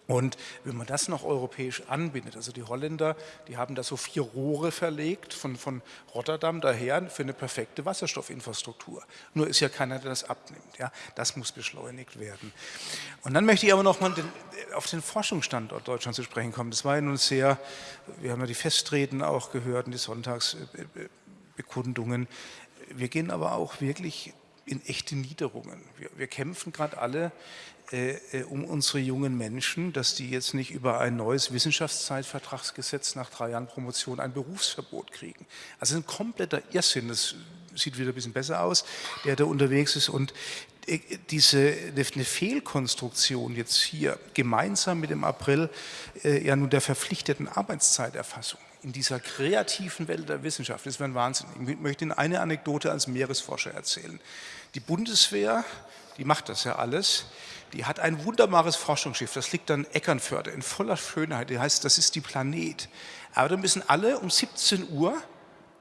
Und wenn man das noch europäisch anbindet, also die Holländer, die haben da so vier Rohre verlegt von, von Rotterdam daher für eine perfekte Wasserstoffinfrastruktur. Nur ist ja keiner, der das abnimmt. Ja? Das muss beschleunigt werden. Und dann möchte ich aber noch mal den, auf den Forschungsstandort Deutschland zu sprechen kommen. Das war ja nun sehr, wir haben ja die Festreden auch gehört und die Sonntagsbekundungen. Wir gehen aber auch wirklich in echte Niederungen. Wir, wir kämpfen gerade alle äh, äh, um unsere jungen Menschen, dass die jetzt nicht über ein neues Wissenschaftszeitvertragsgesetz nach drei Jahren Promotion ein Berufsverbot kriegen. Also ein kompletter Irrsinn, das sieht wieder ein bisschen besser aus, der da unterwegs ist und äh, diese eine Fehlkonstruktion jetzt hier gemeinsam mit dem April äh, ja nun der verpflichteten Arbeitszeiterfassung in dieser kreativen Welt der Wissenschaft, das wäre ein Wahnsinn. Ich möchte Ihnen eine Anekdote als Meeresforscher erzählen. Die Bundeswehr, die macht das ja alles, die hat ein wunderbares Forschungsschiff, das liegt an Eckernförde in voller Schönheit, die heißt, das ist die Planet. Aber da müssen alle um 17 Uhr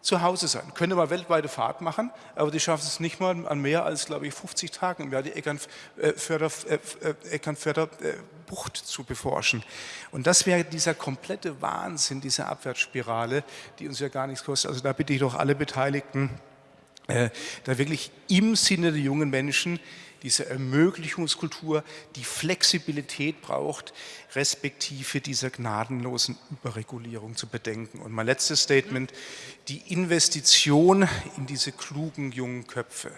zu Hause sein. Könnte mal weltweite Fahrt machen, aber die schaffen es nicht mal an mehr als, glaube ich, 50 Tagen im Jahr, die Eckernförder, äh, äh, Eckernförder äh, Bucht zu beforschen. Und das wäre dieser komplette Wahnsinn, diese Abwärtsspirale, die uns ja gar nichts kostet. Also da bitte ich doch alle Beteiligten, äh, da wirklich im Sinne der jungen Menschen diese Ermöglichungskultur, die Flexibilität braucht, respektive dieser gnadenlosen Überregulierung zu bedenken. Und mein letztes Statement, die Investition in diese klugen jungen Köpfe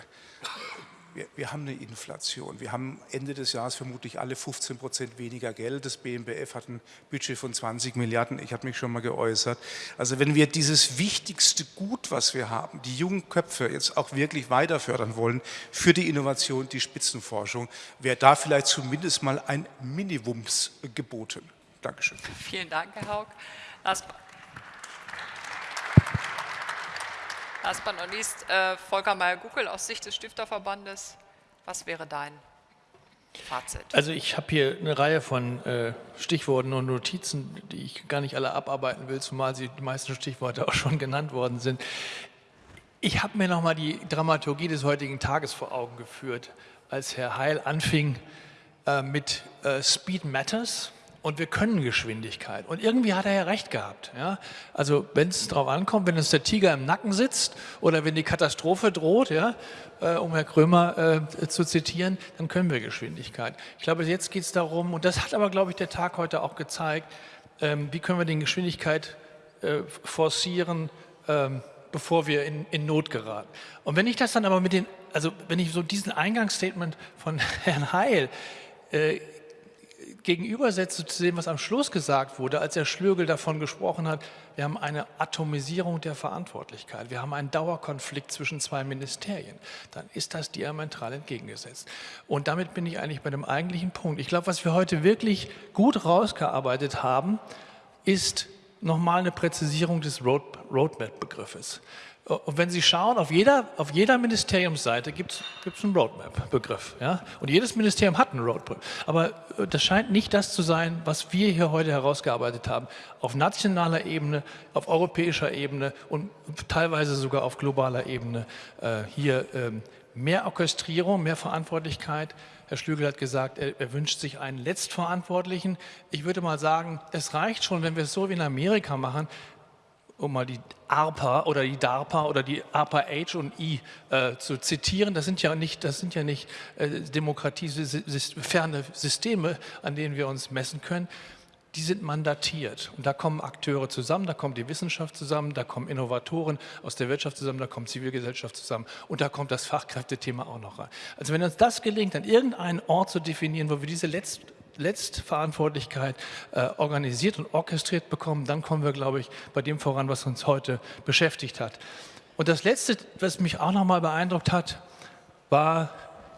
wir, wir, haben eine Inflation. Wir haben Ende des Jahres vermutlich alle 15 Prozent weniger Geld. Das BMBF hat ein Budget von 20 Milliarden. Ich habe mich schon mal geäußert. Also wenn wir dieses wichtigste Gut, was wir haben, die jungen Köpfe jetzt auch wirklich weiter fördern wollen für die Innovation, die Spitzenforschung, wäre da vielleicht zumindest mal ein Minimums geboten. Dankeschön. Vielen Dank, Herr Haug. Last but not least, äh, Volker Meyer-Guckel aus Sicht des Stifterverbandes. Was wäre dein Fazit? Also ich habe hier eine Reihe von äh, Stichworten und Notizen, die ich gar nicht alle abarbeiten will, zumal sie die meisten Stichworte <laughs> auch schon genannt worden sind. Ich habe mir nochmal die Dramaturgie des heutigen Tages vor Augen geführt, als Herr Heil anfing äh, mit äh, Speed Matters und wir können Geschwindigkeit. Und irgendwie hat er ja recht gehabt. Ja? Also wenn es darauf ankommt, wenn uns der Tiger im Nacken sitzt oder wenn die Katastrophe droht, ja, äh, um Herr Krömer äh, zu zitieren, dann können wir Geschwindigkeit. Ich glaube, jetzt geht es darum, und das hat aber, glaube ich, der Tag heute auch gezeigt, ähm, wie können wir die Geschwindigkeit äh, forcieren, ähm, bevor wir in, in Not geraten. Und wenn ich das dann aber mit den, also wenn ich so diesen Eingangsstatement von <laughs> Herrn Heil äh, gegenübersetze zu dem, was am Schluss gesagt wurde, als Herr Schlögel davon gesprochen hat, wir haben eine Atomisierung der Verantwortlichkeit, wir haben einen Dauerkonflikt zwischen zwei Ministerien, dann ist das diametral entgegengesetzt. Und damit bin ich eigentlich bei dem eigentlichen Punkt. Ich glaube, was wir heute wirklich gut rausgearbeitet haben, ist nochmal eine Präzisierung des Roadmap-Begriffes. Und wenn Sie schauen, auf jeder, auf jeder Ministeriumsseite gibt es einen Roadmap-Begriff. Ja? Und jedes Ministerium hat einen Roadmap. Aber äh, das scheint nicht das zu sein, was wir hier heute herausgearbeitet haben. Auf nationaler Ebene, auf europäischer Ebene und teilweise sogar auf globaler Ebene. Äh, hier ähm, mehr Orchestrierung, mehr Verantwortlichkeit. Herr Schlügel hat gesagt, er, er, wünscht sich einen Letztverantwortlichen. Ich würde mal sagen, es reicht schon, wenn wir es so wie in Amerika machen, um mal die ARPA oder die DARPA oder die ARPA H und I äh, zu zitieren. Das sind ja nicht, das sind ja nicht äh, demokratieferne Systeme, an denen wir uns messen können. Die sind mandatiert und da kommen Akteure zusammen, da kommt die Wissenschaft zusammen, da kommen Innovatoren aus der Wirtschaft zusammen, da kommt Zivilgesellschaft zusammen und da kommt das Fachkräftethema auch noch rein. Also wenn uns das gelingt, an irgendeinen Ort zu definieren, wo wir diese letzten Letztverantwortlichkeit äh, organisiert und orchestriert bekommen, dann kommen wir, glaube ich, bei dem voran, was uns heute beschäftigt hat. Und das Letzte, was mich auch noch mal beeindruckt hat, war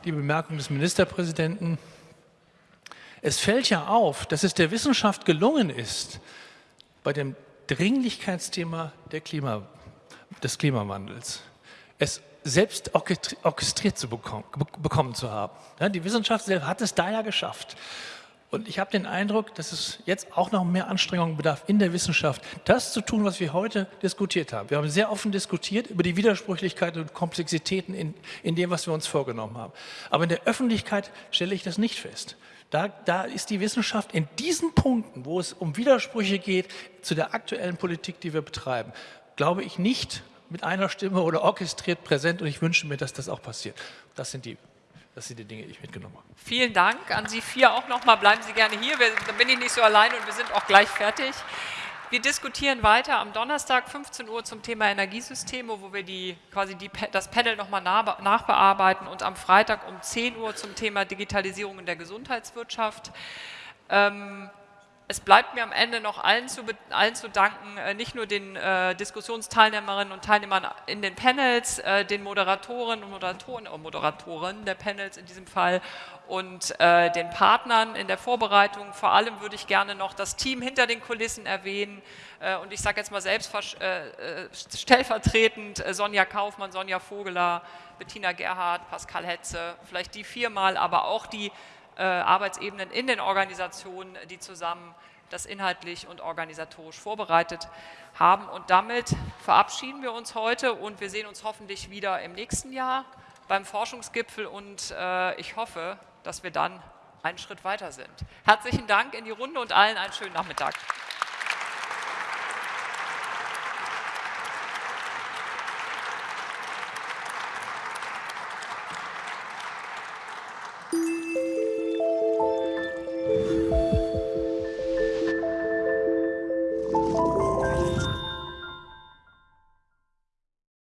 die Bemerkung des Ministerpräsidenten. Es fällt ja auf, dass es der Wissenschaft gelungen ist, bei dem Dringlichkeitsthema Klima, des Klimawandels, es selbst orchestriert zu bekommen, bekommen zu haben. Ja, die Wissenschaft hat es da ja geschafft. Und ich habe den Eindruck, dass es jetzt auch noch mehr Anstrengungen bedarf in der Wissenschaft, das zu tun, was wir heute diskutiert haben. Wir haben sehr offen diskutiert über die Widersprüchlichkeiten und Komplexitäten in, in dem, was wir uns vorgenommen haben. Aber in der Öffentlichkeit stelle ich das nicht fest. Da, da ist die Wissenschaft in diesen Punkten, wo es um Widersprüche geht zu der aktuellen Politik, die wir betreiben, glaube ich nicht mit einer Stimme oder orchestriert präsent und ich wünsche mir, dass das auch passiert. Das sind die das sind die Dinge, die ich mitgenommen habe. Vielen Dank an Sie vier auch nochmal. Bleiben Sie gerne hier, dann bin ich nicht so allein und wir sind auch gleich fertig. Wir diskutieren weiter am Donnerstag 15 Uhr zum Thema Energiesysteme, wo wir die, quasi die, das Panel nochmal nachbearbeiten und am Freitag um 10 Uhr zum Thema Digitalisierung in der Gesundheitswirtschaft. Ähm, es bleibt mir am Ende noch allen zu, allen zu danken, äh, nicht nur den äh, Diskussionsteilnehmerinnen und Teilnehmern in den Panels, äh, den Moderatoren und Moderatoren, oh, Moderatoren der Panels in diesem Fall und äh, den Partnern in der Vorbereitung. Vor allem würde ich gerne noch das Team hinter den Kulissen erwähnen äh, und ich sage jetzt mal selbst äh, stellvertretend Sonja Kaufmann, Sonja Vogeler, Bettina Gerhardt, Pascal Hetze, vielleicht die viermal, aber auch die äh, Arbeitsebenen in den Organisationen, die zusammen das inhaltlich und organisatorisch vorbereitet haben. Und damit verabschieden wir uns heute und wir sehen uns hoffentlich wieder im nächsten Jahr beim Forschungsgipfel und äh, ich hoffe, dass wir dann einen Schritt weiter sind. Herzlichen Dank in die Runde und allen einen schönen Nachmittag.